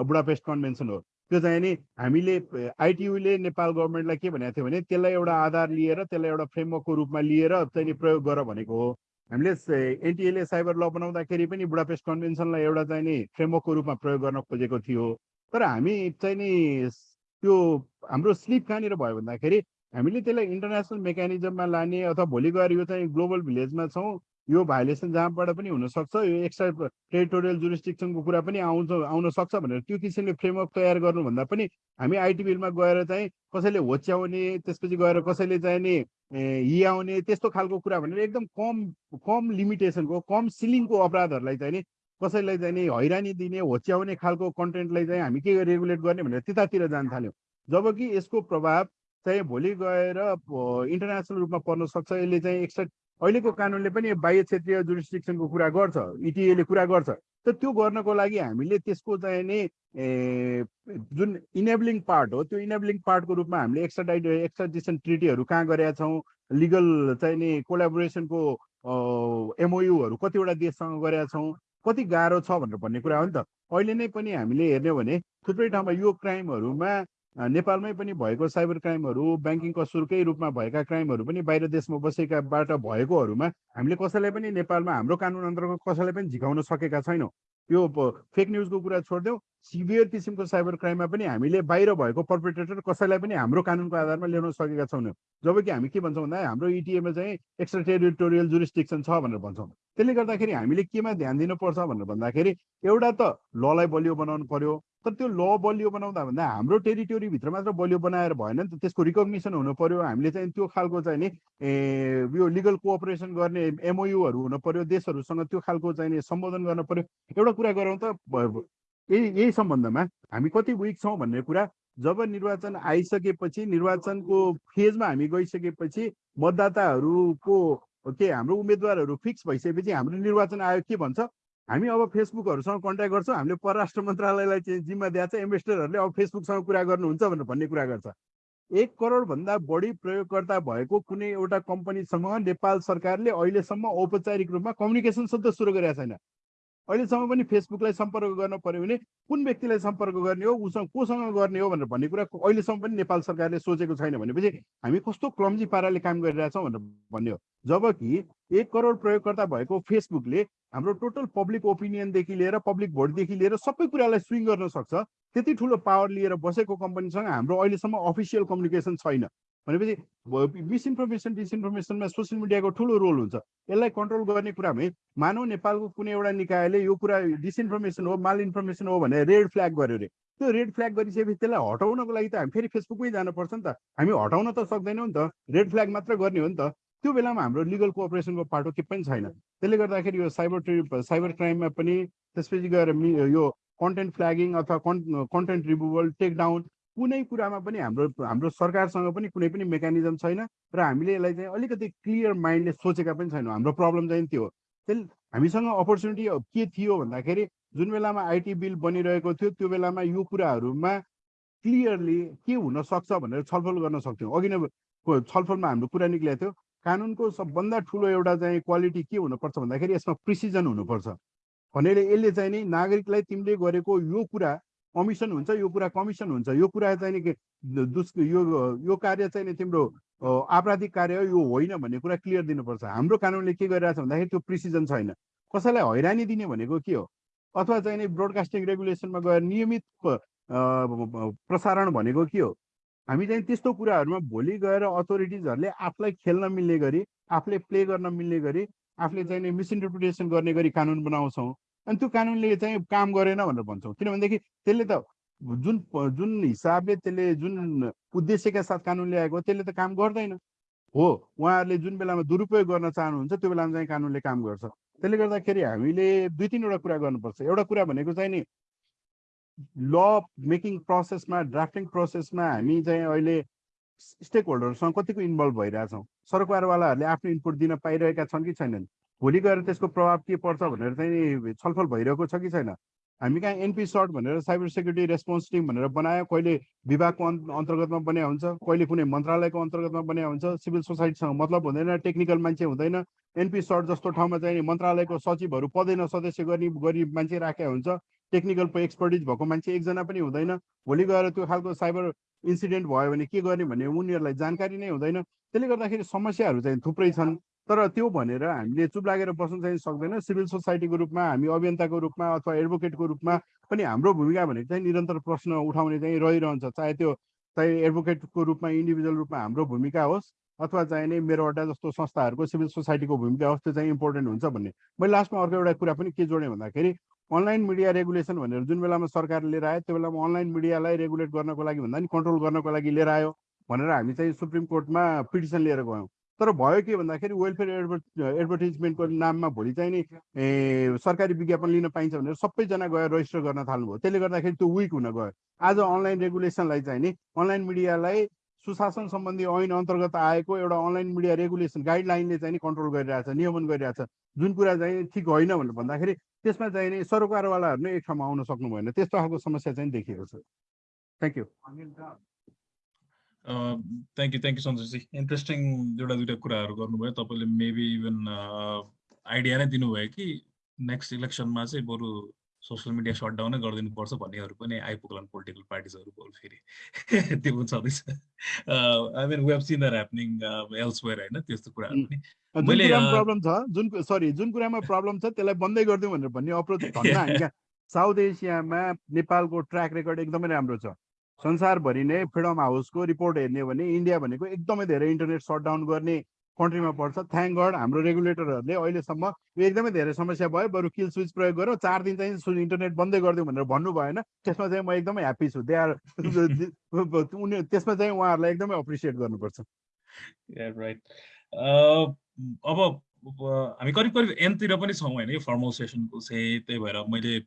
बुडापेस्ट कन्भेन्सन हो। त्यो चाहिँ नि हामीले आइटियुले नेपाल गभर्मेन्टलाई के भनेको थियो भने त्यसलाई एउटा आधार लिएर त्यसलाई एउटा फ्रेमवर्कको रूपमा लिएर चाहिँ नि प्रयोग गर भनेको हो। हामीले एनटिएले साइबर ल बनाउँदाखेरि पनि बुडापेस्ट कन्भेन्सनलाई एउटा चाहिँ नि फ्रेमवर्कको रूपमा प्रयोग गर्न खोजेको थियो। तर हामी चाहिँ नि त्यो हाम्रो स्लिप कहाँनिर भयो भन्दाखेरि हामीले त्यसलाई इन्टरनेसनल मेकानिजममा लाने अथवा भोलि गएर यो चाहिँ ग्लोबल भिलेजमा छौँ यो भाइलेसन जहाँबाट पनि हुनसक्छ यो एक्स्ट्रा टेरिटोरियल जुरिस्टिक्सनको कुरा पनि आउँछ आउन सक्छ भनेर त्यो किसिमले फ्रेमवर्क तयार गर्नुभन्दा पनि हामी आइटी बिलमा गएर चाहिँ कसैले होच्याउने त्यसपछि गएर कसैले चाहिँ नि ए, हियाउने त्यस्तो खालको कुरा भनेर एकदम कम कम लिमिटेसनको कम सिलिङको अपराधहरूलाई चाहिँ नि कसैलाई चाहिँ नि हैरानी दिने होच्याउने खालको कन्टेन्टलाई चाहिँ हामी के रेगुलेट गर्ने भनेर त्यतातिर जान थाल्यौँ। जबकि यसको प्रभाव चाहिँ भोलि गएर इन्टरनेसनल रूपमा पर्न सक्छ। यसले चाहिँ एक्स्ट्रा अहिलेको कानुनले पनि बाह्य क्षेत्रीय जुरिस्टिक्सनको कुरा गर्छ इटिएले कुरा गर्छ। त त्यो गर्नको लागि हामीले त्यसको चाहिँ नि जुन इनेबलिङ पार्ट हो त्यो इनेबलिङ पार्टको रूपमा हामीले एक्स्ट्राडाइट एक्स्ट्राडिसन ट्रिटीहरू कहाँ गरेका छौँ लिगल चाहिँ नि कोलाबोरेसनको एमओयुहरू कतिवटा देशसँग गरेका छौँ कति गाह्रो छ भनेर भन्ने कुरा हो नि त। अहिले नै पनि हामीले हेर्ने हो भने थुप्रै ठाउँमा यो क्राइमहरूमा नेपालमै पनि भएको साइबर क्राइमहरू ब्याङ्किङ कसुरकै रूपमा भएका क्राइमहरू पनि बाहिर देशमा बसेकाबाट भएकोहरूमा हामीले कसैलाई पनि नेपालमा हाम्रो कानुन अन्तर्गत कसैलाई पनि झिकाउन सकेका छैनौँ। यो फेक न्युजको कुरा छोडिदेऊ सिभियर किसिमको साइबर क्राइममा पनि हामीले बाहिर भएको पर्पेट्रेटर कसैलाई पनि हाम्रो कानुनको आधारमा ल्याउन सकेका छैनौँ। जबकि हामी के भन्छौँ भन्दा हाम्रो इटिएमा चाहिँ एक्स्ट्रा टेरिटोरियल जुरिस्टिक्सन छ भनेर भन्छौँ। त्यसले गर्दाखेरि हामीले केमा ध्यान दिनुपर्छ भनेर भन्दाखेरि एउटा त ललाई बलियो बनाउनु पर्यो तर त्यो ल बलियो बनाउँदा भन्दा हाम्रो टेरिटोरीभित्र मात्र बलियो बनाएर भएन नि त त्यसको रिकग्निसन हुनु पर्यो। हामीले चाहिँ त्यो खालको चाहिँ नि यो लिगल कोअपरेसन गर्ने एमओयुहरू हुनु पर्यो देशहरूसँग त्यो खालको चाहिँ नि सम्बोधन गर्न पर्यो। एउटा कुरा गरौँ त यही यही सम्बन्धमा हामी कति विक छौँ भन्ने कुरा जब निर्वाचन आइसकेपछि निर्वाचनको फेजमा हामी गइसकेपछि मतदाताहरूको के हाम्रो उम्मेद्वारहरू फिक्स भइसकेपछि हाम्रो निर्वाचन आयोग के भन्छ? हामी अब फेसबुकहरूसँग कन्ट्याक्ट गर्छौँ हामीले परराष्ट्र मन्त्रालयलाई चाहिँ जिम्मा दिएको छ एम्बेसडरहरूले अब फेसबुकसँग कुरा गर्नुहुन्छ भनेर भन्ने कुरा गर्छ। एक करोडभन्दा बढी प्रयोगकर्ता भएको कुनै एउटा कम्पनीसँग नेपाल सरकारले अहिलेसम्म औपचारिक रूपमा कम्युनिकेसन सधैँ सुरु गरेका छैन। अहिलेसम्म पनि फेसबुकलाई सम्पर्क गर्न पर्यो भने कुन व्यक्तिलाई सम्पर्क गर्ने हो उसँग कोसँग गर्ने हो भनेर भन्ने कुरा अहिलेसम्म पनि नेपाल सरकारले सोचेको छैन भनेपछि हामी कस्तो क्लम्जी पाराले काम गरिरहेछौँ भनेर भन्ने हो जबकि एक करोड प्रयोगकर्ता भएको फेसबुकले हाम्रो टोटल पब्लिक ओपिनियनदेखि लिएर पब्लिक भोटदेखि लिएर सबै कुरालाई स्विङ गर्न सक्छ त्यति ठुलो पावर लिएर बसेको कम्पनीसँग हाम्रो अहिलेसम्म अफिसियल कम्युनिकेसन छैन। भनेपछि मिसइन्फर्मेसन डिसइन्फर्मेसनमा सोसियल मिडियाको ठुलो रोल हुन्छ। यसलाई कन्ट्रोल गर्ने कुरामै मानव नेपालको कुनै एउटा निकायले यो कुरा डिसइन्फर्मेसन हो माल इन्फर्मेसन हो भने रेड फ्ल्याग गर्यो अरे। त्यो रेड फ्ल्याग गरिसकेपछि त्यसलाई हटाउनको लागि त हामी फेरि फेसबुकमै जानुपर्छ नि त। हामी हटाउन त सक्दैनौँ नि त। रेड फ्ल्याग मात्र गर्ने हो नि त। त्यो बेलामा हाम्रो लिगल कोअपरेसनको पाटो के पनि छैन। त्यसले गर्दाखेरि यो साइबर ट्रि साइबर क्राइममा पनि त्यसपछि गएर यो कन्टेन्ट फ्ल्यागिङ अथवा कन् कन्टेन्ट रिमुभल टेकडाउन कुनै कुरामा पनि हाम्रो हाम्रो सरकारसँग पनि कुनै पनि मेकानिजम छैन र हामीले यसलाई चाहिँ अलिकति क्लियर माइन्डले सोचेका पनि छैनौँ। हाम्रो प्रब्लम चाहिँ त्यो त्यसले हामीसँग अपर्च्युनिटी के थियो भन्दाखेरि जुन बेलामा आइटी बिल बनिरहेको थियो त्यो बेलामा यो कुराहरूमा क्लियरली के हुन सक्छ भनेर छलफल गर्न सक्थ्यौँ। अघि नै छलफलमा हाम्रो कुरा निक्लेको थियो कानुनको सबभन्दा ठुलो एउटा चाहिँ क्वालिटी के हुनुपर्छ भन्दाखेरि यसमा प्रिसिजन हुनुपर्छ। भनेर यसले चाहिँ नि नागरिकलाई तिमीले गरेको यो कुरा कमिसन हुन्छ यो कुरा कमिसन हुन्छ। यो कुरा चाहिँ नि दुस् यो यो कार्य चाहिँ नि तिम्रो आपराधिक कार्य हो यो होइन भन्ने कुरा क्लियर दिनुपर्छ। हाम्रो कानुनले के गरिरहेछ भन्दाखेरि त्यो प्रिसिजन छैन। कसैलाई हैरानी दिने भनेको के हो? अथवा चाहिँ नि ब्रोडकास्टिङ रेगुलेसनमा गएर नियमित प्रसारण भनेको के हो? हामी चाहिँ त्यस्तो कुराहरूमा भोलि गएर अथोरिटिजहरूले आफूलाई खेल्न मिल्ने गरी आफूले प्ले गर्न मिल्ने गरी आफूले चाहिँ मिसइन्टरप्रिटेसन गर्ने गरी कानुन बनाउँछौँ। अनि त्यो कानुनले चाहिँ काम गरेन भनेर भन्छौँ। किनभनेदेखि त्यसले त जुन जुन हिसाबले त्यसले जुन उद्देश्यका साथ कानुन ल्याएको त्यसले त काम गर्दैन। हो उहाँहरूले जुन बेलामा दुरुपयोग गर्न चाहनुहुन्छ त्यो बेलामा चाहिँ कानुनले काम गर्छ। त्यसले गर्दाखेरि हामीले दुई तिनवटा कुरा गर्नुपर्छ। एउटा कुरा भनेको चाहिँ नि ल मेकिङ प्रोसेसमा ड्राफ्टिङ प्रोसेसमा हामी चाहिँ अहिले स्टेक होल्डरसँग कतिको इन्भल्भ भइरहेछौँ। सरकारवालाहरूले आफ्नो इनपुट दिन पाइरहेका छन् कि छैनन्? भोलि गएर त्यसको प्रभाव के पर्छ भनेर चाहिँ छलफल भइरहेको छ कि छैन? हामी कहाँ एनपी सर्ट भनेर साइबर सेक्युरिटी रेस्पोन्स टिम भनेर बनायो कहिले विभागको अन्तर्गतमा बन्या हुन्छ कहिले कुनै मन्त्रालयको अन्तर्गतमा बन्या हुन्छ सिभिल सोसाइटीसँग मतलब हुँदैन टेक्निकल मान्छे हुँदैन एनपी सर्ट जस्तो ठाउँमा चाहिँ मन्त्रालयको सचिवहरू पदैन सदस्य गर्ने गरी मान्छे राखेका हुन्छ टेक्निकल एक्सपर्टिज भएको मान्छे एकजना पनि हुँदैन भोलि गएर त्यो खालको साइबर इन्सिडेन्ट भयो भने के गर्ने भन्ने उनीहरूलाई जानकारी नै हुँदैन त्यसले गर्दाखेरि समस्याहरू चाहिँ थुप्रै छन्। तर त्यो भनेर हामीले चुप लागेर बस्न चाहिँ सक्दैन। सिभिल सोसाइटीको रूपमा हामी अभियन्ताको रूपमा अथवा एडभोकेटको रूपमा पनि हाम्रो भूमिका भनेको चाहिँ निरन्तर प्रश्न उठाउने चाहिँ रहिरहन्छ। चाहे त्यो चाहे एडभोकेटको रूपमा इन्डिभिजुअल रूपमा हाम्रो भूमिका होस् अथवा चाहिँ नै मेरो अड्डा जस्तो संस्थाहरूको सिभिल सोसाइटीको भूमिका होस् त्यो चाहिँ इम्पोर्टेन्ट हुन्छ भन्ने। मैले लास्टमा अर्को एउटा कुरा पनि के जोडेँ भन्दाखेरि अनलाइन मिडिया रेगुलेसन भनेर जुन बेलामा सरकारले लिएर आयो त्यो बेलामा अनलाइन मिडियालाई रेगुलेट गर्नको लागि भन्दा नि कन्ट्रोल गर्नको लागि लिएर आयो भनेर हामी चाहिँ सुप्रिम कोर्टमा पिटिसन लिएर गयौँ। तर भयो के भन्दाखेरि वेलफेयर एडभर्ट एडभर्टिजमेन्टको नाममा भोलि चाहिँ नि सरकारी विज्ञापन लिन पाइन्छ भनेर सबैजना गएर रजिस्टर गर्न थाल्नुभयो। त्यसले गर्दाखेरि त्यो विक हुन गयो। आज अनलाइन रेगुलेसनलाई चाहिँ नि अनलाइन मिडियालाई सुशासन सम्बन्धी ऐन अन्तर्गत आएको एउटा अनलाइन मिडिया रेगुलेसन गाइडलाइनले चाहिँ नि कन्ट्रोल गरिरहेछ नियमन गरिरहेछ। जुन कुरा चाहिँ ठिक होइन भनेर भन्दाखेरि त्यसमा चाहिँ नि सरकारवालाहरू नै एक ठाउँमा आउन सक्नु भएन। त्यस्तो खालको समस्या चाहिँ देखिएको छ। Thank you thank you thank you सन्तोषजी interesting एउटा दुइटा कुराहरू गर्नुभयो। तपाईँले मेबी इभन आइडिया नै दिनुभयो कि नेक्स्ट इलेक्सनमा चाहिँ बरु सोसियल मिडिया सटडाउनै गरिदिनुपर्छ भन्नेहरू पनि आइपुग्लान् पोलिटिकल पार्टिजहरू बोल फेरि। त्यो पनि छँदैछ। I mean we've seen there happening elsewhere होइन? त्यस्तो कुराहरू पनि। मैले प्रब्लम छ जुन सरी जुन कुरामा प्रब्लम छ त्यसलाई बन्दै गरिदिउँ भनेर भन्ने अप्रोच साउथ एसियामा नेपालको ट्र्याक रेकर्ड एकदमै राम्रो छ। संसारभरि नै फ्रिडम हाउसको रिपोर्ट हेर्ने भने इन्डिया भनेको एकदमै धेरै इन्टरनेट सटडाउन गर्ने कन्ट्रीमा पर्छ। थ्याङ्क गड हाम्रो रेगुलेटरहरूले अहिलेसम्म यो एकदमै धेरै समस्या भयो। बरु किल स्विच प्रयोग गरौँ चार दिन चाहिँ इन्टरनेट बन्दै गरिदिउँ भनेर भन्नु भएन। त्यसमा चाहिँ म एकदमै ह्याप्पी छु। आर उनी त्यसमा चाहिँ उहाँहरूलाई एकदमै एप्रिसिएट गर्नुपर्छ। राइट अब हामी करिब करिब एनतिर पनि छौँ होइन यो फर्मल सेसनको चाहिँ त्यही भएर मैले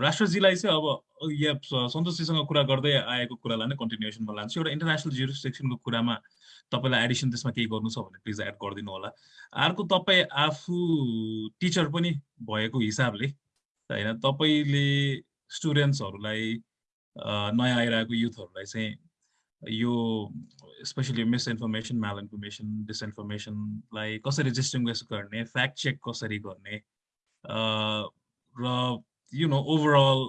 राष्ट्रजीलाई चाहिँ अब यहाँ सन्तोषजीसँग कुरा गर्दै आएको कुरालाई नै कन्टिन्युएसनमा लान्छु। एउटा इन्टरनेसनल जुरिस्ट्रिक्सनको कुरामा तपाईँलाई एडिसन त्यसमा केही गर्नु छ भने प्लिज एड गरिदिनु होला। अर्को तपाईँ आफू टिचर पनि भएको हिसाबले होइन तपाईँले स्टुडेन्ट्सहरूलाई नयाँ आइरहेको युथहरूलाई चाहिँ यो स्पेसली मिसइन्फर्मेसन माल इन्फर्मेसन डिसइन्फर्मेसनलाई कसरी डिस्टिङ्ग्विस गर्ने फ्याक्ट चेक कसरी गर्ने अ, र यु नो ओभरअल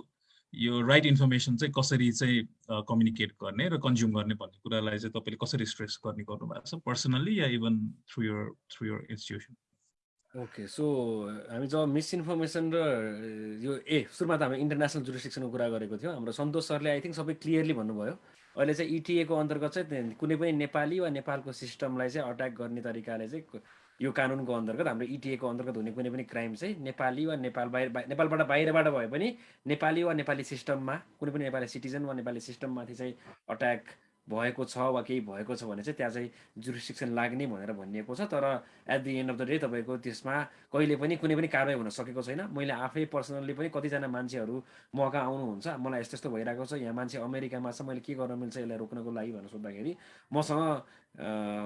यो राइट इन्फर्मेसन चाहिँ कसरी चाहिँ कम्युनिकेट गर्ने र कन्ज्युम गर्ने भन्ने कुरालाई चाहिँ तपाईँले कसरी स्ट्रेस गर्ने गर्नुभएको छ personally yeah even through your through your institution okay so हामी जब मिसइन्फर्मेसन र यो ए सुरुमा त हामी इन्टरनेसनल जुरिस्टिक्सनको कुरा गरेको थियौँ हाम्रो सन्तोष सरले आई थिङ्क सबै क्लियरली भन्नुभयो। अहिले चाहिँ इटिएको अन्तर्गत चाहिँ कुनै पनि नेपाली वा नेपालको सिस्टमलाई चाहिँ अट्याक गर्ने तरिकाले चाहिँ यो कानुनको अन्तर्गत हाम्रो इटिएको अन्तर्गत हुने कुनै पनि क्राइम चाहिँ नेपाली वा नेपाल बाहिर बाहि- नेपालबाट बाहिरबाट भए पनि नेपाली वा नेपाली सिस्टममा कुनै पनि नेपाली सिटिजन वा नेपाली सिस्टममाथि चाहिँ अट्याक भएको छ वा केही भएको छ भने चाहिँ त्यहाँ चाहिँ जुरिस्टिक्सन लाग्ने भनेर भनिएको छ। तर at the end of the day तपाईँको त्यसमा कहिले पनि कुनै पनि कारवाही हुन सकेको छैन। मैले आफै पर्सनल्ली पनि कतिजना मान्छेहरू मौका आउनुहुन्छ। मलाई यस्तो यस्तो भइरहेको छ। यहाँ मान्छे अमेरिकामा छ। मैले के गर्न मिल्छ यसलाई रोक्नको लागि भनेर सोद्धाखेरि मसँग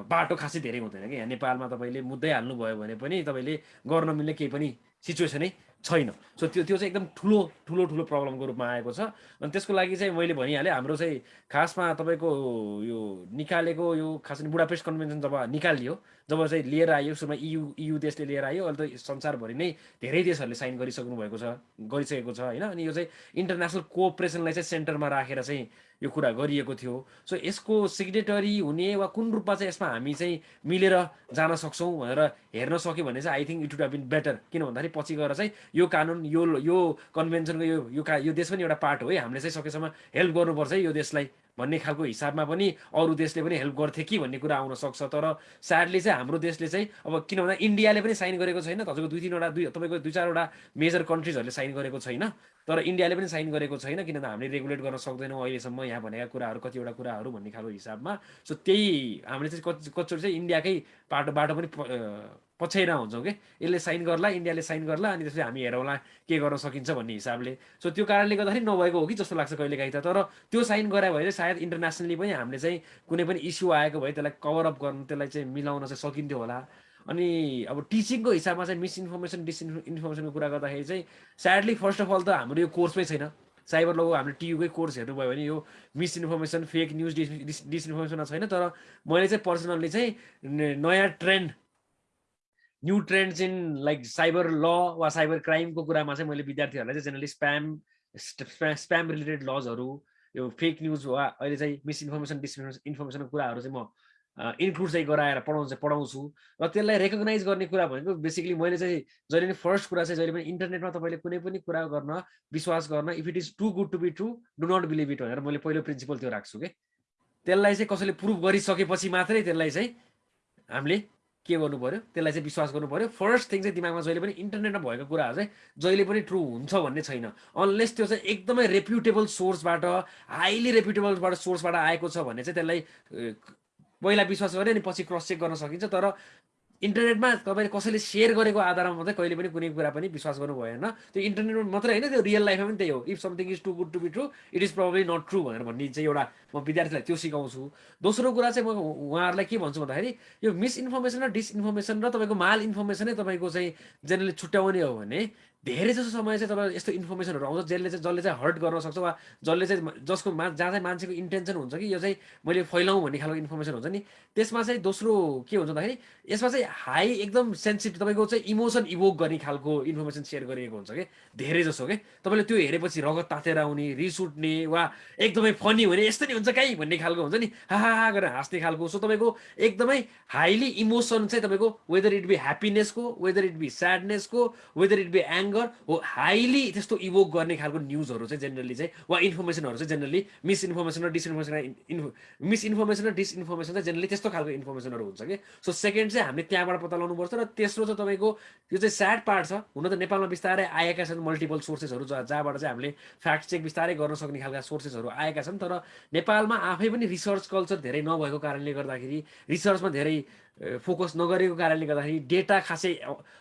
बाटो खासै धेरै हुँदैन कि। यहाँ नेपालमा तपाईँले मुद्दै हाल्नुभयो भने पनि तपाईँले गर्न मिल्ने केही पनि सिचुएसनै छैन। सो त्यो त्यो चाहिँ एकदम ठुलो ठुलो ठुलो प्रब्लमको रूपमा आएको छ। अनि त्यसको लागि चाहिँ मैले भनिहालेँ हाम्रो चाहिँ खासमा तपाईँको यो निकालेको यो खास गरी बुडापेस्ट कन्भेन्सन जब निकालियो जब चाहिँ लिएर आयो सुरुमा इयु इयु देशले लिएर आयो अहिले त संसारभरि नै धेरै देशहरूले साइन गरिसक्नु भएको छ गरिसकेको छ होइन? अनि यो चाहिँ इन्टरनेसनल कोअपरेसनलाई चाहिँ सेन्टरमा राखेर चाहिँ यो कुरा गरिएको थियो। सो यसको सिग्नेटरी हुने वा कुन रूपमा चाहिँ यसमा हामी चाहिँ मिलेर जान सक्छौँ भनेर हेर्न सक्यो भने चाहिँ I think it would have been better किन भन्दाखेरि पछि गएर चाहिँ यो कानुन यो यो कन्भेन्सनको यो यो का यो देश पनि एउटा पार्ट हो है। हामीले चाहिँ सकेसम्म हेल्प गर्नुपर्छ है यो देशलाई। भन्ने खालको हिसाबमा पनि अरू देशले पनि हेल्प गर्थे कि भन्ने कुरा आउन सक्छ। तर स्याडली चाहिँ हाम्रो देशले चाहिँ अब किन भन्दा इन्डियाले पनि साइन गरेको छैन। तपाईँको दुई तिनवटा दुई तपाईँको दुई चारवटा मेजर कन्ट्रिजहरूले साइन गरेको छैन। तर इन्डियाले पनि साइन गरेको छैन किन भन्दा हामीले रेगुलेट गर्न सक्दैनौँ अहिलेसम्म यहाँ भनेका कुराहरू कतिवटा कुराहरू भन्ने खालको हिसाबमा। सो त्यही हामीले चाहिँ कति कतिचोटि चाहिँ इन्डियाकै बाटो बाटो पनि पछ्याइरहेको हुन्छौँ कि यसले साइन गर्ला इन्डियाले साइन गर्ला अनि त्यसपछि हामी हेरौँला के गर्न सकिन्छ भन्ने हिसाबले। सो त्यो कारणले गर्दाखेरि नभएको हो कि जस्तो लाग्छ कहिलेकाहीँ त। तर त्यो साइन गरायो भने चाहिँ सायद इन्टरनेसनली पनि हामीले चाहिँ कुनै पनि इस्यु आएको भए त्यसलाई कभर अप गर्नु त्यसलाई चाहिँ मिलाउन चाहिँ सकिन्थ्यो होला। अनि अब टिचिङको हिसाबमा चाहिँ मिसइन्फर्मेसन डिसइन्फर्मेसनको कुरा गर्दाखेरि चाहिँ स्याडली फर्स्ट अफ अल त हाम्रो यो कोर्समै छैन। साइबर लगको हाम्रो टियुकै कोर्स हेर्नुभयो भने यो मिसइन्फर्मेसन फेक न्युज डिस डिसइन्फर्मेसनमा छैन। तर मैले चाहिँ पर्सनल्ली चाहिँ नयाँ trend new trends in like cyber law वा साइबर क्राइमको कुरामा चाहिँ मैले विद्यार्थीहरूलाई चाहिँ जेनरली स्प्याम स्प्याम रिलेटेड लजहरू यो फेक न्युज वा अहिले चाहिँ मिसइन्फर्मेसन डिसइन्फर्मेसनको कुराहरू चाहिँ म इन्क्लुड चाहिँ गराएर पढाउनु चाहिँ पढाउँछु। र त्यसलाई रेकगनाइज गर्ने कुरा भनेको बेसिकली मैले चाहिँ जहिले पनि फर्स्ट कुरा चाहिँ जहिले पनि इन्टरनेटमा तपाईँले कुनै पनि कुरा गर्न विश्वास गर्न if it is too good to be true do not believe it भनेर मैले पहिलो प्रिन्सिपल त्यो राख्छु कि त्यसलाई चाहिँ कसैले प्रुभ गरिसकेपछि मात्रै त्यसलाई चाहिँ हामीले के गर्नु पर्यो? त्यसलाई चाहिँ विश्वास गर्नु पर्यो। फर्स्ट थिङ चाहिँ दिमागमा जहिले पनि इन्टरनेटमा भएको कुराहरू चाहिँ जहिले पनि ट्रु हुन्छ भन्ने छैन। अनलेस त्यो चाहिँ एकदमै रेप्युटेबल सोर्सबाट हाइली रेप्युटेबलबाट सोर्सबाट आएको छ भने चाहिँ त्यसलाई पहिला विश्वास गऱ्यो अनि पछि क्रस चेक गर्न सकिन्छ। तर इन्टरनेटमा तपाईँले कसैले सेयर गरेको आधारमा मात्रै कहिले पनि कुनै कुरा पनि विश्वास गर्नु भएन त्यो इन्टरनेटमा मात्रै होइन त्यो रियल लाइफमा पनि त्यही हो। If something is too good to be true it is probably not true भनेर भन्ने चाहिँ एउटा म विद्यार्थीलाई त्यो सिकाउँछु। दोस्रो कुरा चाहिँ म उहाँहरूलाई के भन्छु भन्दाखेरि यो मिसइन्फर्मेसन र डिसइन्फर्मेसन र तपाईँको माल इन्फर्मेसनै तपाईँको चाहिँ जेनरली छुट्याउने हो भने धेरै जसो समय चाहिँ तपाईँ यस्तो इन्फर्मेसनहरू आउँछ जसले चाहिँ जसले चाहिँ हर्ट गर्न सक्छ वा जसले चाहिँ जसको मा जहाँ चाहिँ मान्छेको इन्टेन्सन हुन्छ कि यो चाहिँ मैले फैलाउँ भन्ने खालको इन्फर्मेसन हुन्छ नि। त्यसमा चाहिँ दोस्रो के हुन्छ भन्दाखेरि यसमा चाहिँ हाई एकदम सेन्सिटिभ तपाईँको चाहिँ इमोसन इभोक गर्ने खालको इन्फर्मेसन सेयर गरिएको हुन्छ कि। धेरै जसो के तपाईँले त्यो हेरेपछि रगत तातेर आउने रिस उठ्ने वा एकदमै फनी हुने यस्तो नि हुन्छ कहीँ भन्ने खालको हुन्छ नि। हा हा हा गरेर हाँस्ने खालको। सो तपाईँको एकदमै हाइली इमोसन चाहिँ तपाईँको वेदर इट बी ह्याप्पिनेसको वेदर इट बी स्याडनेसको वेदर इट बी एङ्गर हो हाइली त्यस्तो इभोक गर्ने खालको न्युजहरू चाहिँ जेनरली चाहिँ वा इन्फर्मेसनहरू चाहिँ जेनरली मिसइन्फर्मेसन र डिसइन्फर्मेसन मिसइन्फर्मेसन र डिसइन्फर्मेसन चाहिँ जेनरली त्यस्तो खालको इन्फर्मेसनहरू हुन्छ कि? सो सेकेन्ड चाहिँ हामीले त्यहाँबाट पत्ता लगाउनुपर्छ र तेस्रो चाहिँ तपाईँको यो चाहिँ स्याड पार्ट छ हुन त नेपालमा बिस्तारै आएका छन् मल्टिपल सोर्सेसहरू जहाँ जहाँबाट चाहिँ हामीले फ्याक्ट चेक बिस्तारै गर्न सक्ने खालका सोर्सेसहरू आएका छन् तर नेपालमा आफै पनि रिसर्च कल्चर धेरै नभएको कारणले गर्दाखेरि रिसर्चमा धेरै फोकस नगरेको कारणले गर्दाखेरि डेटा खासै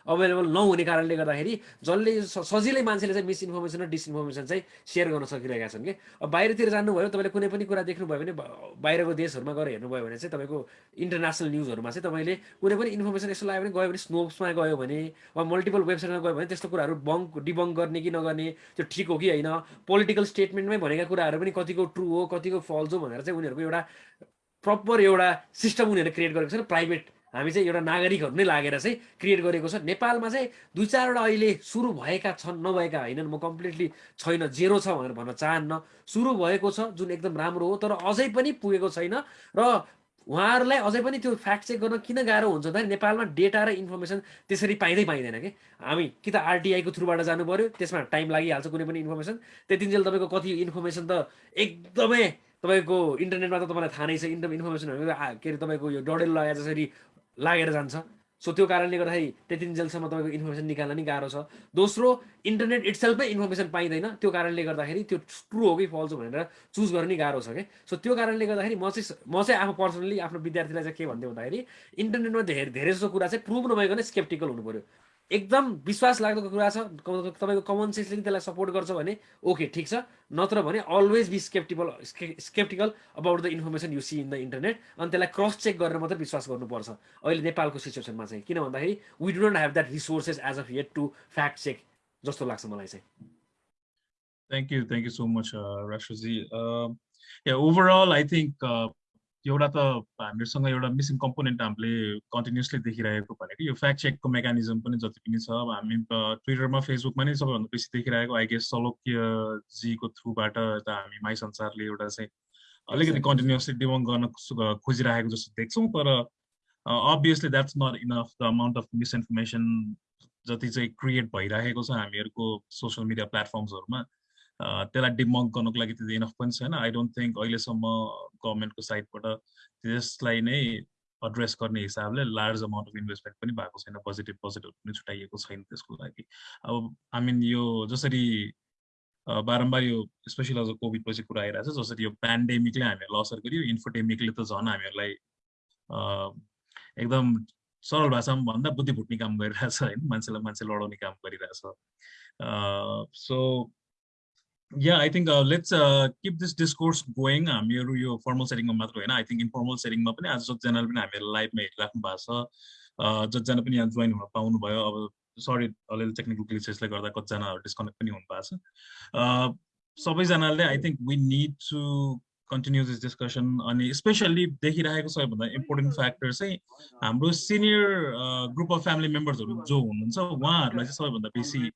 अभाइलेबल नहुने कारणले गर्दाखेरि जसले सजिलै मान्छेले चाहिँ मिसइन्फर्मेसन र डिसइन्फर्मेसन चाहिँ सेयर गर्न सकिरहेका छन् कि? अब बाहिरतिर जानुभयो तपाईँले कुनै पनि कुरा देख्नुभयो भने बाहिरको देशहरूमा गएर हेर्नुभयो भने चाहिँ तपाईँको इन्टरनेसनल न्युजहरूमा चाहिँ तपाईँले कुनै पनि इन्फर्मेसन यस्तो लाग्यो भने गयो भने स्नोप्समा गयो भने वा मल्टिपल वेबसाइटमा गयो भने त्यस्तो कुराहरू बङ्क डिबङ्क गर्ने कि नगर्ने त्यो ठिक हो कि होइन? पोलिटिकल स्टेटमेन्टमै भनेका कुराहरू पनि कतिको ट्रु हो कतिको फल्स हो भनेर चाहिँ उनीहरूको एउटा प्रपर एउटा सिस्टम उनीहरूले क्रिएट गरेको छ प्राइभेट हामी चाहिँ एउटा नागरिकहरू नै लागेर चाहिँ क्रिएट गरेको छ। नेपालमा चाहिँ दुई चारवटा अहिले सुरु भएका छन् नभएका होइनन्। म कम्प्लिटली छैन जेरो छ भनेर भन्न चाहन्न। सुरु भएको छ जुन एकदम राम्रो हो तर अझै पनि पुगेको छैन र उहाँहरूलाई अझै पनि त्यो फ्याक्ट चेक गर्न किन गाह्रो हुन्छ भन्दाखेरि नेपालमा डेटा र इन्फर्मेसन त्यसरी पाइँदै पाइँदैन कि? हामी कि त आरटिआईको थ्रुबाट जानु पऱ्यो त्यसमा टाइम लागिहाल्छ कुनै पनि इन्फर्मेसन त्यतिन्जेल तपाईँको कति इन्फर्मेसन त एकदमै तपाईँको इन्टरनेटमा त तपाईँलाई थाहा नै छ इन्टर इन्फर्मेसनहरू के अरे तपाईँको यो डडेल लगाए जसरी लागेर जान्छ। सो त्यो कारणले गर्दाखेरि त्यतिन्जेलसम्म तपाईँको इन्फर्मेसन निकाल्न नि गाह्रो छ। दोस्रो इन्टरनेट इट्सेल्फमै इन्फर्मेसन पाइँदैन। त्यो कारणले गर्दाखेरि त्यो ट्रु हो कि फल्स हो भनेर चुज गर्न नि गाह्रो छ कि सो त्यो कारणले गर्दाखेरि म चाहिँ म चाहिँ आफू पर्सनली आफ्नो विद्यार्थीलाई चाहिँ के भन्थेँ भन्दाखेरि इन्टरनेटमा धेरै धेरै जस्तो कुरा चाहिँ प्रुभ नभइकन स्केप्टिकल हुनु पऱ्यो एकदम विश्वास लाग्दो कुरा छ तपाईँको कमन सेन्सले नि त्यसलाई सपोर्ट गर्छ भने ओके ठिक छ। नत्र भने always be skeptible skeptical about the information you see in the internet अनि त्यसलाई क्रस चेक गरेर मात्रै विश्वास गर्नुपर्छ। अहिले नेपालको सिचुएसनमा चाहिँ किन भन्दाखेरि we do not have that resources as of yet to fact check जस्तो लाग्छ मलाई चाहिँ। So much, uh, Rashtraji. Uh, yeah, overall, I think uh, एउटा त हामीहरूसँग एउटा मिसिङ कम्पोनेन्ट हामीले कन्टिन्युसली देखिरहेको भनेको यो फ्याक्ट चेकको मेकानिजम पनि जति पनि छ। अब हामी ट्विटरमा फेसबुकमा नै सबैभन्दा बेसी देखिरहेको आई गेस सलोक्यजीको थ्रुबाट यता हामी माई संसारले एउटा चाहिँ अलिकति कन्टिन्युसली डिबङ गर्न खोजिरहेको जस्तो देख्छौँ तर obviously that's not enough the amount of misinformation जति चाहिँ क्रिएट भइरहेको छ हामीहरूको सोसियल मिडिया प्लेटफर्म्सहरूमा त्यसलाई डिमङ्क गर्नको लागि त्यति इनफ पनि छैन। आई डोन्ट थिङ्क अहिलेसम्म गभर्मेन्टको साइडबाट त्यसलाई नै एड्रेस गर्ने हिसाबले लार्ज अमाउन्ट अफ इन्भेस्टमेन्ट पनि भएको छैन। पोजिटिभ पोजिटिभ पनि छुट्याइएको छैन त्यसको लागि। अब आई मिन यो जसरी बारम्बार यो स्पेसली अझ कोभिड पछि कुरा आइरहेको छ जसरी यो पेन्डेमिकले हामीहरूलाई असर गर्यो इन्फोटेमिकले त झन् हामीहरूलाई एकदम सरल भाषामा भन्दा बुद्धि फुट्ने काम गरिरहेछ होइन? मान्छेलाई मान्छे लडाउने काम गरिरहेछ। So think uh, let's uh, keep this discourse going. हामीहरू यो फर्मल सेटिङमा मात्र होइन आई थिङ्क इन्फर्मल सेटिङमा पनि आज जतिजनाले पनि हामीहरू लाइभमा हेरिराख्नु भएको छ जतिजना पनि यहाँ जोइन हुन पाउनुभयो अब सरी अलिअलि टेक्निकल ग्लिचेसले गर्दा कतिजना डिस्कनेक्ट पनि हुनु भएको छ सबैजनाले I think we need to continue this discussion अनि स्पेसल्ली देखिरहेको सबैभन्दा इम्पोर्टेन्ट फ्याक्टर चाहिँ हाम्रो सिनियर ग्रुप अफ फ्यामिली मेम्बर्सहरू जो हुनुहुन्छ उहाँहरूलाई चाहिँ सबैभन्दा बेसी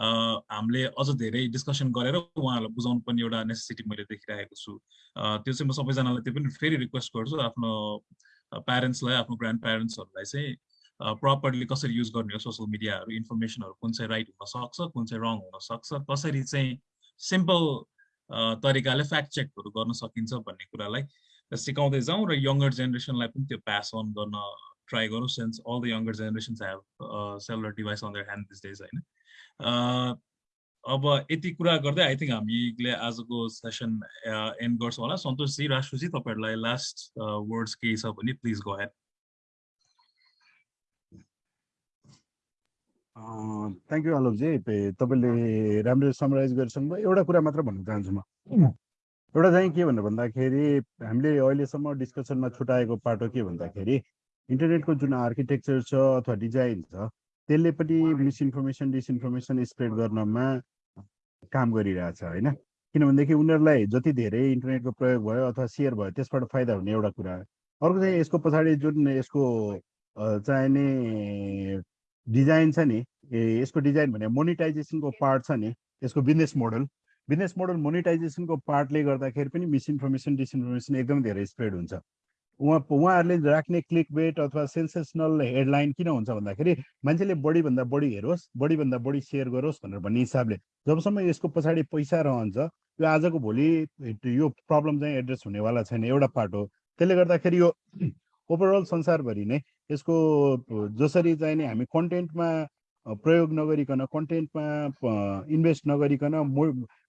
हामीले अझ धेरै डिस्कसन गरेर उहाँहरूलाई बुझाउनु पर्ने एउटा नेसेसिटी मैले देखिरहेको छु। त्यो चाहिँ म सबैजनालाई त्यो पनि फेरि रिक्वेस्ट गर्छु आफ्नो प्यारेन्ट्सलाई आफ्नो ग्रान्ड प्यारेन्ट्सहरूलाई चाहिँ प्रपरली कसरी युज गर्ने हो सोसियल मिडियाहरू इन्फर्मेसनहरू कुन चाहिँ राइट हुन सक्छ कुन चाहिँ रङ हुन सक्छ कसरी चाहिँ सिम्पल तरिकाले फ्याक्ट चेकहरू गर्न सकिन्छ भन्ने कुरालाई सिकाउँदै जाउँ र यङ्गर जेनेरेसनलाई पनि त्यो पास अन गर्न ट्राई गरौँ since all the younger generations have cellular device on their hand these days होइन। अब यति कुरा गर्दै आई थिङ्क हामीले आजको सेसन एन्ड गर्छौँ होला। सन्तोषजी राष्ट्रजी तपाईँहरूलाई लास्ट वर्ड्स केही छ भने please go head thank you आलोकजी तपाईँले राम्रो समराइज गरिसक्नुभयो एउटा कुरा मात्र भन्न चाहन्छु म। एउटा चाहिँ के भनेर भन्दाखेरि हामीले अहिलेसम्म डिस्कसनमा छुट्याएको पाटो के भन्दाखेरि इन्टरनेटको जुन आर्किटेक्चर छ अथवा डिजाइन छ त्यसले पनि मिसइन्फर्मेसन डिसइन्फर्मेसन स्प्रेड गर्नमा काम गरिरहेछ होइन? किनभनेदेखि उनीहरूलाई जति धेरै इन्टरनेटको प्रयोग भयो अथवा सेयर भयो त्यसबाट फाइदा हुने एउटा कुरा। अर्को चाहिँ यसको पछाडि जुन यसको चाहिने डिजाइन छ नि ए यसको डिजाइन भने मोनिटाइजेसनको पार्ट छ नि यसको बिजनेस मोडल। बिजनेस मोडल मोनिटाइजेसनको पार्टले गर्दाखेरि पनि मिसइन्फर्मेसन डिसइन्फर्मेसन एकदम धेरै स्प्रेड हुन्छ। उहाँ उहाँहरूले राख्ने क्लिक बेट अथवा सेन्सेसनल हेडलाइन किन हुन्छ भन्दाखेरि मान्छेले बढीभन्दा बढी हेरोस् बढीभन्दा बढी सेयर गरोस् भनेर भन्ने हिसाबले। जबसम्म यसको पछाडि पैसा रहन्छ यो आजको भोलि यो प्रब्लम चाहिँ एड्रेस हुनेवाला छैन एउटा पार्ट हो। त्यसले गर्दाखेरि यो ओभरअल संसारभरि नै यसको जसरी चाहिँ नि हामी कन्टेन्टमा प्रयोग नगरिकन कन्टेन्टमा इन्भेस्ट नगरिकन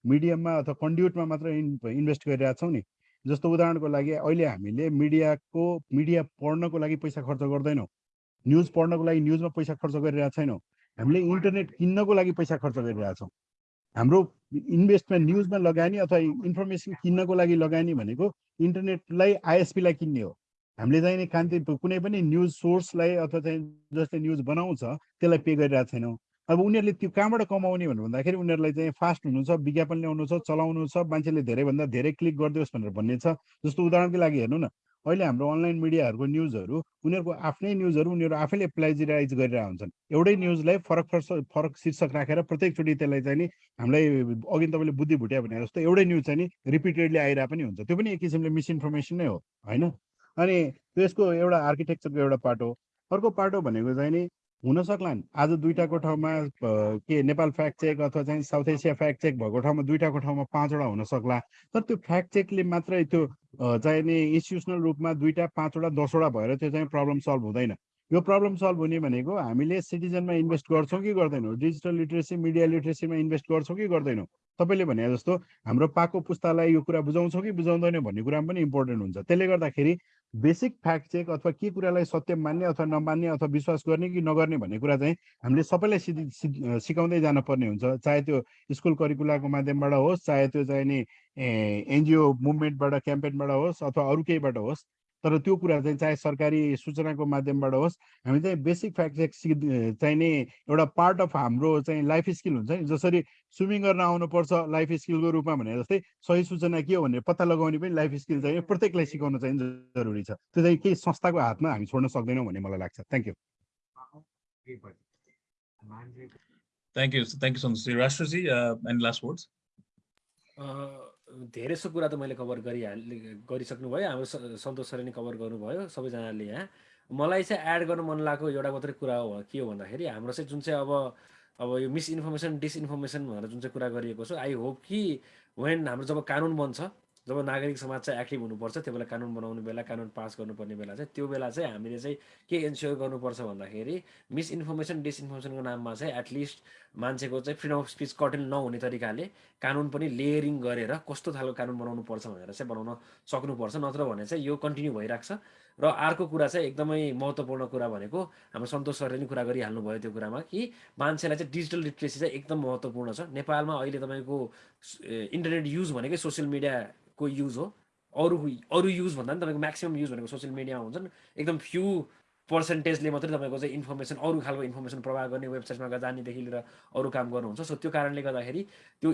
मिडियममा अथवा कन्ड्युटमा मात्र इन्भेस्ट गरिरहेको छौँ नि जस्तो उदाहरणको लागि अहिले हामीले मिडियाको मिडिया पढ्नको लागि पैसा खर्च गर्दैनौँ। न्युज पढ्नको लागि न्युजमा पैसा खर्च गरिरहेको छैनौँ। हामीले इन्टरनेट किन्नको लागि पैसा खर्च गरिरहेछौँ हाम्रो इन्भेस्टमेन्ट न्युजमा लगानी अथवा इन्फर्मेसन किन्नको लागि लगानी भनेको इन्टरनेटलाई आइएसपीलाई किन्ने हो। हामीले चाहिँ कान्ति कुनै पनि न्युज सोर्सलाई अथवा चाहिँ जसले न्युज बनाउँछ त्यसलाई पे गरिरहेको छैनौँ। अब उनीहरूले त्यो कहाँबाट कमाउने भनेर भन्दाखेरि उनीहरूलाई चाहिँ फास्ट हुनु छ विज्ञापन ल्याउनु छ चलाउनु छ मान्छेले धेरैभन्दा धेरै क्लिक गरिदियोस् भनेर भन्ने छ जस्तो उदाहरणको लागि हेर्नु न अहिले हाम्रो अनलाइन मिडियाहरूको न्युजहरू उनीहरूको आफ्नै न्युजहरू उनीहरू आफैले प्लेजराइज गरिरहेको हुन्छन्। एउटै न्युजलाई फरक फरक फरक शीर्षक राखेर प्रत्येकचोटि त्यसलाई चाहिँ नि हामीलाई अघि तपाईँले बुद्धि भुट्या भने जस्तो एउटै न्युज चाहिँ नि रिपिटेडली आइरहेको पनि हुन्छ। त्यो पनि एक किसिमले मिसइन्फर्मेसन नै हो होइन? अनि त्यसको एउटा आर्किटेक्चरको एउटा पार्ट हो। अर्को पार्ट हो भनेको चाहिँ नि हुन सक्लान्? आज दुइटाको ठाउँमा के नेपाल फ्याक्ट चेक अथवा चाहिँ साउथ एसिया फ्याक्ट चेक भएको ठाउँमा दुइटाको ठाउँमा पाँचवटा हुन सक्ला। तर त्यो फ्याक्ट चेकले मात्रै त्यो चाहिँ नि इन्स्टिट्युसनल रूपमा दुइटा पाँचवटा दसवटा भएर त्यो चाहिँ प्रब्लम सल्भ हुँदैन। यो प्रब्लम सल्भ हुने भनेको हामीले सिटिजनमा इन्भेस्ट गर्छौँ कि गर्दैनौँ? डिजिटल लिट्रेसी मिडिया लिट्रेसीमा इन्भेस्ट गर्छौँ कि गर्दैनौँ? तपाईँले भने जस्तो हाम्रो पाको पुस्तालाई यो कुरा बुझाउँछौँ कि बुझाउँदैनौँ भन्ने कुरा पनि इम्पोर्टेन्ट हुन्छ। त्यसले गर्दाखेरि बेसिक फ्याक्ट चेक अथवा के कुरालाई सत्य मान्ने अथवा नमान्ने अथवा विश्वास गर्ने कि नगर्ने भन्ने कुरा चाहिँ हामीले सबैलाई सिधि सिकाउँदै जानुपर्ने हुन्छ। चाहे त्यो स्कुल करिकुलाको माध्यमबाट होस् चाहे त्यो चाहिँ नि एनजिओ मुभमेन्टबाट क्याम्पेनबाट होस् अथवा अरू केहीबाट होस्। तर त्यो कुरा चाहिँ चाहे सरकारी सूचनाको माध्यमबाट होस् हामी चाहिँ बेसिक फ्याक्ट चेक सि चाहिँ नि एउटा पार्ट अफ हाम्रो चाहिँ लाइफ स्किल हुन्छ नि जसरी स्विमिङ गर्न आउनुपर्छ लाइफ स्किलको रूपमा भने जस्तै सही सूचना के हो भनेर पत्ता लगाउने पनि लाइफ स्किल चाहिँ प्रत्येकलाई सिकाउन चाहिँ जरुरी छ त्यो चाहिँ केही संस्थाको हातमा हामी छोड्न सक्दैनौँ भन्ने मलाई लाग्छ thank you Thank you. Thank you so much. Rashtraji, uh, any last धेरै जसो कुरा त मैले कभर गरिहाले गरिसक्नुभयो। हाम्रो स- सन्तोष सरले नै कभर गर्नुभयो सबैजनाले यहाँ मलाई चाहिँ एड गर्नु मन लागेको एउटा मात्रै कुरा हो के हो भन्दाखेरि हाम्रो चाहिँ जुन चाहिँ अब अब यो मिसइन्फर्मेसन डिसइन्फर्मेसन भनेर जुन चाहिँ कुरा गरिएको छ आई होप कि वेन हाम्रो जब कानुन बन्छ जब नागरिक समाज चाहिँ एक्टिभ हुनुपर्छ त्यो बेला कानुन बनाउने बेला कानुन पास गर्नुपर्ने बेला चाहिँ त्यो बेला चाहिँ हामीले चाहिँ के इन्स्योर गर्नुपर्छ भन्दाखेरि मिसइन्फर्मेसन डिसइन्फर्मेसनको नाममा चाहिँ एटलिस्ट मान्छेको चाहिँ फ्रिडम अफ स्पिच कटेन नहुने तरिकाले कानुन पनि लेयरिङ गरेर कस्तो खालको कानुन बनाउनु पर्छ भनेर चाहिँ बनाउन सक्नुपर्छ नत्र भने चाहिँ यो कन्टिन्यू भइरहेको छ र अर्को कुरा चाहिँ एकदमै महत्त्वपूर्ण कुरा भनेको हाम्रो सन्तोष सरले नि कुरा गरिहाल्नु भयो त्यो कुरामा कि मान्छेलाई चाहिँ डिजिटल लिट्रेसी चाहिँ एकदम महत्त्वपूर्ण छ। नेपालमा अहिले तपाईँको इन्टरनेट युज भनेकै सोसियल मिडियाको युज हो अरू अरू युज भन्दा पनि तपाईँको म्याक्सिमम् युज भनेको सोसियल मिडियामा हुन्छन्। एकदम फ्यु पर्सेन्टेजले मात्रै तपाईँको चाहिँ इन्फर्मेसन अरू खालको इन्फर्मेसन प्रवाह गर्ने वेबसाइटमा जानेदेखि लिएर अरू काम गर्नुहुन्छ। सो त्यो कारणले गर्दाखेरि त्यो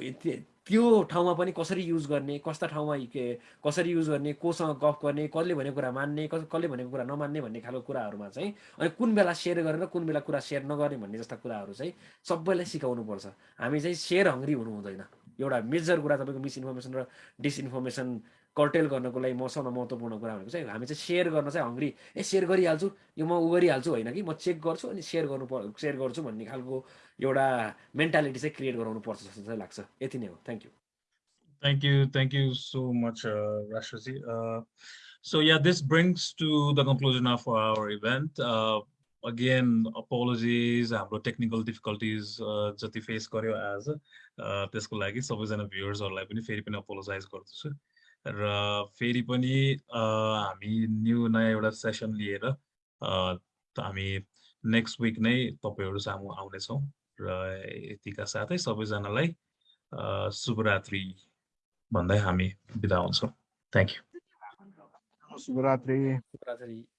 त्यो ठाउँमा पनि कसरी युज गर्ने कस्ता ठाउँमा के कसरी युज गर्ने कोसँग गफ गर्ने कसले भनेको कुरा मान्ने कसले भनेको कुरा नमान्ने भन्ने खालको कुराहरूमा चाहिँ अनि कुन बेला सेयर गरेर कुन बेला कुरा सेयर नगर्ने भन्ने जस्ता कुराहरू चाहिँ सबैलाई सिकाउनुपर्छ। हामी चाहिँ सेयर हङ्ग्री हुनु हुँदैन। एउटा मेजर कुरा तपाईँको मिसइन्फर्मेसन र डिसइन्फर्मेसन कर्टेल गर्नको लागि मसँग महत्त्वपूर्ण कुरा भनेको चाहिँ हामी चाहिँ सेयर गर्न चाहिँ हङ्ग्री ए सेयर गरिहाल्छु यो म उ गरिहाल्छु होइन कि म चेक गर्छु अनि सेयर गर्नु पर् सेयर गर्छु भन्ने खालको एउटा मेन्टालिटी चाहिँ क्रिएट गराउनु पर्छ जस्तो चाहिँ लाग्छ यति नै हो thank you Thank you. Thank you so much, uh, Rashtraji. Uh, so yeah, the conclusion of our event. Uh, again, apologies, हाम्रो टेक्निकल डिफिकल्टिज जति फेस गर्यो एज त्यसको लागि सबैजना भ्युवर्सहरूलाई पनि फेरि पनि अपोलोजाइज गर्दछु। र फेरि पनि हामी न्यू नयाँ एउटा सेसन लिएर हामी नेक्स्ट विक नै तपाईँहरू सामु आउनेछौँ। र यतिका साथै सबैजनालाई शुभरात्रि भन्दै हामी बिदा हुन्छौँ। थ्याङ्क यू शुभरात्रि। शुभरात्रि।